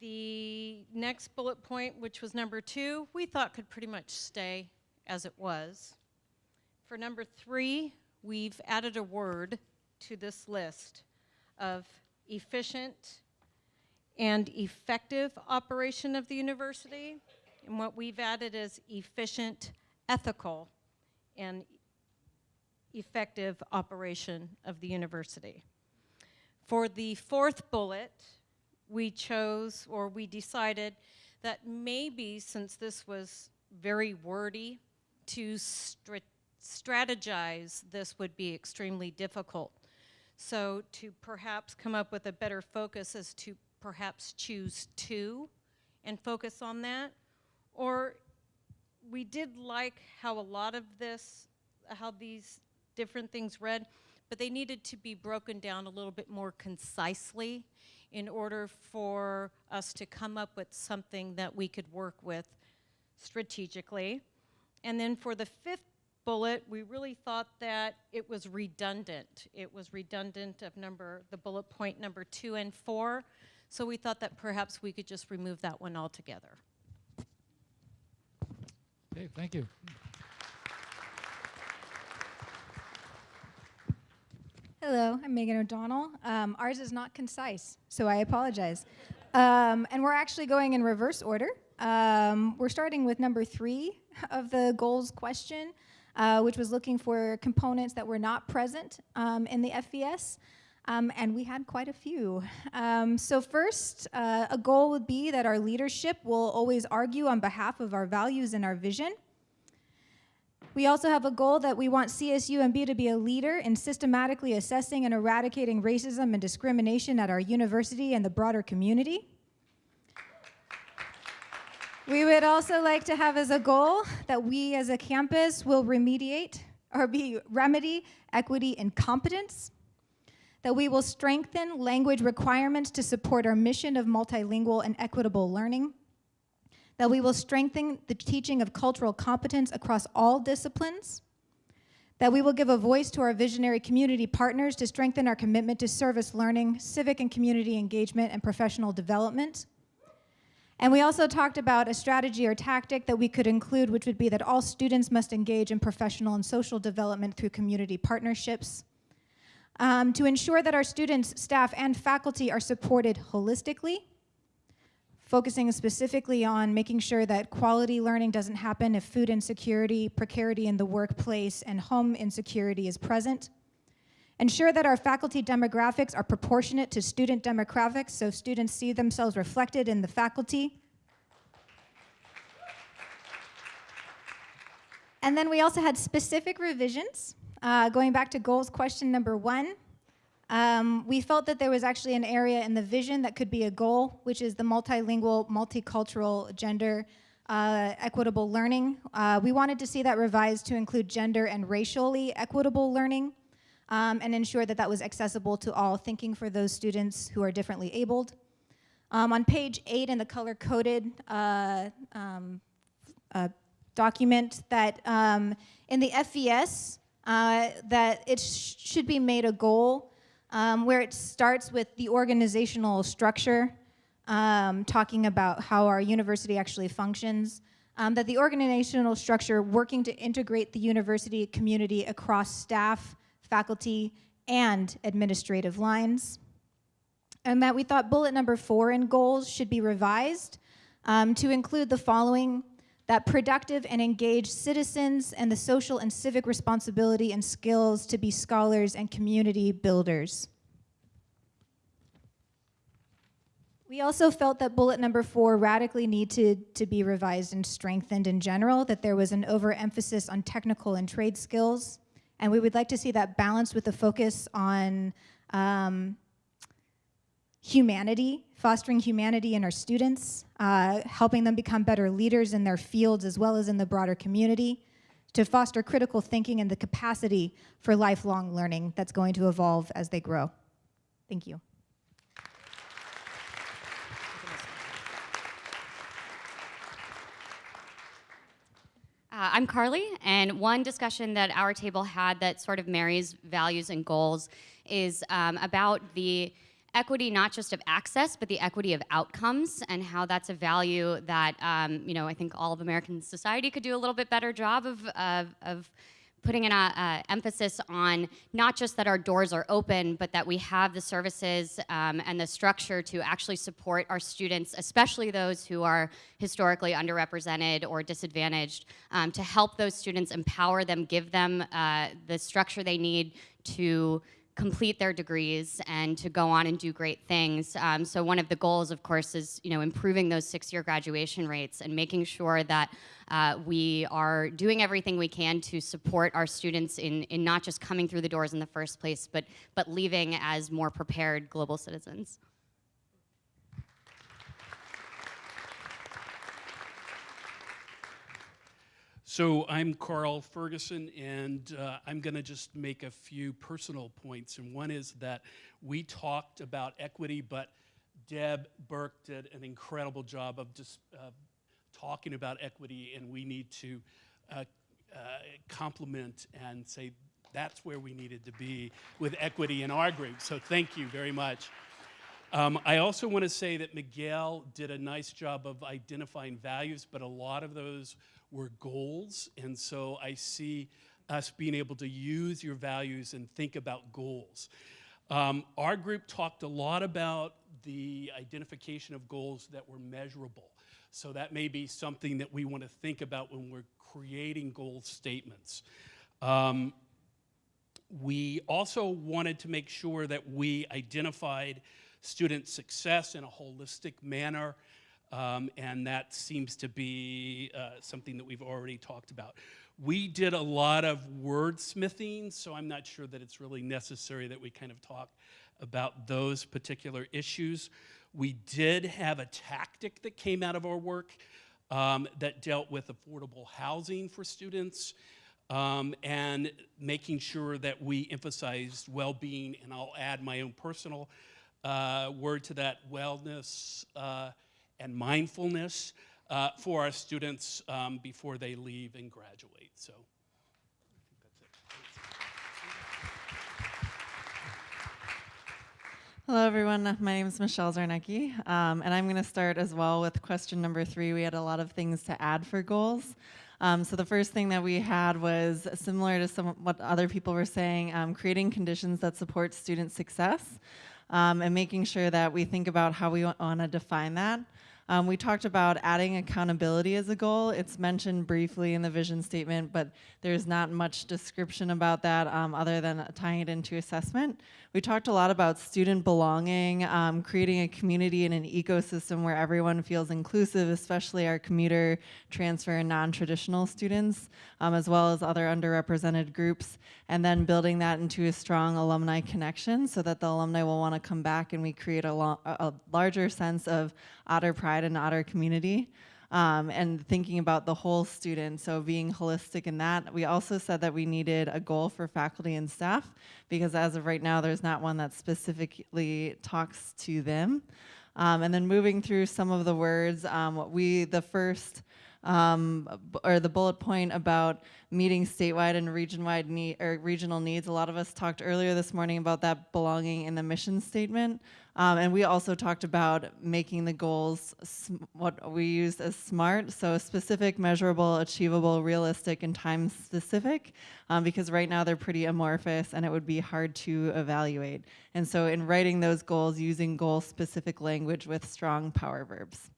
The next bullet point, which was number two, we thought could pretty much stay as it was. For number three, we've added a word to this list of efficient and effective operation of the university. And what we've added is efficient, ethical, and effective operation of the university. For the fourth bullet, we chose or we decided that maybe since this was very wordy, to stra- strategize this would be extremely difficult. So to perhaps come up with a better focus is to perhaps choose two and focus on that. Or we did like how a lot of this, how these different things read, but they needed to be broken down a little bit more concisely in order for us to come up with something that we could work with strategically. And then for the fifth bullet, we really thought that it was redundant. It was redundant of number, the bullet point number two and four. So we thought that perhaps we could just remove that one altogether. Okay, thank you. Hello, I'm Megan O'Donnell. Um, ours is not concise, so I apologize. Um, and we're actually going in reverse order. Um, we're starting with number three of the goals question, uh, which was looking for components that were not present um, in the FVS. Um, and we had quite a few. Um, so first, uh, a goal would be that our leadership will always argue on behalf of our values and our vision. We also have a goal that we want CSUMB to be a leader in systematically assessing and eradicating racism and discrimination at our university and the broader community. We would also like to have as a goal that we as a campus will remediate or be remedy equity and competence. That we will strengthen language requirements to support our mission of multilingual and equitable learning that we will strengthen the teaching of cultural competence across all disciplines, that we will give a voice to our visionary community partners to strengthen our commitment to service learning, civic and community engagement, and professional development. And we also talked about a strategy or tactic that we could include, which would be that all students must engage in professional and social development through community partnerships. Um, to ensure that our students, staff, and faculty are supported holistically, focusing specifically on making sure that quality learning doesn't happen if food insecurity, precarity in the workplace, and home insecurity is present. Ensure that our faculty demographics are proportionate to student demographics so students see themselves reflected in the faculty. And then we also had specific revisions. Uh, going back to goals question number one, um, we felt that there was actually an area in the vision that could be a goal, which is the multilingual, multicultural, gender, uh, equitable learning. Uh, we wanted to see that revised to include gender and racially equitable learning. um, and ensure that that was accessible to all, thinking for those students who are differently abled. Um, on page eight in the color-coded uh, um, uh, document that um, in the FVS, uh, that it sh should be made a goal um, where it starts with the organizational structure, um, talking about how our university actually functions, um, that the organizational structure working to integrate the university community across staff, faculty, and administrative lines. And that we thought bullet number four in goals should be revised um, to include the following that productive and engaged citizens and the social and civic responsibility and skills to be scholars and community builders. We also felt that bullet number four radically needed to be revised and strengthened in general, that there was an overemphasis on technical and trade skills, and we would like to see that balanced with a focus on um, humanity, fostering humanity in our students, uh, helping them become better leaders in their fields as well as in the broader community, to foster critical thinking and the capacity for lifelong learning that's going to evolve as they grow. Thank you. Uh, I'm Carly, and one discussion that our table had that sort of marries values and goals is um, about the equity not just of access, but the equity of outcomes and how that's a value that, um, you know, I think all of American society could do a little bit better job of, of, of putting an uh, emphasis on not just that our doors are open, but that we have the services um, and the structure to actually support our students, especially those who are historically underrepresented or disadvantaged, um, to help those students, empower them, give them uh, the structure they need to complete their degrees and to go on and do great things. Um, so one of the goals, of course, is you know improving those six-year graduation rates and making sure that uh, we are doing everything we can to support our students in, in not just coming through the doors in the first place, but, but leaving as more prepared global citizens. So I'm Carl Ferguson, and uh, I'm going to just make a few personal points. And one is that we talked about equity, but Deb Burke did an incredible job of just uh, talking about equity, and we need to uh, uh, compliment and say that's where we needed to be with equity in our group. So thank you very much. Um, I also want to say that Miguel did a nice job of identifying values, but a lot of those were goals. And so I see us being able to use your values and think about goals. Um, our group talked a lot about the identification of goals that were measurable. So that may be something that we want to think about when we're creating goal statements. Um, we also wanted to make sure that we identified student success in a holistic manner um, and that seems to be uh, something that we've already talked about. We did a lot of wordsmithing, so I'm not sure that it's really necessary that we kind of talk about those particular issues. We did have a tactic that came out of our work um, that dealt with affordable housing for students um, and making sure that we emphasized well-being, and I'll add my own personal uh, word to that, wellness, uh, and mindfulness uh, for our students um, before they leave and graduate. So. Hello, everyone. My name is Michelle Zarnecki, um, and I'm going to start as well with question number three. We had a lot of things to add for goals. Um, so the first thing that we had was similar to some what other people were saying, um, creating conditions that support student success um, and making sure that we think about how we want to define that. Um, we talked about adding accountability as a goal. It's mentioned briefly in the vision statement, but there's not much description about that um, other than tying it into assessment. We talked a lot about student belonging, um, creating a community and an ecosystem where everyone feels inclusive, especially our commuter, transfer, and non-traditional students, um, as well as other underrepresented groups, and then building that into a strong alumni connection so that the alumni will want to come back and we create a, a larger sense of Otter pride and Otter community. um, and thinking about the whole student, so being holistic in that. We also said that we needed a goal for faculty and staff because as of right now, there's not one that specifically talks to them. Um, and then moving through some of the words, um, we, the first, um, or the bullet point about meeting statewide and region-wide need, or regional needs. A lot of us talked earlier this morning about that belonging in the mission statement. Um, and we also talked about making the goals what we use as SMART, so specific, measurable, achievable, realistic, and time specific, um, because right now they're pretty amorphous and it would be hard to evaluate. And so in writing those goals, using goal specific language with strong power verbs.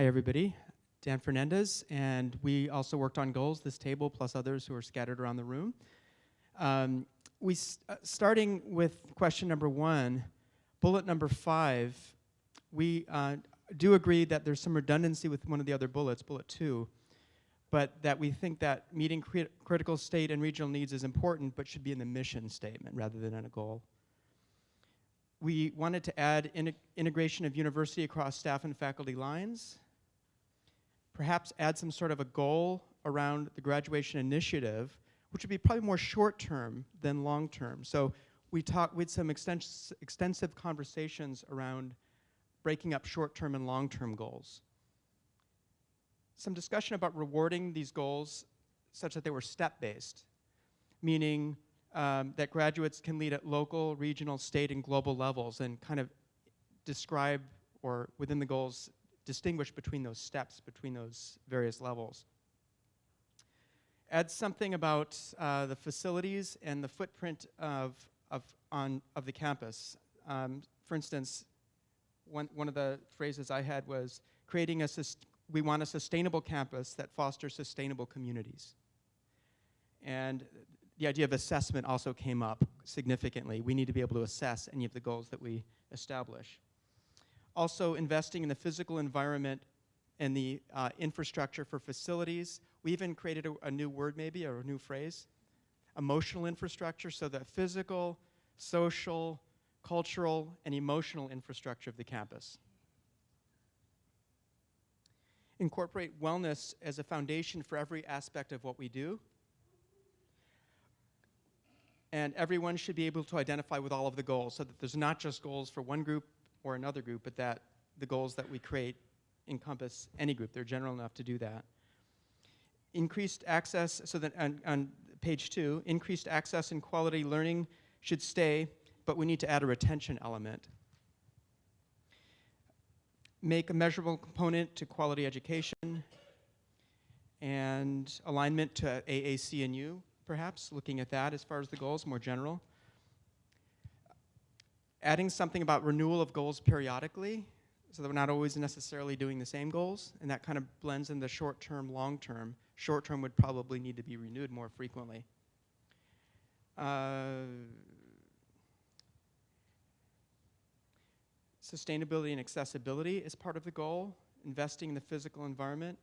Hi, everybody. Dan Fernandez, and we also worked on goals, this table, plus others who are scattered around the room. Um, we uh, starting with question number one, bullet number five, we uh, do agree that there's some redundancy with one of the other bullets, bullet two, but that we think that meeting crit- critical state and regional needs is important, but should be in the mission statement rather than in a goal. We wanted to add in- integration of university across staff and faculty lines, perhaps add some sort of a goal around the graduation initiative, which would be probably more short term than long term. So we talked with some extens- extensive conversations around breaking up short term and long term goals. Some discussion about rewarding these goals such that they were step based, meaning um, that graduates can lead at local, regional, state, and global levels and kind of describe or within the goals distinguish between those steps, between those various levels. Add something about uh, the facilities and the footprint of, of, on, of the campus. Um, for instance, one, one of the phrases I had was creating a, we want a sustainable campus that fosters sustainable communities. And the idea of assessment also came up significantly. We need to be able to assess any of the goals that we establish also investing in the physical environment and the uh, infrastructure for facilities. We even created a, a, new word, maybe, or a new phrase emotional infrastructure, so the physical, social, cultural, and emotional infrastructure of the campus. Incorporate wellness as a foundation for every aspect of what we do. And everyone should be able to identify with all of the goals so that there's not just goals for one group or another group, but that the goals that we create encompass any group. They're general enough to do that. Increased access, so that on, on page two, increased access and quality learning should stay, but we need to add a retention element. Make a measurable component to quality education and alignment to AAC and U, perhaps, looking at that as far as the goals, more general adding something about renewal of goals periodically so that we're not always necessarily doing the same goals and that kind of blends in the short term long term. Short term would probably need to be renewed more frequently. Uh, sustainability and accessibility is part of the goal. Investing in the physical environment.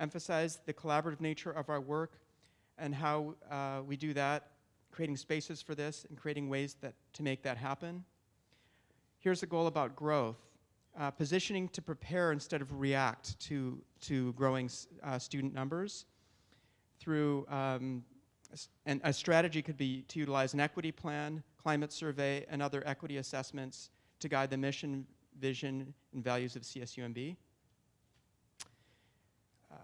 Emphasize the collaborative nature of our work and how uh, we do that creating spaces for this and creating ways that to make that happen Here's a goal about growth. Uh, positioning to prepare instead of react to, to growing uh, student numbers through, um, and a strategy could be to utilize an equity plan, climate survey, and other equity assessments to guide the mission, vision, and values of CSUMB. Uh,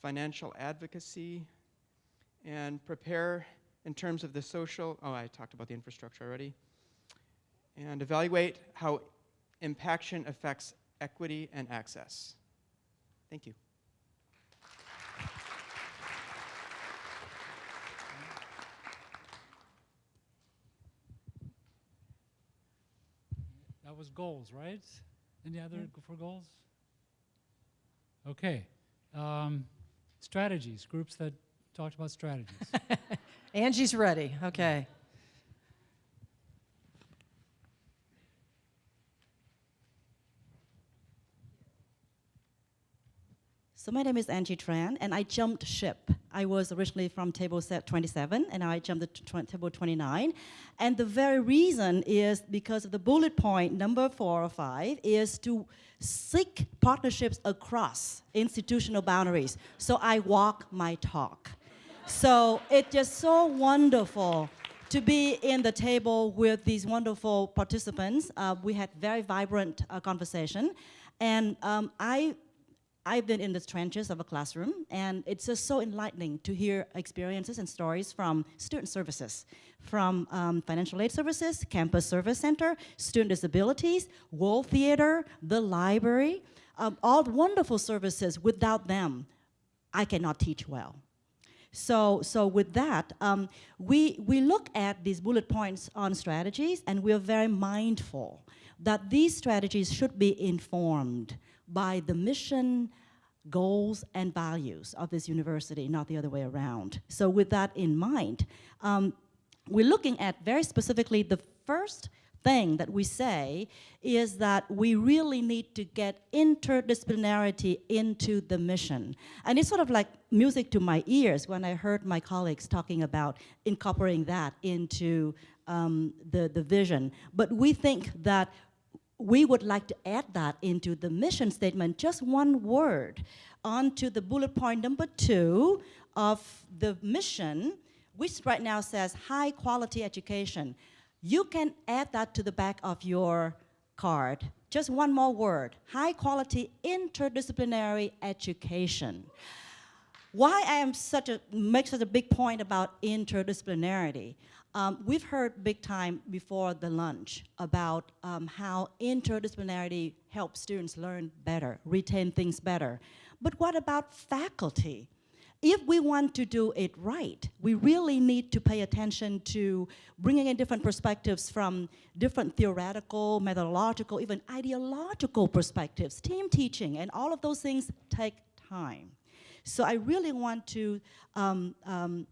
financial advocacy, and prepare in terms of the social, oh, I talked about the infrastructure already and evaluate how impaction affects equity and access. Thank you. That was goals, right? Any other yeah. for goals? Okay. Um, strategies, groups that talked about strategies. Angie's ready. Okay. So my name is Angie Tran, and I jumped ship. I was originally from table set 27, and I jumped to table 29. And the very reason is because of the bullet point number four or five is to seek partnerships across institutional boundaries. So I walk my talk. So it's just so wonderful to be in the table with these wonderful participants. Uh, we had very vibrant uh, conversation. And um, I I've been in the trenches of a classroom, and it's just so enlightening to hear experiences and stories from student services, from um, financial aid services, campus service center, student disabilities, World Theater, the library, um, all wonderful services. Without them, I cannot teach well. So, so with that, um, we, we look at these bullet points on strategies, and we are very mindful that these strategies should be informed by the mission, goals, and values of this university, not the other way around. So with that in mind, um, we're looking at very specifically the first thing that we say is that we really need to get interdisciplinarity into the mission. And it's sort of like music to my ears when I heard my colleagues talking about incorporating that into um, the, the vision. But we think that we would like to add that into the mission statement, just one word, onto the bullet point number two of the mission, which right now says high quality education. You can add that to the back of your card. Just one more word, high quality interdisciplinary education. Why I am such a, make such a big point about interdisciplinarity, um, we've heard big time before the lunch about um, how interdisciplinarity helps students learn better, retain things better. But what about faculty? If we want to do it right, we really need to pay attention to bringing in different perspectives from different theoretical, methodological, even ideological perspectives. Team teaching and all of those things take time. So I really want to um, um,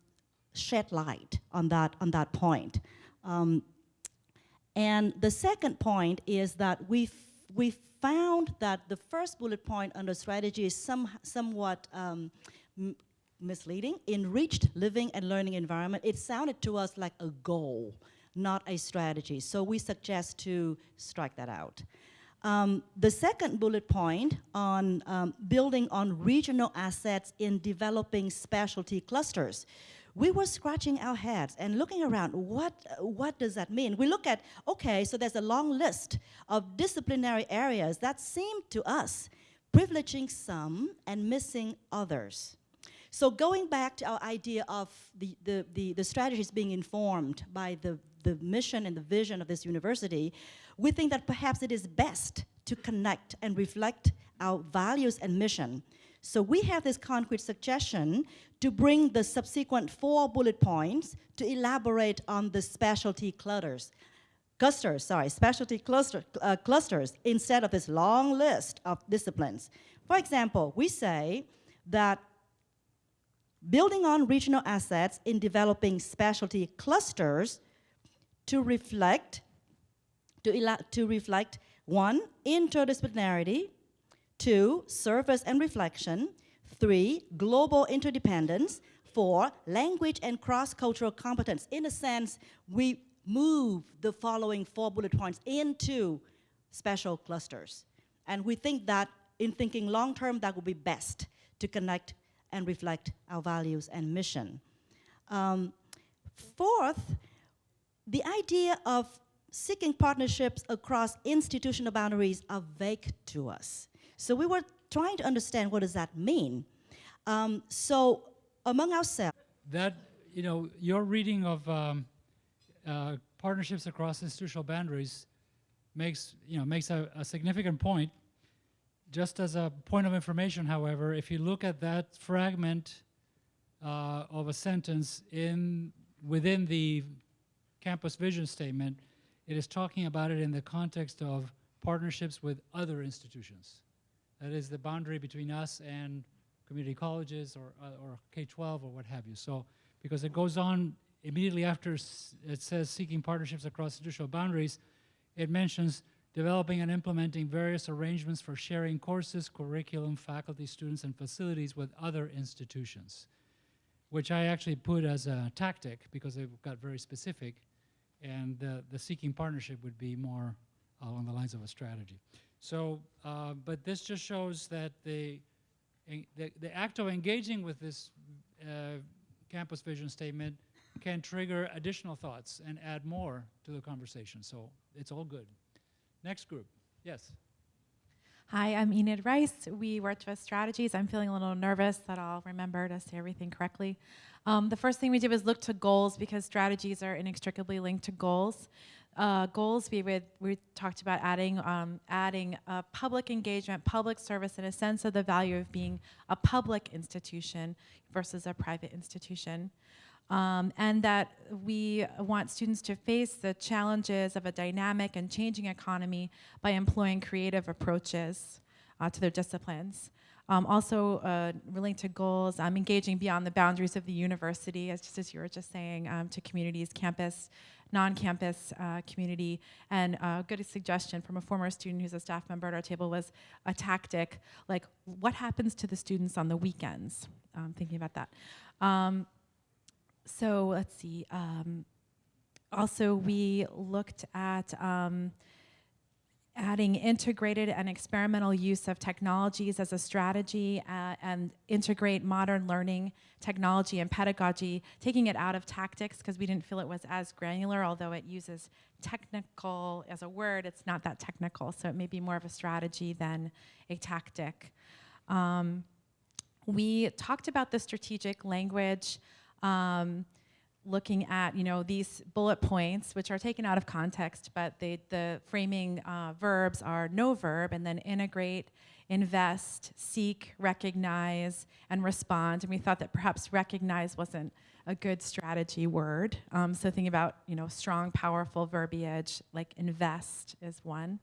shed light on that, on that point. Um, and the second point is that we we found that the first bullet point under strategy is some, somewhat um, misleading. Enriched living and learning environment, it sounded to us like a goal, not a strategy. So we suggest to strike that out. Um, the second bullet point on um, building on regional assets in developing specialty clusters we were scratching our heads and looking around, what, what does that mean? We look at, okay, so there's a long list of disciplinary areas that seem to us privileging some and missing others. So going back to our idea of the, the, the, the strategies being informed by the, the mission and the vision of this university, we think that perhaps it is best to connect and reflect our values and mission so we have this concrete suggestion to bring the subsequent four bullet points to elaborate on the specialty clusters. Clusters, sorry, specialty cluster, uh, clusters instead of this long list of disciplines. For example, we say that building on regional assets in developing specialty clusters to reflect, to, to reflect one, interdisciplinarity, Two, service and reflection. Three, global interdependence. Four, language and cross-cultural competence. In a sense, we move the following four bullet points into special clusters. And we think that in thinking long-term, that would be best to connect and reflect our values and mission. Um, fourth, the idea of seeking partnerships across institutional boundaries are vague to us. So we were trying to understand what does that mean. Um, so among ourselves. That, you know, your reading of um, uh, partnerships across institutional boundaries makes, you know, makes a, a significant point. Just as a point of information, however, if you look at that fragment uh, of a sentence in within the campus vision statement, it is talking about it in the context of partnerships with other institutions. That is the boundary between us and community colleges or, uh, or K-12 or what have you. So, because it goes on immediately after it says seeking partnerships across institutional boundaries, it mentions developing and implementing various arrangements for sharing courses, curriculum, faculty, students, and facilities with other institutions, which I actually put as a tactic because it got very specific, and the, the seeking partnership would be more along the lines of a strategy. So, uh, but this just shows that the, the, the act of engaging with this uh, campus vision statement can trigger additional thoughts and add more to the conversation. So it's all good. Next group. Yes. Hi, I'm Enid Rice. We worked with strategies. I'm feeling a little nervous that I'll remember to say everything correctly. Um, the first thing we did was look to goals because strategies are inextricably linked to goals. Uh, goals we we talked about adding um, adding public engagement, public service, and a sense of the value of being a public institution versus a private institution. Um, and that we want students to face the challenges of a dynamic and changing economy by employing creative approaches uh, to their disciplines. Um, also, uh, relating to goals, um, engaging beyond the boundaries of the university, as just as you were just saying, um, to communities, campus, non-campus uh, community. And a good suggestion from a former student who's a staff member at our table was a tactic, like what happens to the students on the weekends? Um, thinking about that. Um, so let's see. Um, also, we looked at um, adding integrated and experimental use of technologies as a strategy uh, and integrate modern learning technology and pedagogy, taking it out of tactics because we didn't feel it was as granular, although it uses technical as a word, it's not that technical, so it may be more of a strategy than a tactic. Um, we talked about the strategic language um, looking at you know these bullet points which are taken out of context but the framing uh, verbs are no verb and then integrate invest seek recognize and respond. And we thought that perhaps recognize wasn't a good strategy word. Um, so thinking about you know strong powerful verbiage like invest is one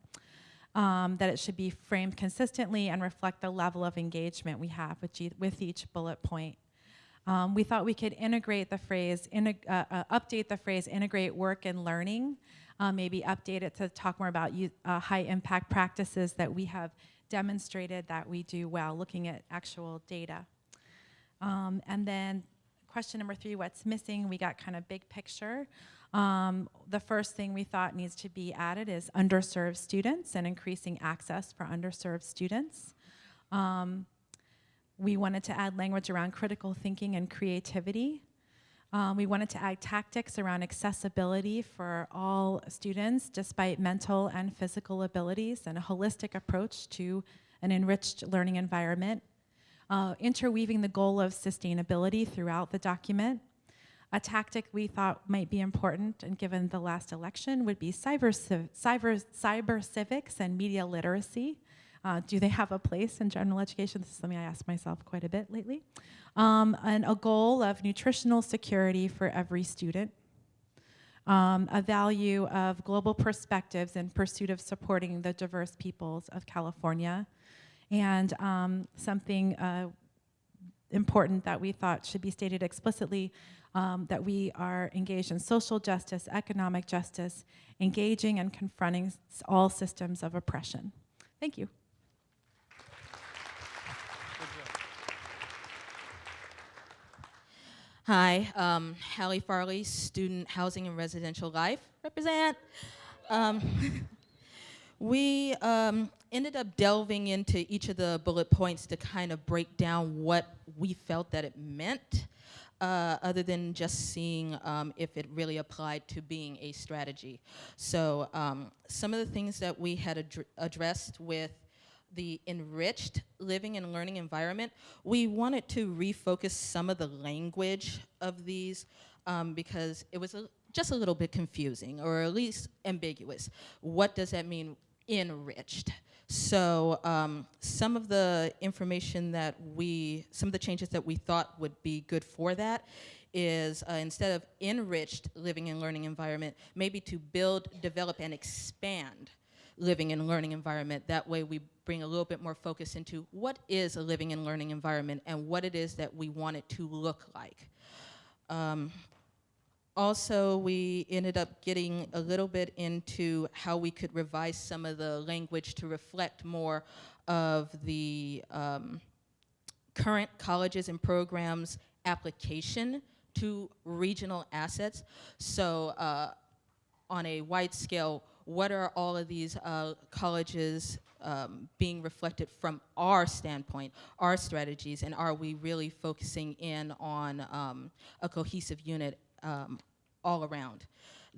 um, that it should be framed consistently and reflect the level of engagement we have with, with each bullet point um, we thought we could integrate the phrase, integ- uh, uh, update the phrase integrate work and learning, uh, maybe update it to talk more about uh, high impact practices that we have demonstrated that we do well, looking at actual data. Um, and then question number three, what's missing? We got kind of big picture. Um, the first thing we thought needs to be added is underserved students and increasing access for underserved students. Um, we wanted to add language around critical thinking and creativity. Um, we wanted to add tactics around accessibility for all students, despite mental and physical abilities, and a holistic approach to an enriched learning environment. Uh, interweaving the goal of sustainability throughout the document. A tactic we thought might be important, and given the last election, would be cyber, civ- cyber, cyber civics and media literacy. Uh, do they have a place in general education? This is something I ask myself quite a bit lately. Um, and a goal of nutritional security for every student. Um, a value of global perspectives in pursuit of supporting the diverse peoples of California. And um, something uh, important that we thought should be stated explicitly um, that we are engaged in social justice, economic justice, engaging and confronting all systems of oppression. Thank you. Hi, um, Hallie Farley, Student Housing and Residential Life. Represent. Um, we um, ended up delving into each of the bullet points to kind of break down what we felt that it meant, uh, other than just seeing um, if it really applied to being a strategy. So um, some of the things that we had addr- addressed with the enriched living and learning environment, we wanted to refocus some of the language of these um, because it was a, just a little bit confusing or at least ambiguous. What does that mean, enriched? So um, some of the information that we, some of the changes that we thought would be good for that is uh, instead of enriched living and learning environment, maybe to build, develop, and expand living and learning environment. That way we bring a little bit more focus into what is a living and learning environment and what it is that we want it to look like. Um, also, we ended up getting a little bit into how we could revise some of the language to reflect more of the um, current colleges and programs application to regional assets. So uh, on a wide scale, what are all of these uh, colleges um, being reflected from our standpoint, our strategies, and are we really focusing in on um, a cohesive unit um, all around?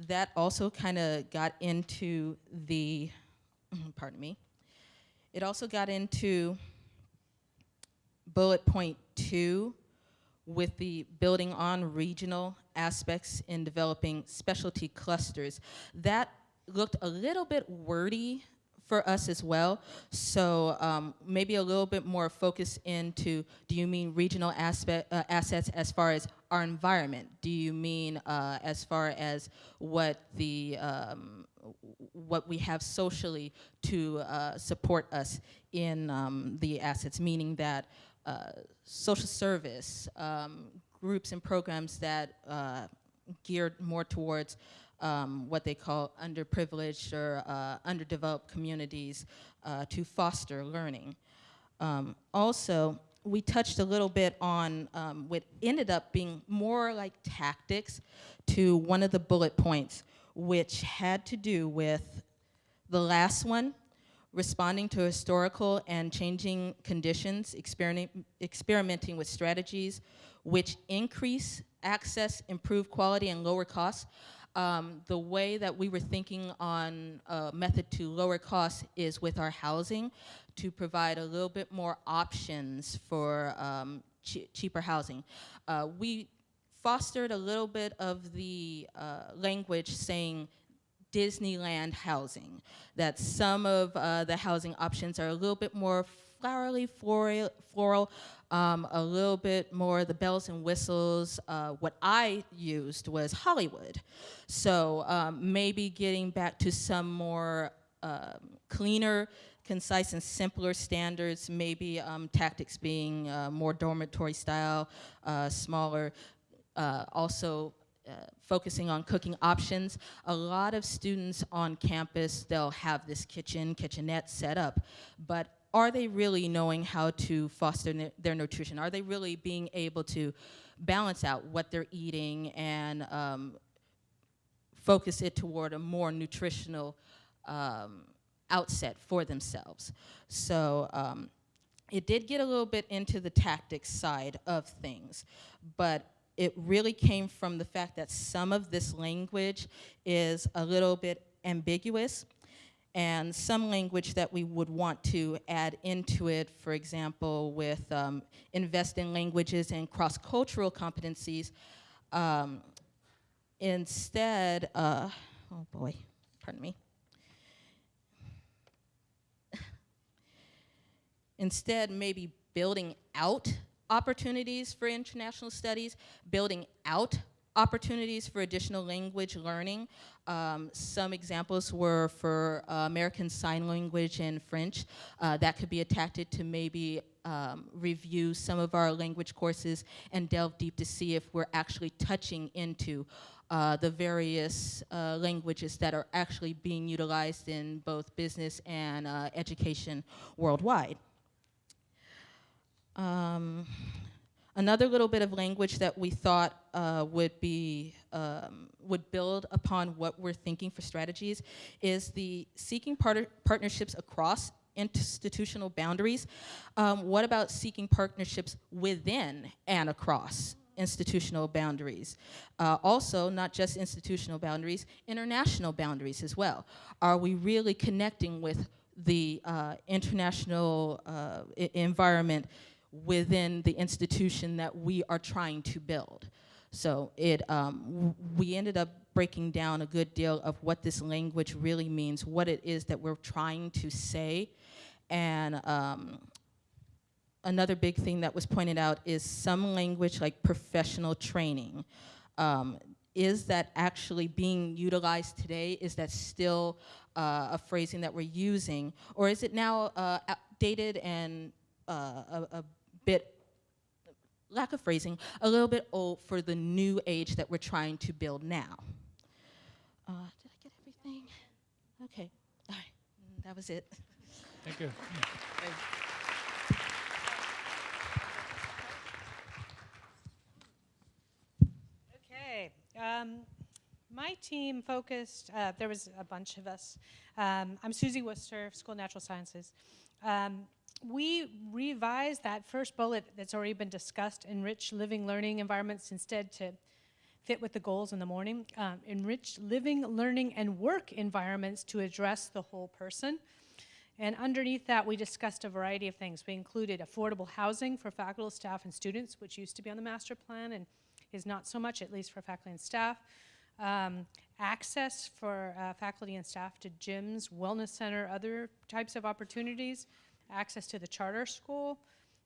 That also kind of got into the, pardon me, it also got into bullet point two with the building on regional aspects in developing specialty clusters. That looked a little bit wordy for us as well. So um, maybe a little bit more focus into, do you mean regional aspect, uh, assets as far as our environment? Do you mean uh, as far as what the, um, what we have socially to uh, support us in um, the assets, meaning that uh, social service, um, groups and programs that uh, geared more towards um, what they call underprivileged or uh, underdeveloped communities uh, to foster learning. Um, also, we touched a little bit on um, what ended up being more like tactics to one of the bullet points, which had to do with the last one, responding to historical and changing conditions, experiment, experimenting with strategies which increase access, improve quality, and lower costs. Um, the way that we were thinking on a method to lower costs is with our housing to provide a little bit more options for um, cheaper housing. Uh, we fostered a little bit of the uh, language saying Disneyland housing, that some of uh, the housing options are a little bit more flowery, floral, floral um, a little bit more the bells and whistles. Uh, what I used was Hollywood. So um, maybe getting back to some more um, cleaner, concise and simpler standards, maybe um, tactics being uh, more dormitory style, uh, smaller, uh, also uh, focusing on cooking options. A lot of students on campus, they'll have this kitchen, kitchenette set up, but are they really knowing how to foster their nutrition? Are they really being able to balance out what they're eating and um, focus it toward a more nutritional um, outset for themselves? So um, it did get a little bit into the tactics side of things, but it really came from the fact that some of this language is a little bit ambiguous and some language that we would want to add into it, for example, with um, invest in languages and cross-cultural competencies. Um, instead, uh, oh boy, pardon me. instead, maybe building out opportunities for international studies, building out opportunities for additional language learning. Um, some examples were for uh, American Sign Language and French. Uh, that could be attached to maybe um, review some of our language courses and delve deep to see if we're actually touching into uh, the various uh, languages that are actually being utilized in both business and uh, education worldwide. Um, Another little bit of language that we thought uh, would be, um, would build upon what we're thinking for strategies is the seeking part partnerships across institutional boundaries. Um, what about seeking partnerships within and across institutional boundaries. Uh, also, not just institutional boundaries, international boundaries as well. Are we really connecting with the uh, international uh, environment within the institution that we are trying to build. So it, um, we ended up breaking down a good deal of what this language really means, what it is that we're trying to say. And um, another big thing that was pointed out is some language like professional training. Um, is that actually being utilized today? Is that still uh, a phrasing that we're using? Or is it now uh, outdated and uh, a, a bit lack of phrasing, a little bit old for the new age that we're trying to build now. Uh, did I get everything? Okay, all right, Mm, that was it. Thank you. Okay. Um, my team focused, uh, there was a bunch of us. Um, I'm Susie Worcester, School of Natural Sciences. Um, we revised that first bullet that's already been discussed, enrich living learning environments instead to fit with the goals in the morning. Um, enrich living, learning, and work environments to address the whole person. And underneath that, we discussed a variety of things. We included affordable housing for faculty, staff, and students, which used to be on the master plan and is not so much, at least for faculty and staff. Um, access for uh, faculty and staff to gyms, wellness center, other types of opportunities, access to the charter school,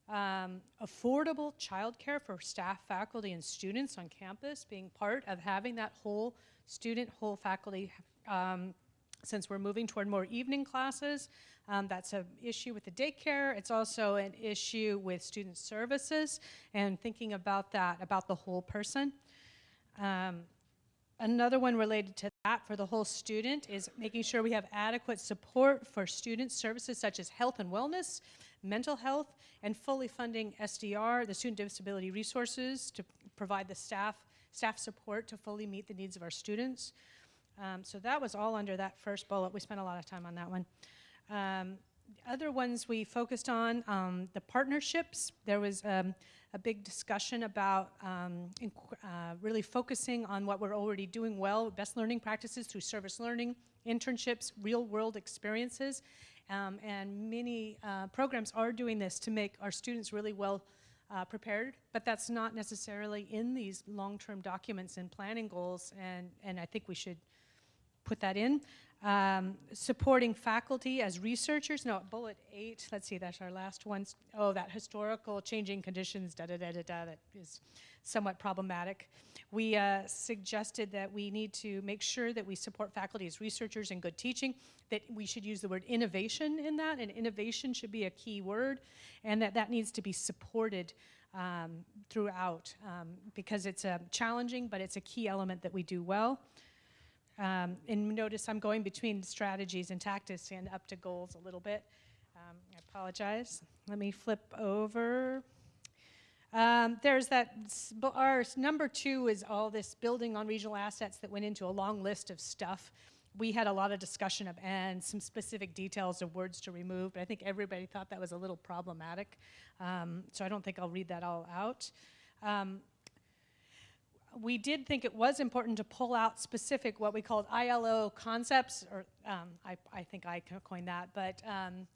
um, affordable childcare for staff, faculty, and students on campus, being part of having that whole student, whole faculty um, since we're moving toward more evening classes, um, that's an issue with the daycare. It's also an issue with student services and thinking about that, about the whole person. Um, another one related to for the whole student is making sure we have adequate support for student services such as health and wellness, mental health, and fully funding SDR, the Student Disability Resources, to provide the staff, staff support to fully meet the needs of our students. Um, so that was all under that first bullet. We spent a lot of time on that one. Um, other ones we focused on, um, the partnerships. There was um, a big discussion about um, uh, really focusing on what we're already doing well, best learning practices through service learning, internships, real world experiences. Um, and many uh, programs are doing this to make our students really well uh, prepared, but that's not necessarily in these long-term documents and planning goals, and, and I think we should put that in. Um, supporting faculty as researchers, no, bullet eight, let's see, that's our last one. Oh, that historical changing conditions, da da da da da, that is somewhat problematic. We uh, suggested that we need to make sure that we support faculty as researchers and good teaching, that we should use the word innovation in that, and innovation should be a key word, and that that needs to be supported um, throughout um, because it's uh, challenging, but it's a key element that we do well. Um, and notice I'm going between strategies and tactics and up to goals a little bit. Um, I apologize. Let me flip over. Um, there's that, our number two is all this building on regional assets that went into a long list of stuff. We had a lot of discussion of and some specific details of words to remove, but I think everybody thought that was a little problematic. Um, so I don't think I'll read that all out. Um, we did think it was important to pull out specific what we called ILO concepts, or um, I, I, think I coined that, but um,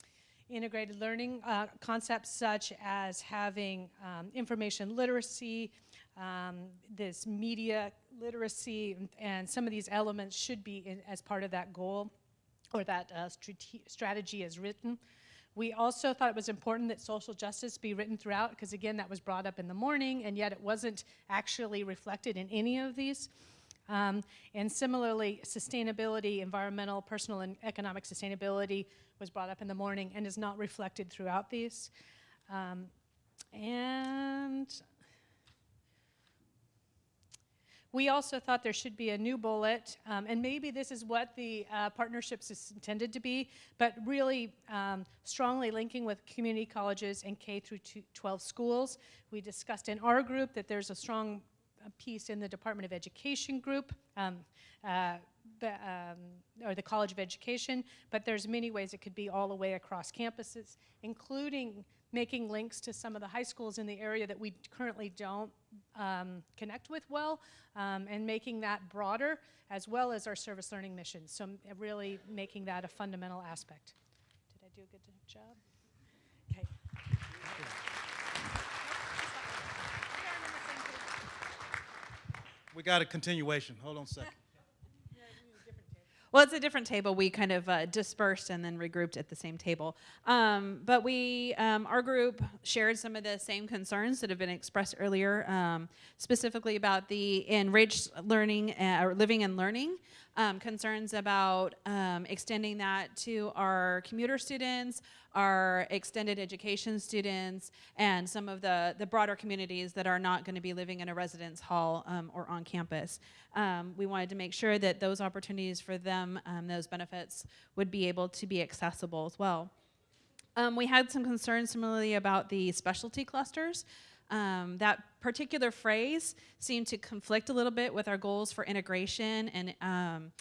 integrated learning uh, concepts such as having um, information literacy, um, this media literacy, and, some of these elements should be in, as part of that goal or that uh, strategy as written. We also thought it was important that social justice be written throughout because again, that was brought up in the morning and yet it wasn't actually reflected in any of these. Um, and similarly, sustainability, environmental, personal, and economic sustainability was brought up in the morning and is not reflected throughout these. Um, and we also thought there should be a new bullet, um, and maybe this is what the uh, partnerships is intended to be, but really um, strongly linking with community colleges and K through 12 schools. We discussed in our group that there's a strong uh, piece in the Department of Education group, um, uh, um, or the College of Education, but there's many ways it could be all the way across campuses, including making links to some of the high schools in the area that we currently don't um, connect with well, um, and making that broader, as well as our service learning mission. So really making that a fundamental aspect. Did I do a good job? Okay. We got a continuation. Hold on a second. Well, it's a different table. We kind of uh, dispersed and then regrouped at the same table. Um, but we, um, our group shared some of the same concerns that have been expressed earlier, um, specifically about the enriched learning uh, or living and learning. um, concerns about um, extending that to our commuter students, our extended education students, and some of the, the broader communities that are not going to be living in a residence hall um, or on campus. Um, we wanted to make sure that those opportunities for them, um, those benefits, would be able to be accessible as well. Um, we had some concerns similarly about the specialty clusters. Um, that particular phrase seemed to conflict a little bit with our goals for integration and um,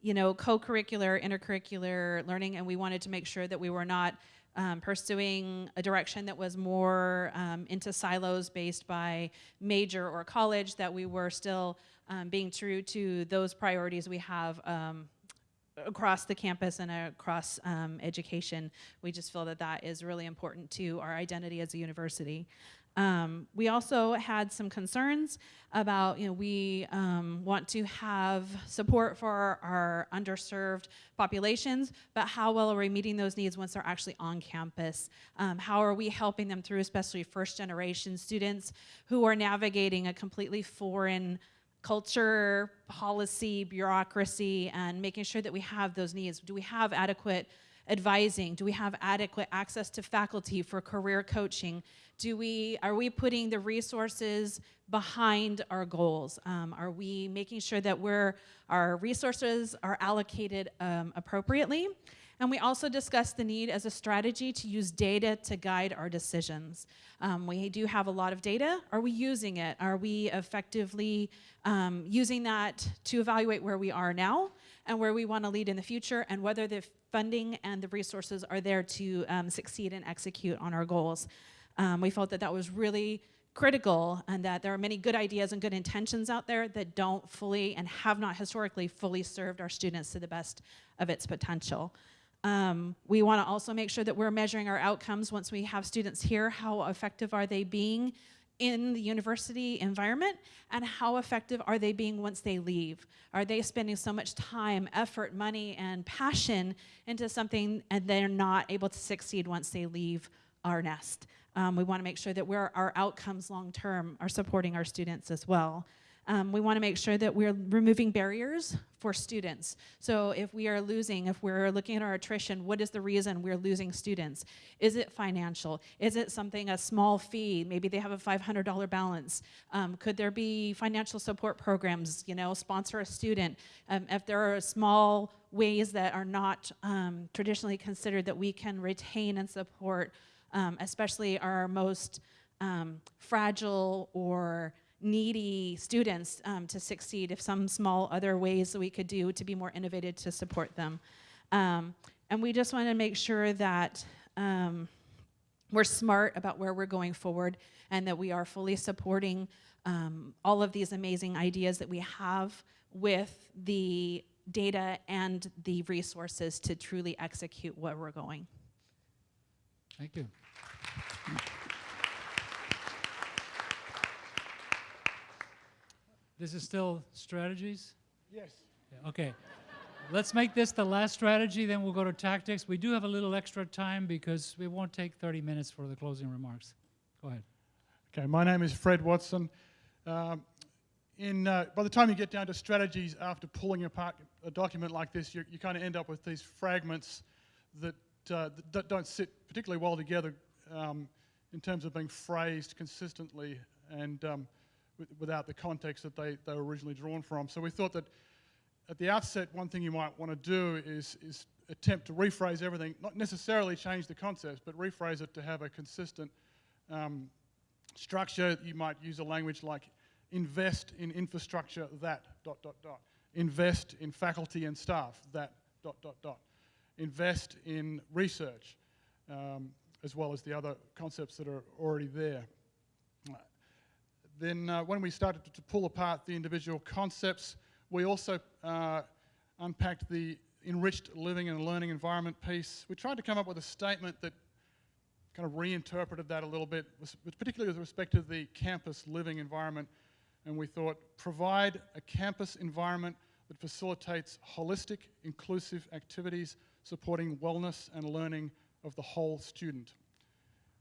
you know co-curricular intercurricular learning and we wanted to make sure that we were not um, pursuing a direction that was more um, into silos based by major or college that we were still um, being true to those priorities we have um, across the campus and across um, education. We just feel that that is really important to our identity as a university. Um, we also had some concerns about, you know, we um, want to have support for our, underserved populations, but how well are we meeting those needs once they're actually on campus? Um, how are we helping them through, especially first generation students who are navigating a completely foreign culture, policy, bureaucracy, and making sure that we have those needs. Do we have adequate advising? Do we have adequate access to faculty for career coaching? Do we, are we putting the resources behind our goals? Um, are we making sure that we're, our resources are allocated um, appropriately? And we also discussed the need as a strategy to use data to guide our decisions. Um, we do have a lot of data. Are we using it? Are we effectively um, using that to evaluate where we are now and where we want to lead in the future and whether the funding and the resources are there to um, succeed and execute on our goals? Um, we felt that that was really critical and that there are many good ideas and good intentions out there that don't fully and have not historically fully served our students to the best of its potential. Um, we want to also make sure that we're measuring our outcomes once we have students here. How effective are they being in the university environment and how effective are they being once they leave? Are they spending so much time, effort, money, and passion into something and they're not able to succeed once they leave our nest? Um, we want to make sure that our outcomes long term are supporting our students as well. Um, we want to make sure that we're removing barriers for students. So if we are losing, if we're looking at our attrition, what is the reason we're losing students? Is it financial? Is it something, a small fee? Maybe they have a $500 balance. Um, could there be financial support programs, you know, sponsor a student? Um, if there are small ways that are not um, traditionally considered that we can retain and support, um, especially our most um, fragile or needy students um, to succeed if some small other ways that we could do to be more innovative to support them. Um, and we just want to make sure that um, we're smart about where we're going forward and that we are fully supporting um, all of these amazing ideas that we have with the data and the resources to truly execute where we're going. Thank you. This is still strategies? Yes. Yeah, okay. Let's make this the last strategy, then we'll go to tactics. We do have a little extra time because we won't take 30 minutes for the closing remarks. Go ahead. Okay, my name is Fred Watson. Um, in, uh, by the time you get down to strategies after pulling apart a document like this, you, you kind of end up with these fragments that, uh, don't sit particularly well together um, in terms of being phrased consistently and um, without the context that they, they were originally drawn from. So we thought that at the outset, one thing you might want to do is, is attempt to rephrase everything, not necessarily change the concepts, but rephrase it to have a consistent um, structure. You might use a language like invest in infrastructure that, dot, dot, dot. Invest in faculty and staff, that, dot, dot, dot. Invest in research, um, as well as the other concepts that are already there. Then uh, when we started to, pull apart the individual concepts, we also uh, unpacked the enriched living and learning environment piece. We tried to come up with a statement that kind of reinterpreted that a little bit, particularly with respect to the campus living environment. And we thought, provide a campus environment that facilitates holistic, inclusive activities supporting wellness and learning of the whole student.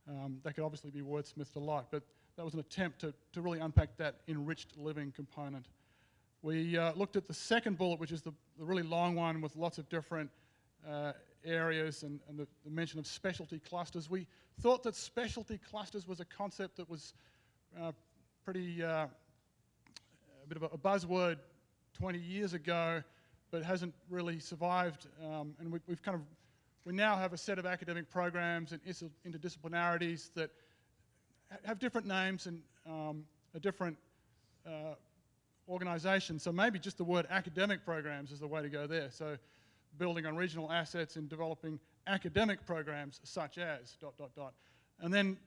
Um, that could obviously be wordsmithed a lot, but that was an attempt to, to really unpack that enriched living component. We uh, looked at the second bullet, which is the, the really long one with lots of different uh, areas and, and the, the, mention of specialty clusters. We thought that specialty clusters was a concept that was uh, pretty, uh, a bit of a, a, buzzword 20 years ago, but hasn't really survived. Um, and we, we've kind of, we now have a set of academic programs and interdisciplinarities that have different names and um, a different uh, organization. So maybe just the word academic programs is the way to go there. So building on regional assets and developing academic programs such as dot, dot, dot. And then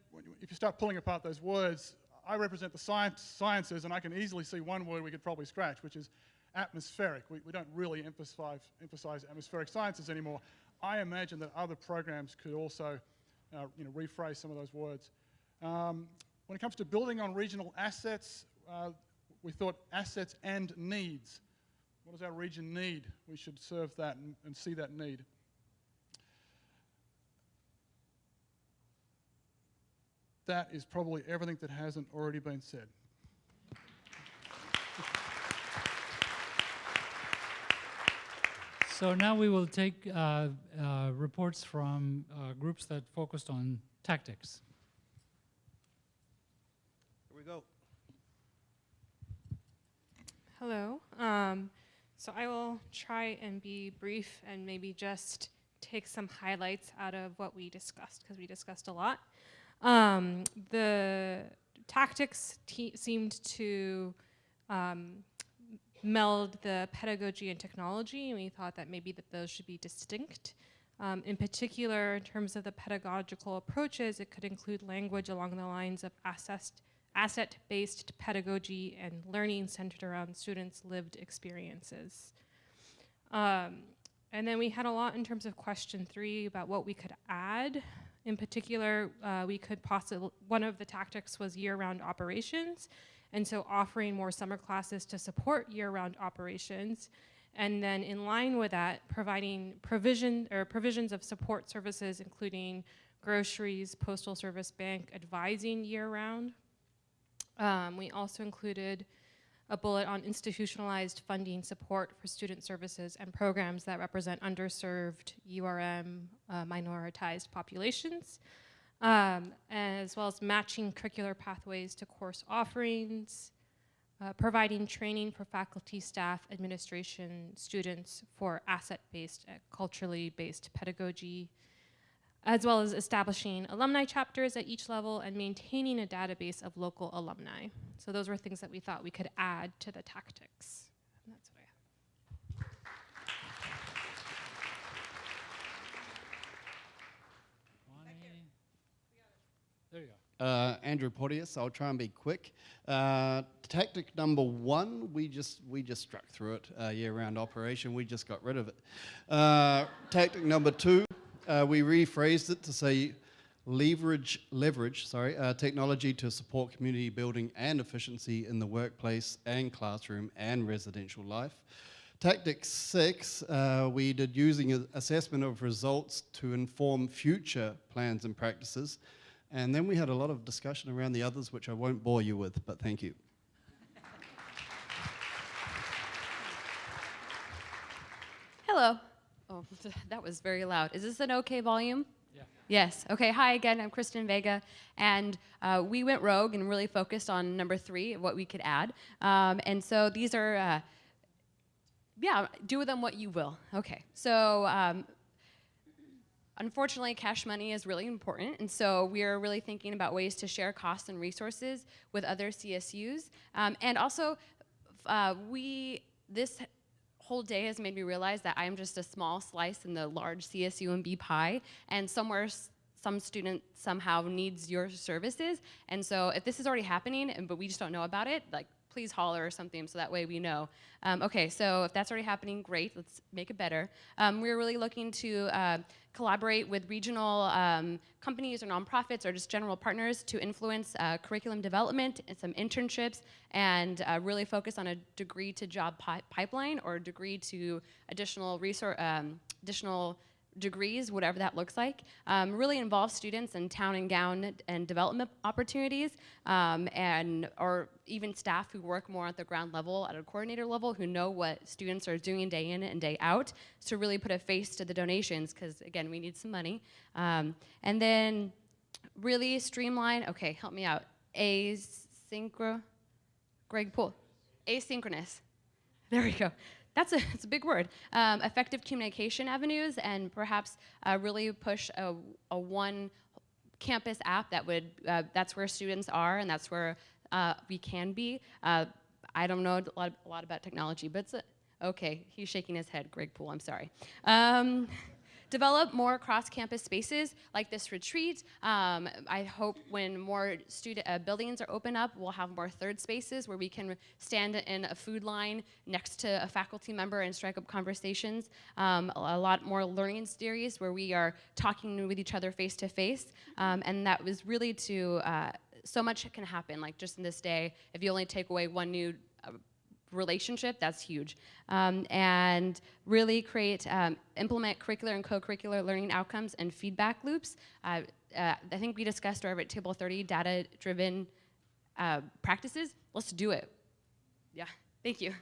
if you start pulling apart those words, I represent the science, sciences and I can easily see one word we could probably scratch, which is atmospheric. We, we don't really emphasize, emphasize atmospheric sciences anymore. I imagine that other programs could also uh, you know, rephrase some of those words. Um, when it comes to building on regional assets, uh, we thought assets and needs. What does our region need? We should serve that and, and see that need. That is probably everything that hasn't already been said. So now we will take uh, uh, reports from uh, groups that focused on tactics. Here we go. Hello. Um, so I will try and be brief and maybe just take some highlights out of what we discussed because we discussed a lot. Um, the tactics seemed to um, meld the pedagogy and technology, and we thought that maybe that those should be distinct. Um, in particular, in terms of the pedagogical approaches, it could include language along the lines of asset-based pedagogy and learning centered around students' lived experiences. Um, and then we had a lot in terms of question three about what we could add. In particular, uh, we could possibly, one of the tactics was year-round operations, and so offering more summer classes to support year-round operations. And then in line with that, providing provision or provisions of support services, including groceries, postal service, bank, advising year-round. Um, we also included a bullet on institutionalized funding support for student services and programs that represent underserved URM uh, minoritized populations, um, as well as matching curricular pathways to course offerings, uh, providing training for faculty, staff, administration, students for asset-based, uh, culturally based pedagogy, as well as establishing alumni chapters at each level and maintaining a database of local alumni. So those were things that we thought we could add to the tactics. And that's what I have. There you go. Uh, Andrew Porteous, I'll try and be quick. Uh, tactic number one, we just we just struck through it. Uh, year-round operation, we just got rid of it. Uh, tactic number two, uh, we rephrased it to say leverage, leverage sorry, uh, technology to support community building and efficiency in the workplace and classroom and residential life. Tactic six, uh, we did using assessment of results to inform future plans and practices. And then we had a lot of discussion around the others, which I won't bore you with, but thank you. Hello. Oh, that was very loud. Is this an okay volume? Yeah. Yes. Okay. Hi again. I'm Kristen Vega, and uh, we went rogue and really focused on number three, what we could add. Um, and so these are, uh, yeah, do with them what you will. Okay. So. Um, unfortunately, cash money is really important, and so we are really thinking about ways to share costs and resources with other CSUs. Um, and also, uh, we this whole day has made me realize that I'm just a small slice in the large CSUMB pie, and somewhere some student somehow needs your services. And so if this is already happening, and, but we just don't know about it, like please holler or something so that way we know. Um, okay, so if that's already happening, great, let's make it better. Um, we're really looking to uh, collaborate with regional um, companies or nonprofits or just general partners to influence uh, curriculum development and some internships and uh, really focus on a degree to job pi pipeline or degree to additional resource, um, additional degrees, whatever that looks like, um, really involve students in town and gown and development opportunities, um, and or even staff who work more at the ground level, at a coordinator level, who know what students are doing day in and day out, to really put a face to the donations, because again, we need some money. Um, and then really streamline, okay, help me out, asynchro, Greg Poole, asynchronous. There we go that's a, it's a big word. Um, effective communication avenues and perhaps uh, really push a, a, one campus app that would, uh, that's where students are and that's where uh, we can be. Uh, I don't know a lot, a lot, about technology, but it's a, okay, he's shaking his head, Greg Poole, I'm sorry. Um, develop more cross-campus spaces like this retreat. Um, I hope when more student uh, buildings are open up, we'll have more third spaces where we can stand in a food line next to a faculty member and strike up conversations. Um, a, a, lot more learning series where we are talking with each other face to face. Um, and that was really to, uh, so much can happen, like just in this day, if you only take away one new uh, relationship, that's huge. Um, and really create, um, implement curricular and co-curricular learning outcomes and feedback loops. Uh, uh, I think we discussed over at Table 30 data-driven uh, practices. Let's do it. Yeah, thank you.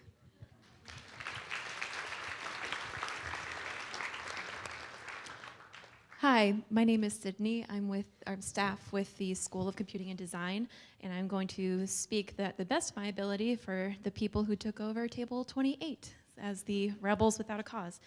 Hi, my name is Sydney. I'm with our staff with the School of Computing and Design, and I'm going to speak that the best of my ability for the people who took over Table 28 as the rebels without a cause.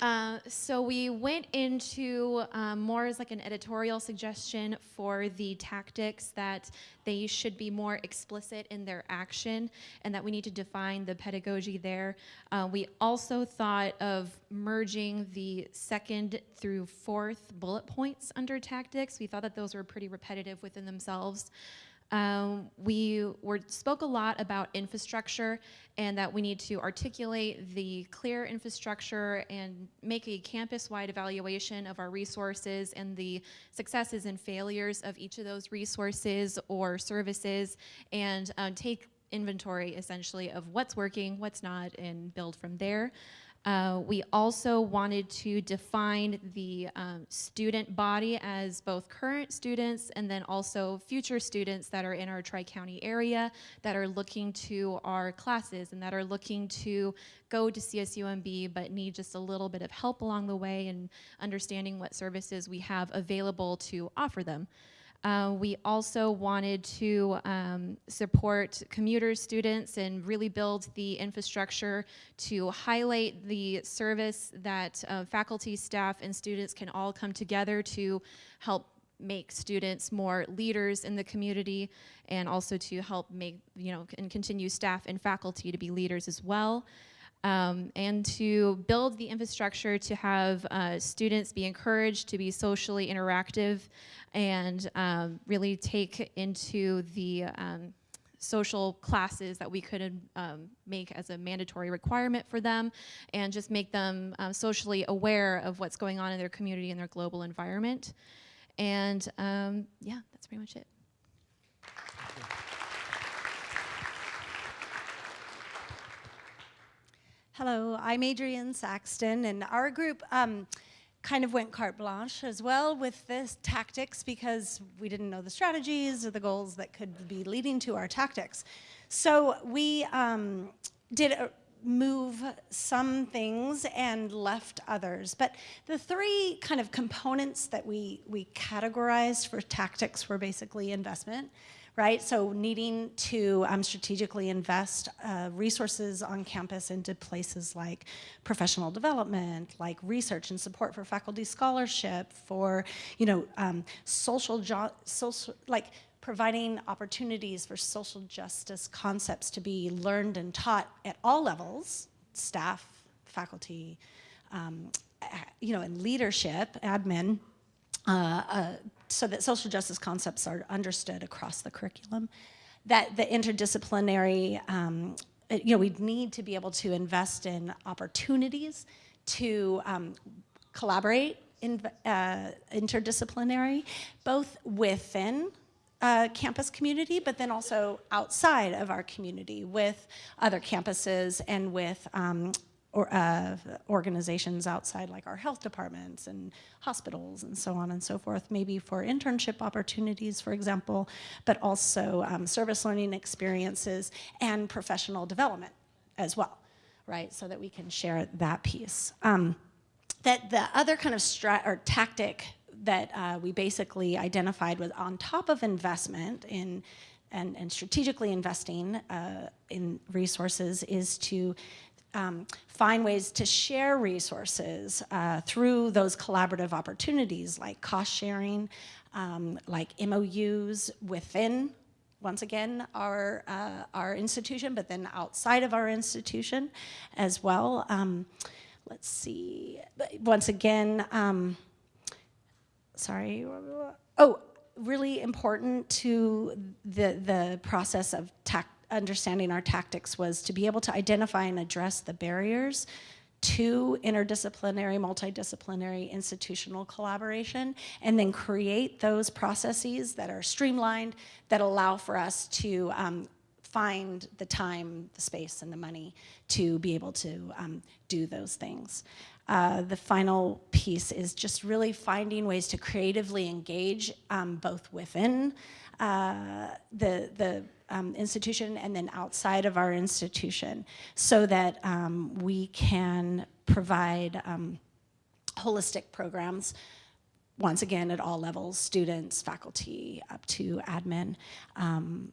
Uh, so we went into um, more as like an editorial suggestion for the tactics that they should be more explicit in their action and that we need to define the pedagogy there. Uh, we also thought of merging the second through fourth bullet points under tactics. We thought that those were pretty repetitive within themselves. Um, we were, spoke a lot about infrastructure and that we need to articulate the clear infrastructure and make a campus-wide evaluation of our resources and the successes and failures of each of those resources or services and um, take inventory essentially of what's working, what's not, and build from there. Uh, we also wanted to define the um, student body as both current students and then also future students that are in our Tri-County area that are looking to our classes and that are looking to go to CSUMB but need just a little bit of help along the way and understanding what services we have available to offer them. Uh, we also wanted to um, support commuter students and really build the infrastructure to highlight the service that uh, faculty, staff, and students can all come together to help make students more leaders in the community and also to help make, you know, and continue staff and faculty to be leaders as well um, and to build the infrastructure to have uh, students be encouraged to be socially interactive and um, really take into the um, social classes that we could um, make as a mandatory requirement for them and just make them um, socially aware of what's going on in their community and their global environment. And um, yeah, that's pretty much it. Hello, I'm Adrienne Saxton, and our group um, kind of went carte blanche as well with this tactics because we didn't know the strategies or the goals that could be leading to our tactics. So we um, did a, move some things and left others. But the three kind of components that we, we categorized for tactics were basically investment, right? So needing to um, strategically invest uh, resources on campus into places like professional development, like research and support for faculty scholarship, for, you know, um, social, social, like providing opportunities for social justice concepts to be learned and taught at all levels, staff, faculty, um, you know, and leadership, admin, uh, uh, so that social justice concepts are understood across the curriculum, that the interdisciplinary, um, you know, we need to be able to invest in opportunities to um, collaborate in, uh, interdisciplinary, both within uh, campus community, but then also outside of our community with other campuses and with um, or, uh, organizations outside like our health departments and hospitals and so on and so forth, maybe for internship opportunities, for example, but also um, service learning experiences and professional development as well, right? So that we can share that piece. Um, that the other kind of strat or tactic that uh, we basically identified was on top of investment in and, and strategically investing uh, in resources is to um, find ways to share resources uh, through those collaborative opportunities like cost sharing, um, like MOUs within, once again, our, uh, our institution, but then outside of our institution as well. Um, let's see, once again, um, sorry, oh, really important to the, the process of understanding our tactics was to be able to identify and address the barriers to interdisciplinary, multidisciplinary institutional collaboration, and then create those processes that are streamlined, that allow for us to um, find the time, the space, and the money to be able to um, do those things. Uh, the final piece is just really finding ways to creatively engage um, both within uh, the, the um, institution and then outside of our institution so that um, we can provide um, holistic programs once again at all levels, students, faculty, up to admin, um,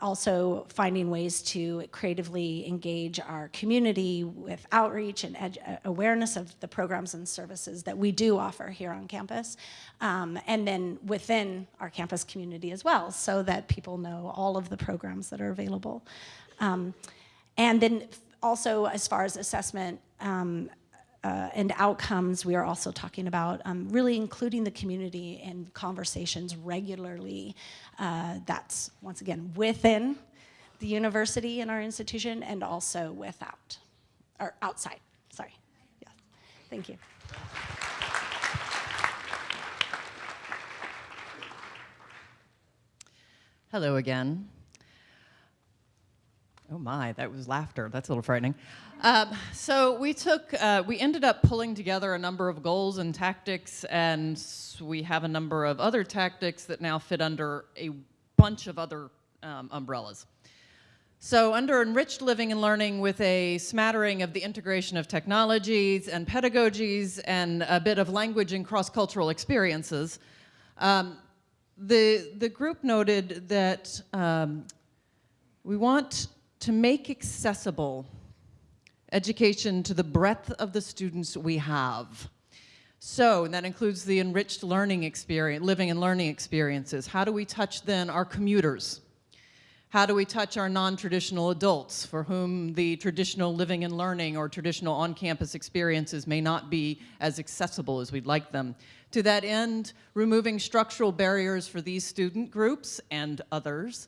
also finding ways to creatively engage our community with outreach and uh, awareness of the programs and services that we do offer here on campus, um, and then within our campus community as well, so that people know all of the programs that are available. Um, and then also as far as assessment, um, uh, and outcomes, we are also talking about um, really including the community in conversations regularly. Uh, that's, once again, within the university and our institution and also without, or outside, sorry. Yes, thank you. Hello again. Oh my, that was laughter. That's a little frightening. Um, so we took, uh, we ended up pulling together a number of goals and tactics, and we have a number of other tactics that now fit under a bunch of other um, umbrellas. So under enriched living and learning with a smattering of the integration of technologies and pedagogies and a bit of language and cross-cultural experiences, um, the, the group noted that um, we want to make accessible education to the breadth of the students we have. So, and that includes the enriched learning experience, living and learning experiences. How do we touch then our commuters? How do we touch our non-traditional adults for whom the traditional living and learning or traditional on-campus experiences may not be as accessible as we'd like them? To that end, removing structural barriers for these student groups and others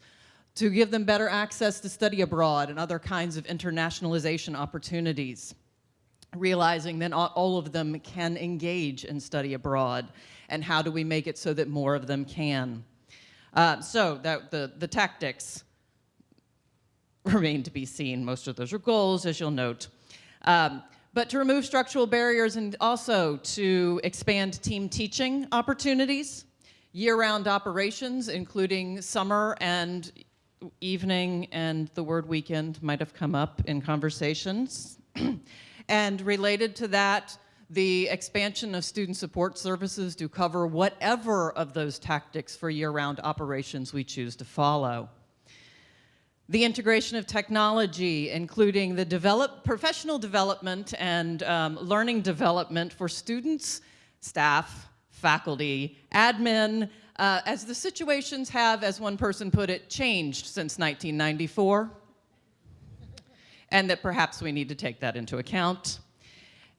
to give them better access to study abroad and other kinds of internationalization opportunities, realizing that all of them can engage in study abroad, and how do we make it so that more of them can. Uh, so that the, the tactics remain to be seen. Most of those are goals, as you'll note. Um, but to remove structural barriers and also to expand team teaching opportunities, year-round operations, including summer and evening and the word weekend might have come up in conversations. and related to that, the expansion of student support services to cover whatever of those tactics for year-round operations we choose to follow. The integration of technology, including the develop, professional development and um, learning development for students, staff, faculty, admin, uh, as the situations have, as one person put it, changed since 1994, and that perhaps we need to take that into account.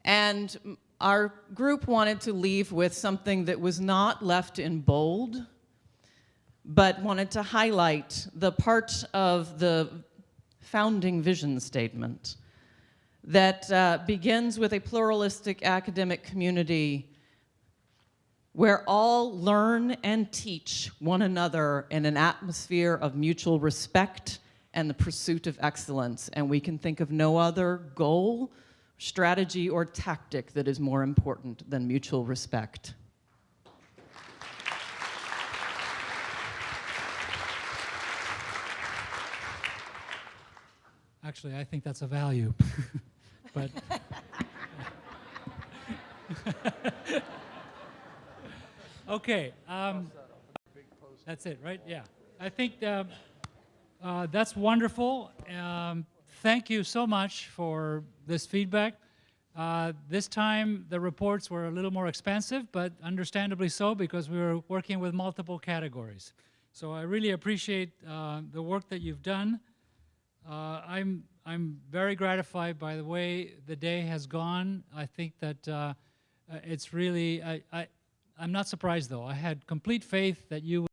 And our group wanted to leave with something that was not left in bold, but wanted to highlight the part of the founding vision statement that uh, begins with a pluralistic academic community where all learn and teach one another in an atmosphere of mutual respect and the pursuit of excellence. And we can think of no other goal strategy or tactic that is more important than mutual respect? Actually, I think that's a value. but okay, um, that's it, right? Yeah, I think uh, uh, that's wonderful. Um, thank you so much for this feedback. Uh, this time the reports were a little more expensive, but understandably so because we were working with multiple categories. So I really appreciate uh, the work that you've done. Uh, I'm, I'm very gratified by the way the day has gone. I think that uh, uh, it's really, I, I'm not surprised though. I had complete faith that you